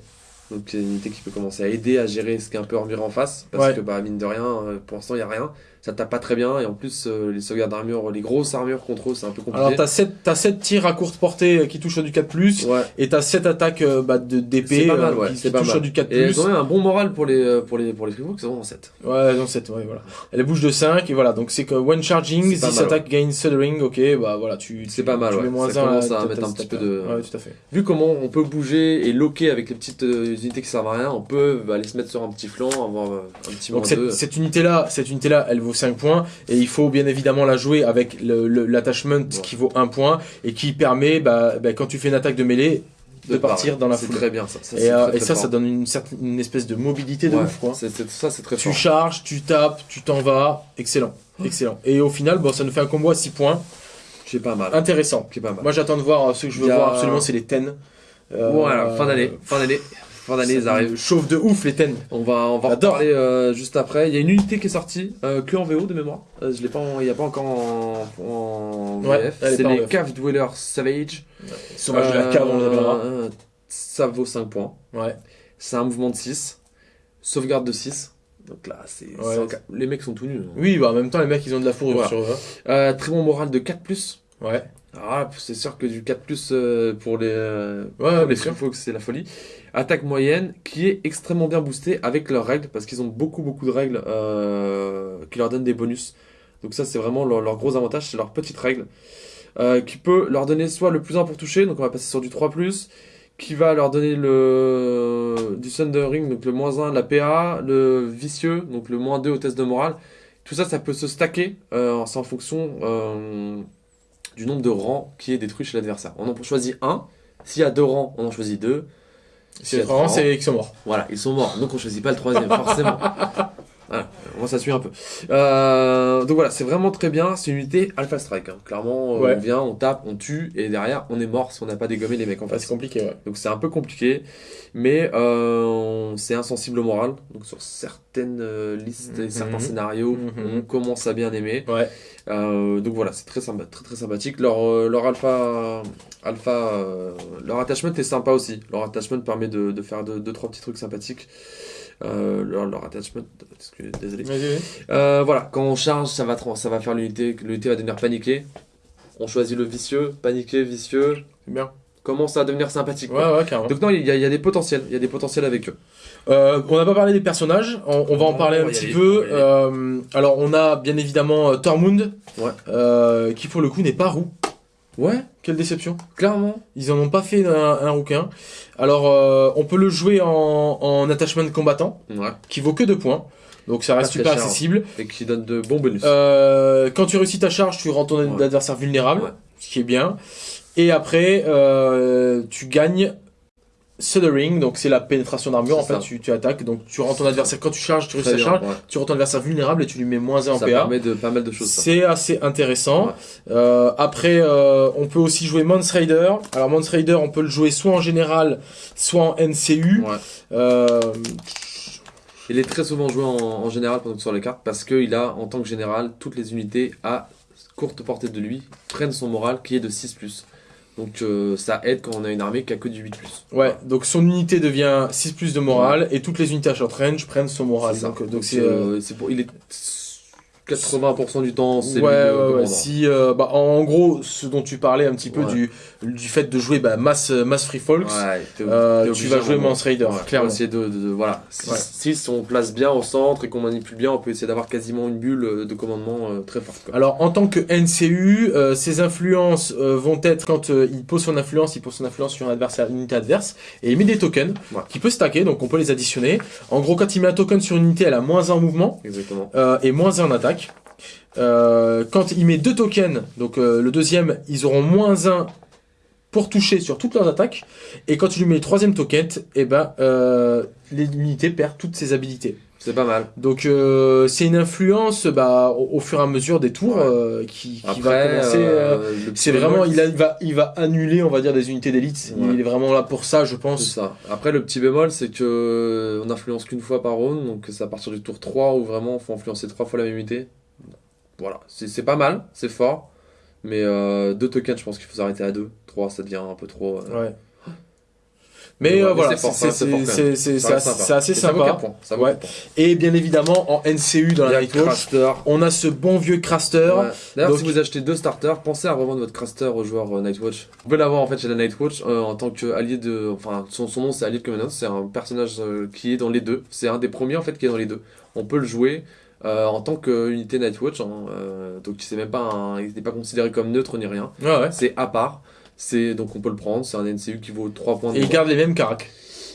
Donc c'est une unité qui peut commencer à aider à gérer ce qui est un peu armuré en face. Parce Ouais. que, bah, mine de rien, pour l'instant, il n'y a rien. Ça tape pas très bien. Et en plus, euh, les sauvegardes d'armure, les grosses armures contre eux, c'est un peu compliqué. Alors, t'as 7, t'as 7 tirs à courte portée euh, qui touchent du 4+, ouais. et t'as 7 attaques euh, bah, de- d'épée C'est euh, ouais, qui, c'est qui pas touchent du 4+. Et elles ont un bon moral pour les, euh, pour les, pour les ils sont en 7. Ouais, non, 7, ouais, voilà. Elle bouge de 5, et voilà, donc c'est que when charging, C'est pas this mal, attack gains shuddering, ok, bah voilà, tu... C'est pas mal, tu ouais. moins Ça commence à mettre un petit peu de- Ouais, tout à fait. Vu comment on peut bouger et loquer avec les petites unités qui servent à rien, on peut bah, aller se mettre sur un petit flanc, avoir un petit Donc cette, unité-là, cette unité-là, elle vaut 5 points, et il faut bien évidemment la jouer avec le- le- l'attachment qui vaut 1 point, et qui permet, bah, bah, quand tu fais une attaque de mêlée, de partir dans la C'est foule. très bien ça. ça Et, euh, très, et très ça, fort. ça donne une, certaine, une espèce de mobilité de Ouais, ouf, quoi. c'est- c'est- ça c'est très Tu fort. charges, tu tapes, tu t'en vas, excellent, excellent. Et au final, bon, ça nous fait un combo à 6 points, C'est pas mal. intéressant. Pas mal. Moi, j'attends de voir euh, ce que je veux a- voir absolument, c'est les ten. Euh, Voilà, fin d'année, fin d'année, fin d'année ils arrivent. Chauffe de ouf les ten. On va, on va en reparler euh, juste après. Il y a une unité qui est sortie, euh, que en VO de mémoire. Euh, je l'ai pas, il y a pas encore en, en Ouais, C'est les. Cave Dweller Savage. Sauvage de la cave, on Ça vaut 5 points. Ouais. C'est un mouvement de 6. Sauvegarde de 6. Donc là, c'est Ouais. les mecs sont tout nus. hein. Oui, bah en même temps, les mecs, ils ont de la fourrure Voilà. sur eux. très bon moral de 4+. Ouais. Là, c'est sûr que du 4+, euh, pour les, euh, Ouais, bien sûr. Free Folks, c'est la folie. Attaque moyenne qui est extrêmement bien boostée avec leurs règles parce qu'ils ont beaucoup beaucoup de règles euh, qui leur donnent des bonus. Donc ça c'est vraiment leur, gros avantage, c'est leur petite règle euh, qui peut leur donner soit le plus 1 pour toucher, donc on va passer sur du 3+, qui va leur donner le du Thundering, donc le moins 1, la PA, le vicieux, donc le moins 2 au test de morale. Tout ça, ça peut se stacker, euh, en fonction du nombre de rangs qui est détruit chez l'adversaire. On en choisit un, s'il y a deux rangs, on en choisit deux. C'est y a trois c'est qu'ils sont morts. Voilà, ils sont morts, donc on choisit pas le troisième, (laughs) forcément. Moi ça suit un peu. Euh, donc voilà, c'est vraiment très bien, c'est une unité Alpha Strike. hein. Clairement, euh, Ouais. on vient, on tape, on tue, et derrière, on est mort si on n'a pas dégommé les mecs en face. c'est compliqué, ouais. Donc c'est un peu compliqué, mais euh, c'est insensible au moral. Donc sur certaines listes et Mhm. certains scénarios, Mhm. on commence à bien aimer. Ouais. Donc voilà, c'est très, sympa, très très sympathique. Leur, leur alpha, Alpha, leur attachment est sympa aussi. Leur attachment permet de, de faire 2-3 deux, trois petits trucs sympathiques. Euh, leur, leur attachment, excusez, désolé. Euh, voilà, quand on charge, ça va, ça va faire l'unité, l'unité va devenir paniquée. On choisit le vicieux, paniqué, vicieux, C'est bien. commence à devenir sympathique. Ouais, ouais, carrément. Donc non, il y, a- il y a des potentiels, il y a des potentiels avec eux. Euh, on n'a pas parlé des personnages, on, on va en parler un on petit aller, peu. on. Euh, alors on a bien évidemment euh, Tormund, Ouais. euh, qui pour le coup n'est pas roux. Ouais, Quelle déception. clairement. Ils en ont pas fait un, un rouquin. Alors euh, on peut le jouer en, en attachment combattant, Ouais. qui vaut que 2 points. Donc ça reste super cher. accessible. Et qui donne de bons bonus. Euh, quand tu réussis ta charge, tu rends ton Ouais. adversaire vulnérable, Ouais. ce qui est bien. Et après, euh, tu gagnes Suddering, donc c'est la pénétration d'armure. En fait, ça. tu, tu attaques, donc tu rends ton adversaire quand tu charges, tu réussis bien, charge, ouais. tu rends ton adversaire vulnérable et tu lui mets moins 1 en Ça PA. permet de pas mal de choses. ça. C'est assez intéressant. Ouais. Euh, après, euh, on peut aussi jouer Mons Raider. Alors Mons Raider, on peut le jouer soit en général, soit en NCU. Ouais. Euh, Il est très souvent joué en, en général pendant que sur les cartes parce qu'il a, en tant que général, toutes les unités à courte portée de lui prennent son moral qui est de 6+. Donc euh, ça aide quand on a une armée qui a que du 8+. ouais, donc son unité devient 6 plus de morale et toutes les unités à short range prennent son moral. Donc, donc Donc, c'est euh, c'est pour, il est 80% du temps, c'est ouais, lui ouais, ouais. Si, euh, bah, en gros, ce dont tu parlais un petit peu du, du fait de jouer bah, mass, mass free folks, euh, tu vas jouer. Mons Raider, clairement. de, de- de- voilà. Si, on place bien au centre et qu'on manipule bien, on peut essayer d'avoir quasiment une bulle euh, de commandement euh, très forte. quoi. Alors en tant que NCU, euh, ses influences euh, vont être quand euh, il pose son influence, il pose son influence sur un adversaire, une unité adverse, et il met des tokens qui peut stacker, donc on peut les additionner. En gros, quand il met un token sur une unité, elle a moins 1 en mouvement Exactement. euh, et moins 1 en attaque. Euh, quand il met deux tokens, donc euh, le deuxième, ils auront moins 1 pour toucher sur toutes leurs attaques. Et quand tu lui mets le troisième token, et ben euh, l'unité perd toutes ses habilités. C'est pas mal. Donc euh, c'est une influence bah, au, au fur et à mesure des tours Ouais. euh, qui, qui Après, va commencer. c'est vraiment, il, a- il va, il va annuler, on va dire, des unités d'élite. Ouais. Il est vraiment là pour ça, je pense. ça. Après, le petit bémol, c'est que on influence qu'une fois par round, donc c'est à partir du tour 3 où vraiment il faut influencer trois fois la même unité. Voilà, c'est pas mal, c'est fort, mais euh, deux tokens, je pense qu'il faut s'arrêter à deux. 3, ça devient un peu trop. euh, Ouais. Mais euh, voilà, c'est assez, sympa. ça Ouais. Et bien évidemment, en NCU dans la Nightwatch, on a ce bon vieux Craster. Ouais. D'ailleurs, Donc- si vous achetez deux starters, pensez à revendre votre Craster au joueur euh, Nightwatch. Vous pouvez l'avoir en fait chez la Nightwatch euh, en tant qu'allié de. Enfin, son, son nom c'est Allié de Commandant, c'est un personnage qui est dans les deux. C'est un des premiers en fait qui est dans les deux. On peut le jouer euh, en tant qu'unité Nightwatch, hein, euh, donc c'est même pas un, il n'est pas considéré comme neutre ni rien. Ouais, ouais. C'est à part. C'est donc on peut le prendre. C'est un NCU qui vaut 3 points. De Et il garde les mêmes caracs.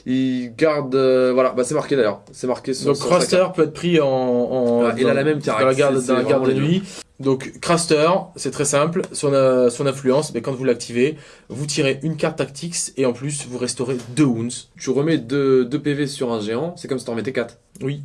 Il garde. euh, voilà, bah c'est marqué d'ailleurs. C'est marqué sur Donc Craster peut être pris en, en Ouais, il a la même dans carac, la garde, dans la garde de nuit. Donc Craster, c'est très simple. Son, euh, son influence, mais quand vous l'activez, vous tirez une carte tactics et en plus vous restaurez deux wounds. Tu remets 2 PV sur un géant, c'est comme si t'en mettais 4. Oui,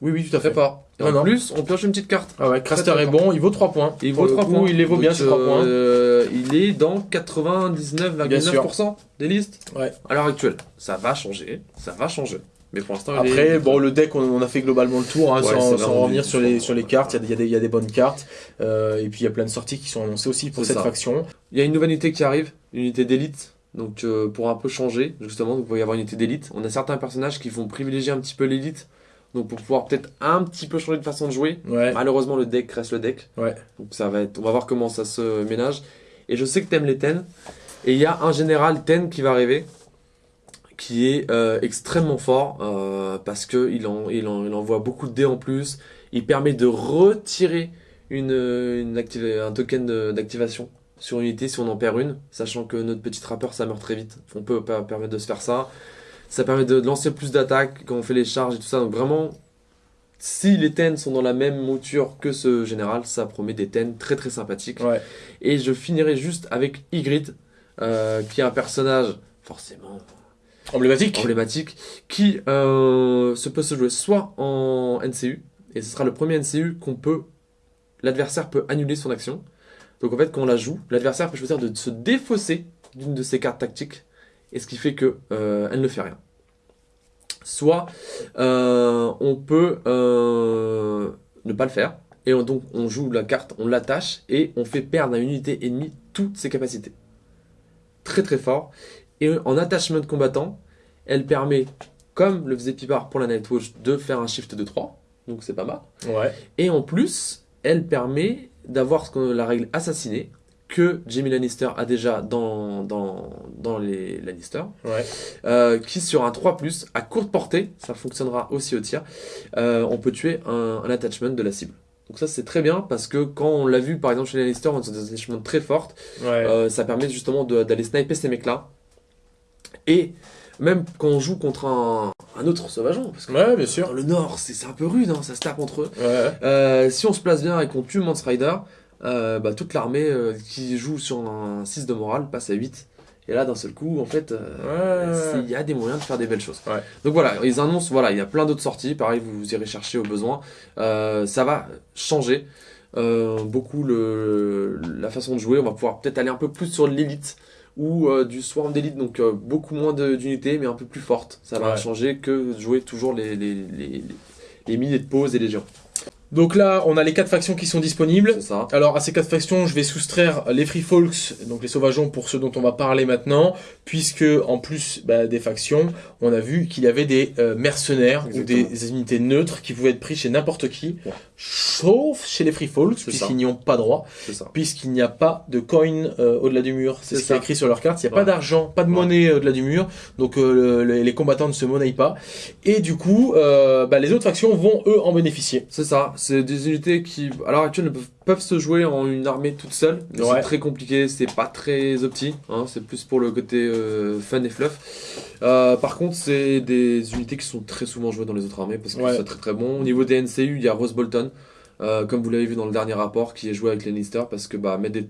oui, oui, tout à fait. fort. Et Non, en non. plus, on pioche une petite carte. Ah ouais, Craster est bon, il vaut 3 points. Il vaut le 3 coup, points. Il les vaut bien ces 3 points. euh, il est dans Bien sûr. 99,9% des listes. Ouais. À l'heure actuelle, ça va changer. Ça va changer. Mais pour l'instant, il Après, est- bon, le deck, on, on a fait globalement le tour, hein, Ouais, sans, revenir sur les, sur les cartes. Il y, a des- il y a des- bonnes cartes. Euh, et puis, il y a plein de sorties qui sont annoncées aussi pour cette ça. faction. Il y a une nouvelle unité qui arrive, une unité d'élite. Donc, euh, pour un peu changer, justement, il va y avoir une unité d'élite. On a certains personnages qui vont privilégier un petit peu l'élite. Donc, pour pouvoir peut-être un petit peu changer de façon de jouer. Ouais. Malheureusement, le deck reste le deck. Ouais. Donc ça va être, on va voir comment ça se ménage. Et je sais que t'aimes les ten. Et il y a un général ten qui va arriver, qui est euh, extrêmement fort euh, parce que il, en, il, en- il envoie beaucoup de dés en plus. Il permet de retirer une, une active- un token d'activation sur une unité si on en perd une, sachant que notre petit trappeur ça meurt très vite. On peut pas permettre de se faire ça. Ça permet de lancer plus d'attaques quand on fait les charges et tout ça. Donc vraiment, si les ten sont dans la même mouture que ce général, ça promet des ten très très sympathiques. Ouais. Et je finirai juste avec Ygritte, euh, qui est un personnage forcément Emblématique. emblématique, qui euh, se peut se jouer soit en NCU, et ce sera le premier NCU qu'on peut, l'adversaire peut annuler son action. Donc en fait, quand on la joue, l'adversaire peut choisir de se défausser d'une de ses cartes tactiques, et ce qui fait que euh, elle ne fait rien. Soit euh, on peut euh, ne pas le faire, et on- donc on joue la carte, on l'attache, et on fait perdre à une unité ennemie toutes ses capacités. très très fort. Et en attachment de combattant, elle permet, comme le faisait Pipard pour la Nightwatch, de faire un shift de 3. Donc c'est pas mal. Ouais. Et en plus, elle permet d'avoir la règle assassinée que Jamie Lannister a déjà dans, dans, dans les Lannister, Ouais. euh, qui sur un 3+, à courte portée, ça fonctionnera aussi au tir, euh, on peut tuer un, un attachment de la cible. Donc ça c'est très bien parce que quand on l'a vu par exemple chez les Lannister, on a des attachments très fortes, Ouais. euh, ça permet justement d'aller sniper ces mecs-là. Et même quand on joue contre un, un autre sauvageon, parce que Ouais, bien sûr. le nord c'est un peu rude, hein, ça se tape entre eux. Si on se place bien et qu'on tue Mance Rider, euh, bah, toute l'armée euh, qui joue sur un 6 de morale passe à 8. Et là, d'un seul coup, en fait, euh, Ouais. il y a des moyens de faire des belles choses. Ouais. Donc voilà, ils annoncent, voilà, il y a plein d'autres sorties. Pareil, vous irez chercher au besoin. Ça va changer beaucoup le, la façon de jouer. On va pouvoir peut-être aller un peu plus sur l'élite ou euh, du swarm d'élite, donc euh, beaucoup moins d'unités, mais un peu plus forte. Ça va Ouais. changer que de jouer toujours les, les, les, les milliers de pauses et les géants. Donc là, on a les quatre factions qui sont disponibles. Ça. Alors à ces quatre factions, je vais soustraire les Free Folks, donc les sauvageons pour ceux dont on va parler maintenant, puisque en plus bah, des factions, on a vu qu'il y avait des euh, mercenaires ou des unités neutres qui pouvaient être pris chez n'importe qui, Ouais. sauf chez les Free Folks, puisqu'ils n'y ont pas droit, puisqu'il n'y a pas de coin euh, au-delà du mur. C'est ce qui est écrit sur leur carte. Il n'y a Ouais. pas d'argent, pas de Ouais. monnaie euh, au-delà du mur, donc euh, le- les, les combattants ne se monnaient pas. Et du coup, euh, bah, les autres factions vont eux en bénéficier. C'est ça, c'est des unités qui, à l'heure actuelle, ne peuvent, peuvent se jouer en une armée toute seule. Ouais. C'est très compliqué, c'est pas très opti, hein, c'est plus pour le côté euh, fun et fluff. Euh, par contre, c'est des unités qui sont très souvent jouées dans les autres armées parce que Ouais. c'est très très bon. Au niveau des NCU, il y a Rose Bolton, euh, comme vous l'avez vu dans le dernier rapport, qui est joué avec les Lannister parce que bah, mettre des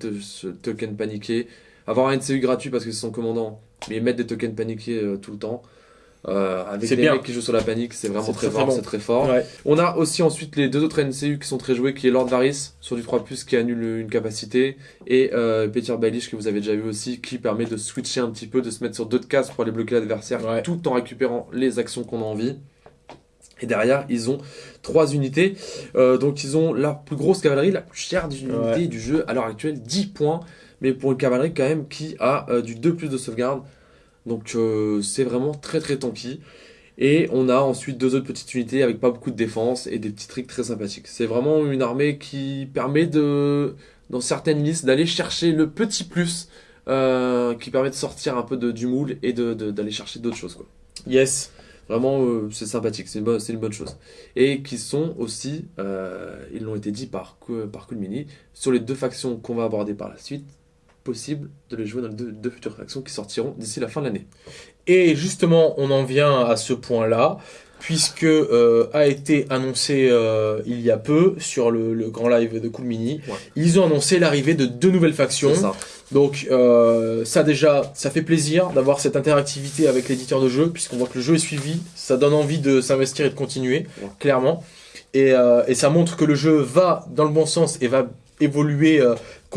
tokens paniqués, avoir un NCU gratuit parce que c'est son commandant, mais mettre des tokens paniqués tout le temps. Euh, avec des bien. mecs qui jouent sur la panique, c'est vraiment très, fort, bon. c'est très fort. Ouais. On a aussi ensuite les deux autres NCU qui sont très joués, qui est Lord Varys sur du 3+, qui annule une capacité, et euh, Peter Baelish, que vous avez déjà vu aussi, qui permet de switcher un petit peu, de se mettre sur d'autres cases pour aller bloquer l'adversaire, Ouais. tout en récupérant les actions qu'on a envie. Et derrière, ils ont trois unités. Euh, donc, ils ont la plus grosse cavalerie, la plus chère Ouais. du jeu, à l'heure actuelle, 10 points. Mais pour une cavalerie, quand même, qui a euh, du 2 plus de sauvegarde. Donc, euh, c'est vraiment très très tanky. Et on a ensuite deux autres petites unités avec pas beaucoup de défense et des petits tricks très sympathiques. C'est vraiment une armée qui permet de, dans certaines listes, d'aller chercher le petit plus euh, qui permet de sortir un peu de, du moule et d'aller chercher d'autres choses. Quoi. Yes. Vraiment, euh, c'est sympathique, c'est une, bonne- une bonne chose. Et qui sont aussi, ils l'ont été dit par, par Coolmini, sur les deux factions qu'on va aborder par la suite, possible de les jouer dans les deux, deux futures factions qui sortiront d'ici la fin de l'année. Et justement, on en vient à ce point-là, puisque euh, a été annoncé euh, il y a peu sur le, le grand live de Cool Mini, Ouais. ils ont annoncé l'arrivée de deux nouvelles factions. Ça. Donc euh, ça déjà, ça fait plaisir d'avoir cette interactivité avec l'éditeur de jeu, puisqu'on voit que le jeu est suivi, ça donne envie de s'investir et de continuer, Ouais. clairement. Et, et ça montre que le jeu va dans le bon sens et va évoluer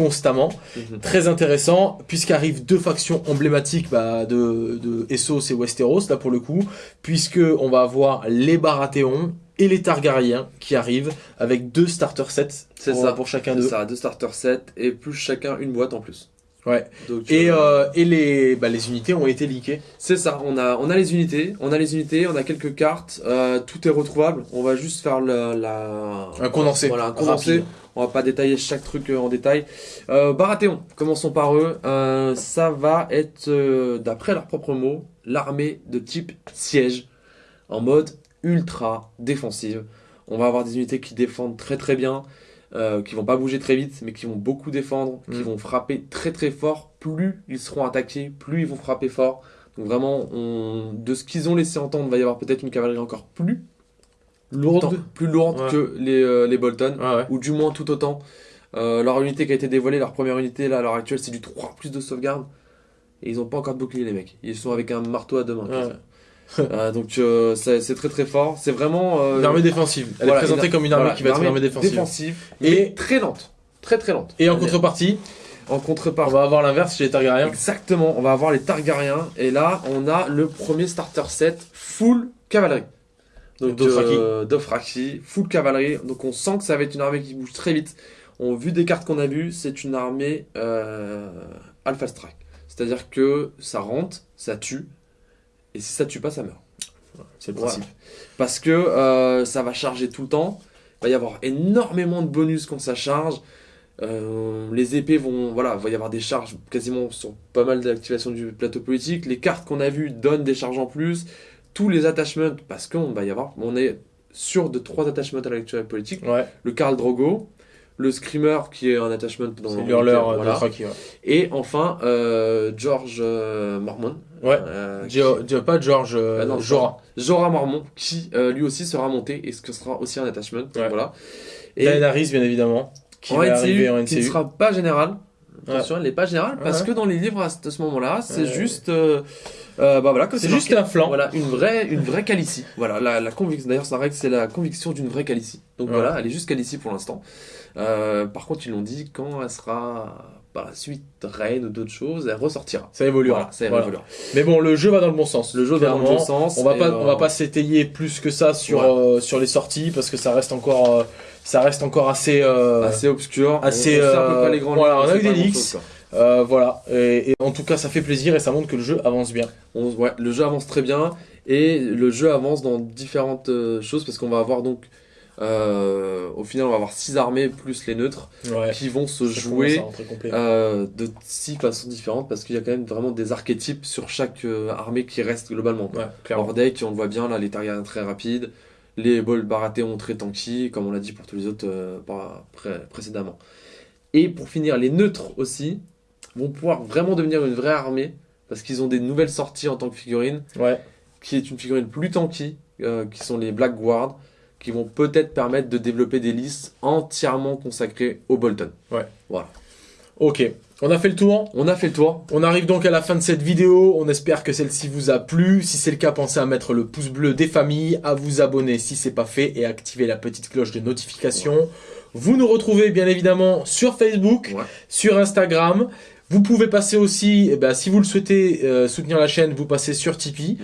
constamment. Mhm. Très intéressant, puisqu'arrivent deux factions emblématiques bah, de, de Essos et Westeros, là pour le coup, puisque on va avoir les Baratheons et les Targaryens qui arrivent avec deux starter sets C'est pour, ça. pour chacun C'est d'eux. ça, deux starter sets et plus chacun une boîte en plus. Ouais. Donc, Et, euh, euh, et les, bah, les unités ont été leakées. c'est ça, on a, on a les unités, on a les unités, on a quelques cartes, euh, tout est retrouvable. On va juste faire la, la- Un condensé. Voilà, un condensé. Rapide. On va pas détailler chaque truc euh, en détail. Euh, Baratheon, commençons par eux. Euh, ça va être, euh, d'après leurs propres mots, l'armée de type siège, en mode ultra défensive. On va avoir des unités qui défendent très très bien, qui vont pas bouger très vite, mais qui vont beaucoup défendre, qui Mm. vont frapper très très fort. Plus ils seront attaqués, plus ils vont frapper fort. Donc vraiment, on- de ce qu'ils ont laissé entendre, il va y avoir peut-être une cavalerie encore plus Lourde. plus lourde Ouais. que les, euh, les Bolton ouais. ou du moins tout autant. Euh, leur unité qui a été dévoilée, leur première unité là à l'heure actuelle, c'est du 3 plus de sauvegarde. Et ils ont pas encore de bouclier les mecs. Ils sont avec un marteau à deux mains. Ouais. Euh, (laughs) donc euh, c'est c'est très très fort. C'est vraiment euh, Une armée défensive. Elle voilà, est présentée une- comme une armée voilà, qui va être une armée défensive. défensive, Et- très lente, très très lente. Et en contrepartie, en on contrepartie. va avoir l'inverse chez les Targaryens. Exactement, on va avoir les Targaryens et là on a le premier starter set full cavalerie. Donc Dothraki. euh, Dothraki, full cavalerie. Donc on sent que ça va être une armée qui bouge très vite. On vu des cartes qu'on a vues, c'est une armée euh, Alpha Strike. C'est-à-dire que ça rentre, ça tue, et si ça tue pas, ça meurt. C'est le principe. Parce que euh, ça va charger tout le temps. Il va y avoir énormément de bonus quand ça charge. Euh, les épées vont. Voilà, il va y avoir des charges quasiment sur pas mal d'activations du plateau politique. Les cartes qu'on a vues donnent des charges en plus. Tous les attachments, parce qu'on va y avoir. On est sûr de trois attachments à l'actualité politique. Ouais. Le Karl Drogo, le Screamer qui est un attachment dans C'est l'hurleur voilà. de Traki, ouais. Et enfin, euh, George euh, Mormon. Ouais. euh, Gio- Gio- pas George, euh, Ah non, Jorah. Jorah Mormon, qui euh, lui aussi sera monté et ce que sera aussi un attachment. Ouais. Voilà. Et Daenerys, bien évidemment, qui en va NCU, arriver en qui ne sera pas général. Attention, elle n'est pas générale parce que dans les livres à ce à ce moment-là, c'est juste. Euh, bah voilà, C'est juste un flanc. Voilà, une vraie, une vraie calicie. Voilà, la, la conviction. D'ailleurs, ça règle, c'est la conviction d'une vraie calicie. Donc voilà, elle est juste calicie pour l'instant. Euh, par contre, ils l'ont dit quand elle sera par la suite reine ou d'autres choses, elle ressortira. Ça évoluera. Voilà, ça Voilà. évoluera. Mais bon, le jeu va dans le bon sens. Le jeu va dans le bon sens. On va pas, euh, on va pas s'étayer plus que ça sur Ouais. euh, sur les sorties parce que ça reste encore, euh, ça reste encore assez, assez obscur. assez, on, près les grandes voilà, on a eu pas des leaks. Euh, voilà. Et, et en tout cas, ça fait plaisir et ça montre que le jeu avance bien. On- ouais, le jeu avance très bien et le jeu avance dans différentes euh, choses parce qu'on va avoir donc euh, au final on va avoir six armées plus les neutres Ouais. qui vont se Ça jouer de six façons différentes parce qu'il y a quand même vraiment des archétypes sur chaque armée qui reste globalement. Ouais, on le voit bien là les Targaryens très rapides, les Bol Baratheon très tanky comme on l'a dit pour tous les autres pré- précédemment. Et pour finir les neutres aussi vont pouvoir vraiment devenir une vraie armée parce qu'ils ont des nouvelles sorties en tant que figurines Ouais. qui est une figurine plus tanky, euh, qui sont les Black Guard, qui vont peut-être permettre de développer des listes entièrement consacrées au Bolton. Ok. On a fait le tour. On a fait le tour. On arrive donc à la fin de cette vidéo. On espère que celle-ci vous a plu. Si c'est le cas, pensez à mettre le pouce bleu des familles, à vous abonner si c'est pas fait et à activer la petite cloche de notification. Vous nous retrouvez bien évidemment sur Facebook, Ouais. sur Instagram. Vous pouvez passer aussi, eh ben, si vous le souhaitez euh, soutenir la chaîne, vous passez sur Tipeee.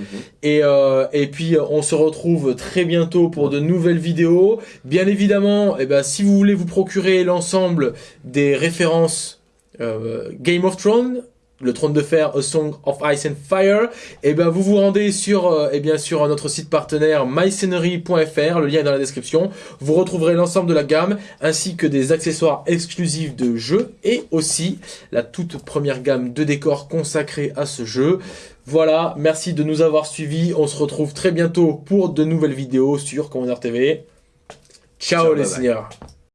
Et, euh, et puis on se retrouve très bientôt pour de nouvelles vidéos. Bien évidemment, eh ben, si vous voulez vous procurer l'ensemble des références euh, Game of Thrones, le trône de fer, A Song of Ice and Fire, et ben vous vous rendez sur, euh, eh bien sur notre site partenaire myscenery.fr, le lien est dans la description. Vous retrouverez l'ensemble de la gamme, ainsi que des accessoires exclusifs de jeu, et aussi la toute première gamme de décors consacrée à ce jeu. Voilà, merci de nous avoir suivis. On se retrouve très bientôt pour de nouvelles vidéos sur Commander TV. Ciao, Ciao, les seigneurs.